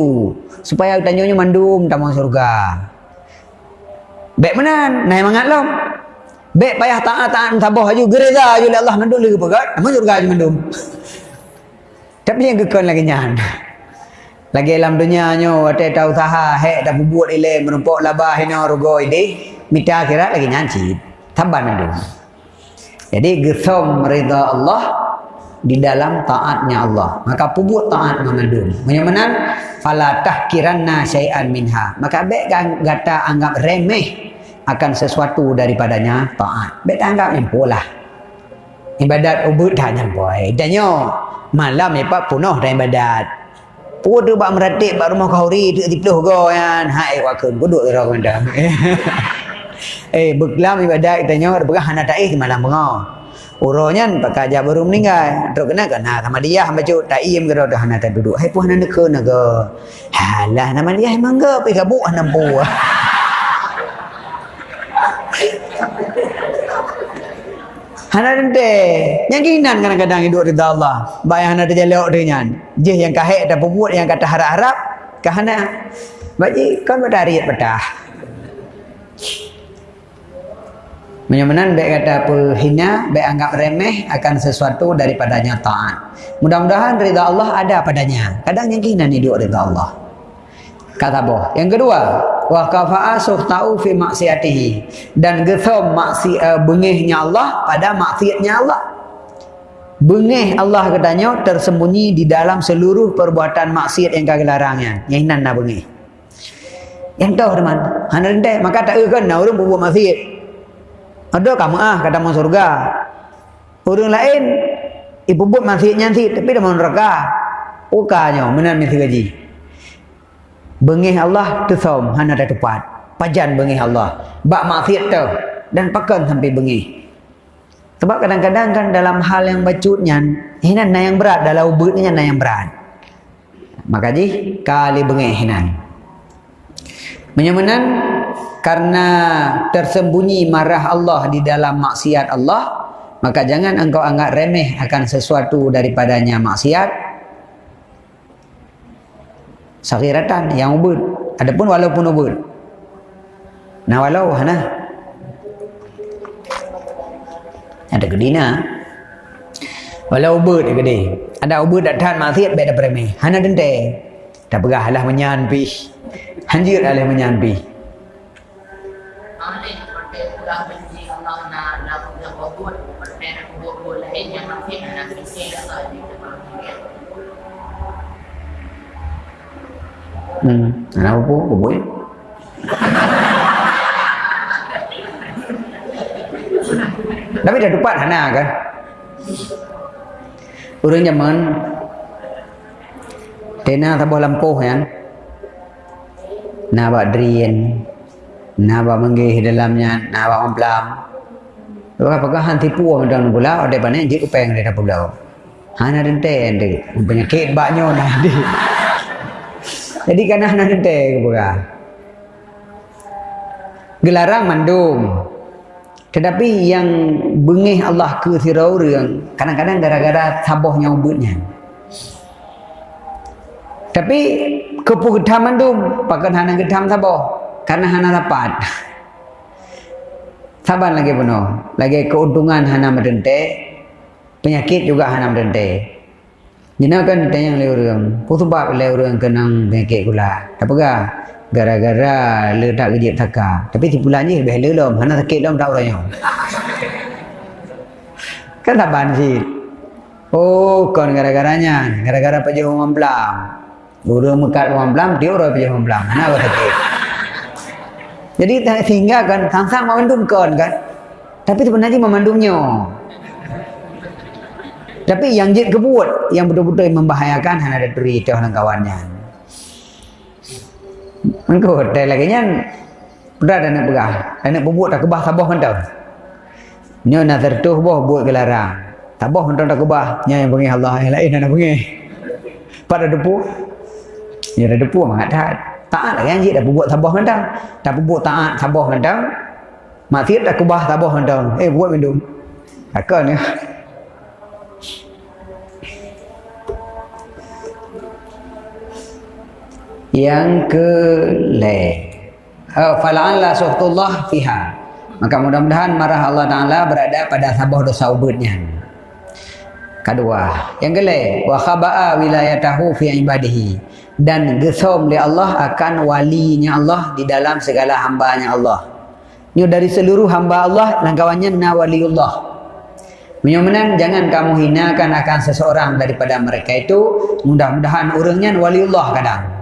Supaya tanyanya mandum tamu surga. Baik menang. Naik mangat lom. Baik payah taat-taat tabah haju gereza haju Allah mandum lagi (laughs) pegat. Nama surga haju mandum. Tapi yang kekon lagi nyan. Lagi dalam dunia nyo ada tahu usaha hek dah buat ile menumpuk labah hina rugo ini mita kira lagi nyanci. Taban mandum. Jadi gesom rida Allah di dalam taatnya Allah. Maka pubut taat mengandung. Menyamanan fala tahkiranna syai'an minha. Maka baik gata anggap remeh akan sesuatu daripadanya taat. Bet anggap nyampu lah. Ibadat ubud dah nyampu. Danyo malam ni pak punuh dah ibadat. Pun tu bak meratik bak rumah kauri tu tipluh go kan. Hai wakun duduk ira kanda. (laughs) eh beklam ibadat kita nyo bergah hana taih malam bengau. Uronya pakai aja baru meninggal. Terus kena kan sama dia hamba cuk tak iem gerak dah hana tak duduk. Hai puh hana neke naga. Halah nama dia emang ke pi kabuk hana pu. (laughs) Hana dente. Yang kinan kadang-kadang hidup rida Allah. Bayang hana terjaluk dengan. Jih yang kahek dan pemut yang kata harap-harap. Kahana. Bagi kan badari pedah. Menyamanan baik kata apa hina, baik anggap remeh akan sesuatu daripadanya taat. Mudah-mudahan rida Allah ada padanya. Kadang yang kinan hidup rida Allah. Kata boh. Yang kedua, wa kafa'a suhtau fi maksiatihi dan gethom maksi uh, bengihnya Allah pada maksiatnya Allah. Bengih Allah katanya tersembunyi di dalam seluruh perbuatan maksiat yang kagak larangnya. Yang nan dah bengih. Yang tahu teman, hana rendah maka tak kan nak orang berbuat maksiat. Ada kamu ah kata mau surga. Orang lain ibu buat maksiat nyanti tapi dah mau neraka. Ukanya menan mesti gaji. Bengih Allah tu som hana ada tepat. Pajan bengih Allah. Bak maksiat tu dan pakan sampai bengih. Sebab kadang-kadang kan dalam hal yang bacutnya, hinan na yang berat dalam ubutnya na yang berat. Maka ji kali bengih hinan. Menyamanan karena tersembunyi marah Allah di dalam maksiat Allah, maka jangan engkau anggap remeh akan sesuatu daripadanya maksiat Sakiratan yang ubud. Adapun walaupun ubud. Nah walau hana. Ada kedina. Walau ubud dia gede. Ada ubud dak tahan maksiat beda premi. Hana dente. Tak pegah lah menyanpi. Hanjir lah menyanpi.
Ah, ni seperti pulang benci Allah lain yang
Hmm. Anak apa? Boleh? Tapi dah dapat hana kan? Orang zaman Tena tabuh lampuh kan? Nabak drien Nabak menggih dalamnya Nabak memplam Apakah han tipu orang dalam pula Ada banyak jik upeng dia pula Hana dente Penyakit baknya nanti jadi kan nak nanti ke pura. Gelarang mandum. Tetapi yang bengih Allah ke sirau orang kadang-kadang gara-gara sabohnya ubutnya. Tapi kepu getam mandum pakai hana getam saboh karena hana dapat. Sabar lagi penuh. Lagi keuntungan hana mendente. Penyakit juga hana mendente. Jina kan tanya le orang. Pu sebab le orang kenang penyakit gula. Tak apa Gara-gara le tak kerja taka. Tapi ti bulan ni lebih le lom. Mana sakit lom tak orang (laughs) Kan tak ban sih. Oh, kon gara-garanya. Gara-gara pajak orang belam. Orang mekat orang dia orang pajak orang belam. Mana apa sakit? Jadi sehingga kan sang-sang memandum kon kan. Tapi sebenarnya memandumnya. Tapi yang jid kebut yang betul-betul membahayakan hanya ada duri itu dan kawannya. Engkau hotel lagi nya berat dan nak pegah. Dan nak bubuk tak kebah sabah kan tau. Nyo nak tertuh boh buat gelarang. Tabah mentang tak kubah. Nya yang panggil Allah yang lain nak panggil. Pada depu. Ya ada depu mak tak. Taat lah kan dah buat tabah mentang. Tak buat taat tabah mentang. Maksiat dah kubah tabah mentang. Eh buat minum. Takkan ya. Yang ke le. Uh, fala'alla suhtullah fiha. Maka mudah-mudahan marah Allah Ta'ala berada pada sabah dosa ubudnya. Kedua, yang kelima, wa khaba'a wilayatahu fi ibadihi dan gesom li Allah akan walinya Allah di dalam segala hambanya Allah. Ini dari seluruh hamba Allah dan kawannya na waliullah. Menyumenan jangan kamu hinakan akan seseorang daripada mereka itu mudah-mudahan orangnya waliullah kadang.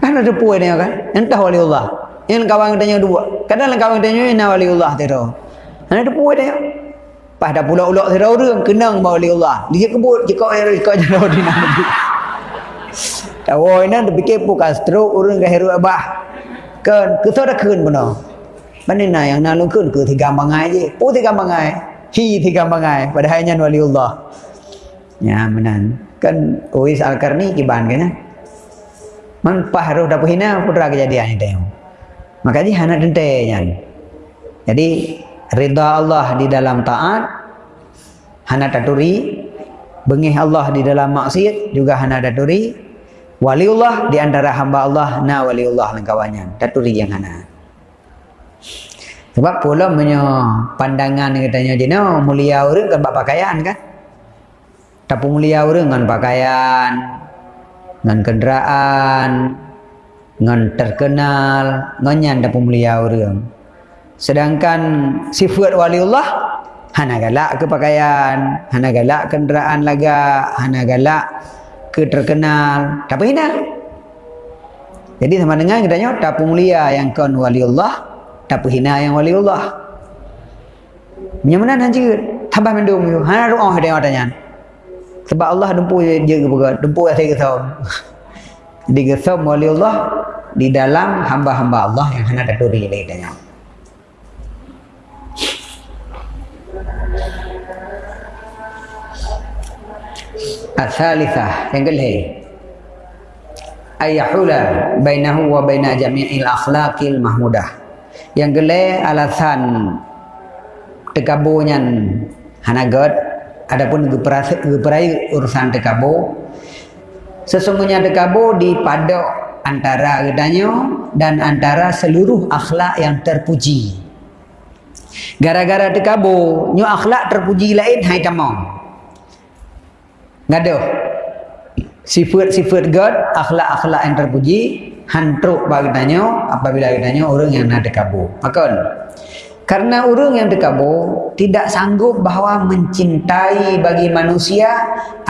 Kan ada puai dia kan? Entah waliullah. Yang kawan tanya dua. Kadang kawan tanya ina waliullah tu. Ana ada puai dia. Pas dah pula ulak sira orang kenang bawa waliullah. Dia kebut jika air kau jauh di nabi. Tahu ina dia fikir bukan stroke orang ke heru abah. Kan kesau dah kun benar. Mana nak yang nak lungkun ke tiga bangai je. Pu tiga bangai. Hi tiga bangai. Padahal hanya waliullah. Ya menan. Kan Uwais Al-Karni kiban kan. Man pahruh dah hina putra kejadian ini tengok. Maka dia anak dentenya. Jadi rida Allah di dalam taat hana taturi bengih Allah di dalam maksiat juga hana taturi waliullah di antara hamba Allah na waliullah dan kawannya. Taturi yang hana sebab pula punya pandangan katanya dia no, mulia orang kan pakaian kan? Tapi mulia orang dengan pakaian dengan kenderaan ngan terkenal nganyan dapat mulia orang sedangkan sifat waliullah hana galak ke pakaian hana galak kenderaan laga hana galak ke terkenal tapi hina jadi sama dengan kita nyok tak mulia yang kon waliullah tak hina yang waliullah Nyamana nanti tambah mendung tu. Hana doa dia katanya. Sebab Allah dempu je ke berat, dempu saya ke Digesam oleh Allah di dalam hamba-hamba Allah yang hendak daturi lainnya. Asalisa yang kelih. Ayahula bainahu wa baina jami'il akhlaqil mahmudah. Yang kelih alasan tekabunya hanagat adapun geperai urusan tekabu sesungguhnya tekabu di padok antara gedanya dan antara seluruh akhlak yang terpuji. Gara-gara dekabo, nyu akhlak terpuji lain hai tamam. Ngado. Sifat-sifat God, akhlak-akhlak yang terpuji hantruk bagdanya apabila gedanya orang yang nak dekabo. Makon. Karena orang yang dekabo tidak sanggup bahawa mencintai bagi manusia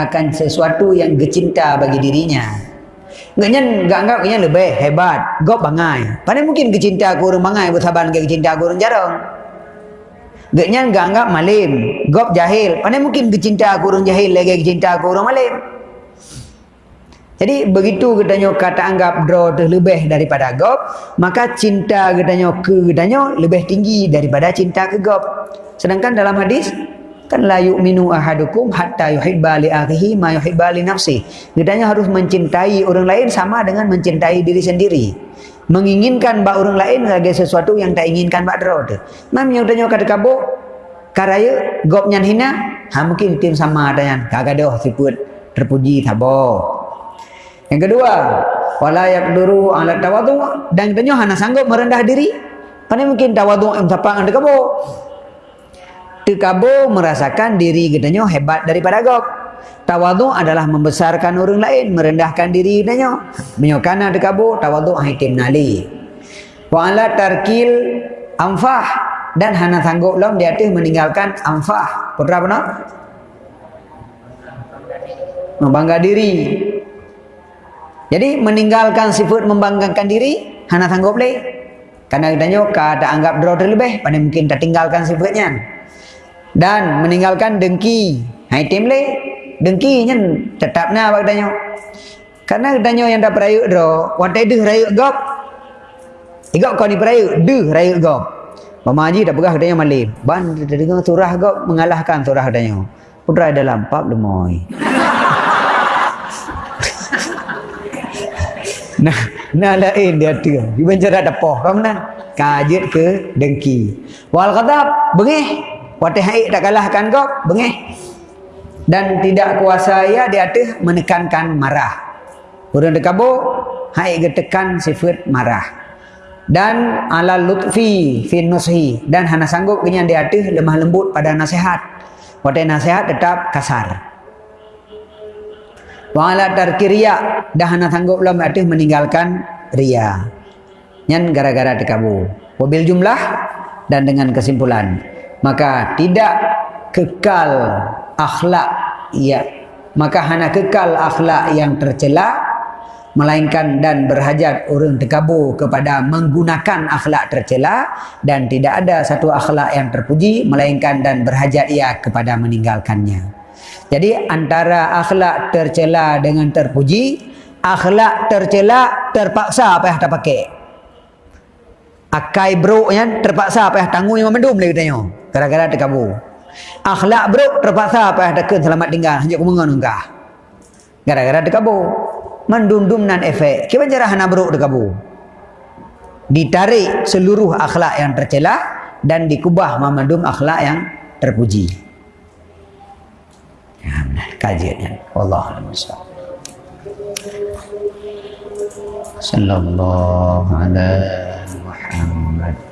akan sesuatu yang gecinta bagi dirinya. Ngaknya enggak enggak ngaknya lebih hebat. Gop bangai. Pada mungkin kecinta aku orang bangai bersabar dengan kecinta aku orang jarang. Ngaknya enggak enggak malim. Gop jahil. Pada mungkin kecinta aku orang jahil lagi kecinta aku orang malim. Jadi begitu katanya kata anggap draw lebih daripada gop, maka cinta katanya ke katanya lebih tinggi daripada cinta ke gop. Sedangkan dalam hadis kan la yu'minu ahadukum hatta yuhibba li akhihi ma yuhibba li nafsi. Gedanya harus mencintai orang lain sama dengan mencintai diri sendiri. Menginginkan bak orang lain sebagai sesuatu yang tak inginkan bak dero tu. Mam yang tanya kata kabo karaya gop nyan hina ha mungkin tim sama ada yang kagak doh siput terpuji tabo yang kedua wala yaqduru ala tawadu dan tanya hana sanggup merendah diri Pandai mungkin tawadu em sapang anda kabo Tekabo merasakan diri gedenya hebat daripada gok. Tawadu adalah membesarkan orang lain, merendahkan diri gedenya. Menyokana tekabo, tawadu haitim nali. Wa ala tarkil amfah dan hana sanggup lom di atas meninggalkan amfah. Putra apa nak? Membangga diri. Jadi meninggalkan sifat membanggakan diri, hana sanggup leh. Karena gedenya kada anggap draw terlebih, pada mungkin tak tinggalkan sifatnya dan meninggalkan dengki. Hai tim le, dengki nya tetap na bak danyo. Karena danyo yang dah perayu dro, watai deh rayu gop. Igok kau ni perayu, deh rayu gop. Mama Haji dah pegah katanya malim. Ban dia dengar surah kau mengalahkan surah katanya. Putra dalam pap lemoy. Nah, nah lain dia tu. Di bancara depoh kamu nah. Kajet ke dengki. Wal kata bengih. Watih haik tak kalahkan kau, bengih. Dan tidak kuasa ia dia tu menekankan marah. Orang dekabo haik getekan sifat marah dan ala lutfi fi nushi dan hana sanggup kenyan dia atih lemah lembut pada nasihat pada nasihat tetap kasar wa ala tarki riya dah hana sanggup lam atih meninggalkan riya nyan gara-gara tekabu wabil jumlah dan dengan kesimpulan. Maka tidak kekal akhlak ya. Maka hana kekal akhlak yang tercela melainkan dan berhajat orang terkabur kepada menggunakan akhlak tercela dan tidak ada satu akhlak yang terpuji melainkan dan berhajat ia kepada meninggalkannya. Jadi antara akhlak tercela dengan terpuji, akhlak tercela terpaksa apa yang tak pakai. Akai bro yang terpaksa apa yang tanggung yang mendum lagi tanya. Gara-gara terkabur. Akhlak bro terpaksa apa yang tak selamat tinggal. Hanya kumengan enggak. Gara-gara terkabur mendundum nan efek. Kita cara hana beruk dekabu. Ditarik seluruh akhlak yang tercela dan dikubah memandum akhlak yang terpuji. Ya, kajiannya. Allah Sallallahu alaihi Muhammad.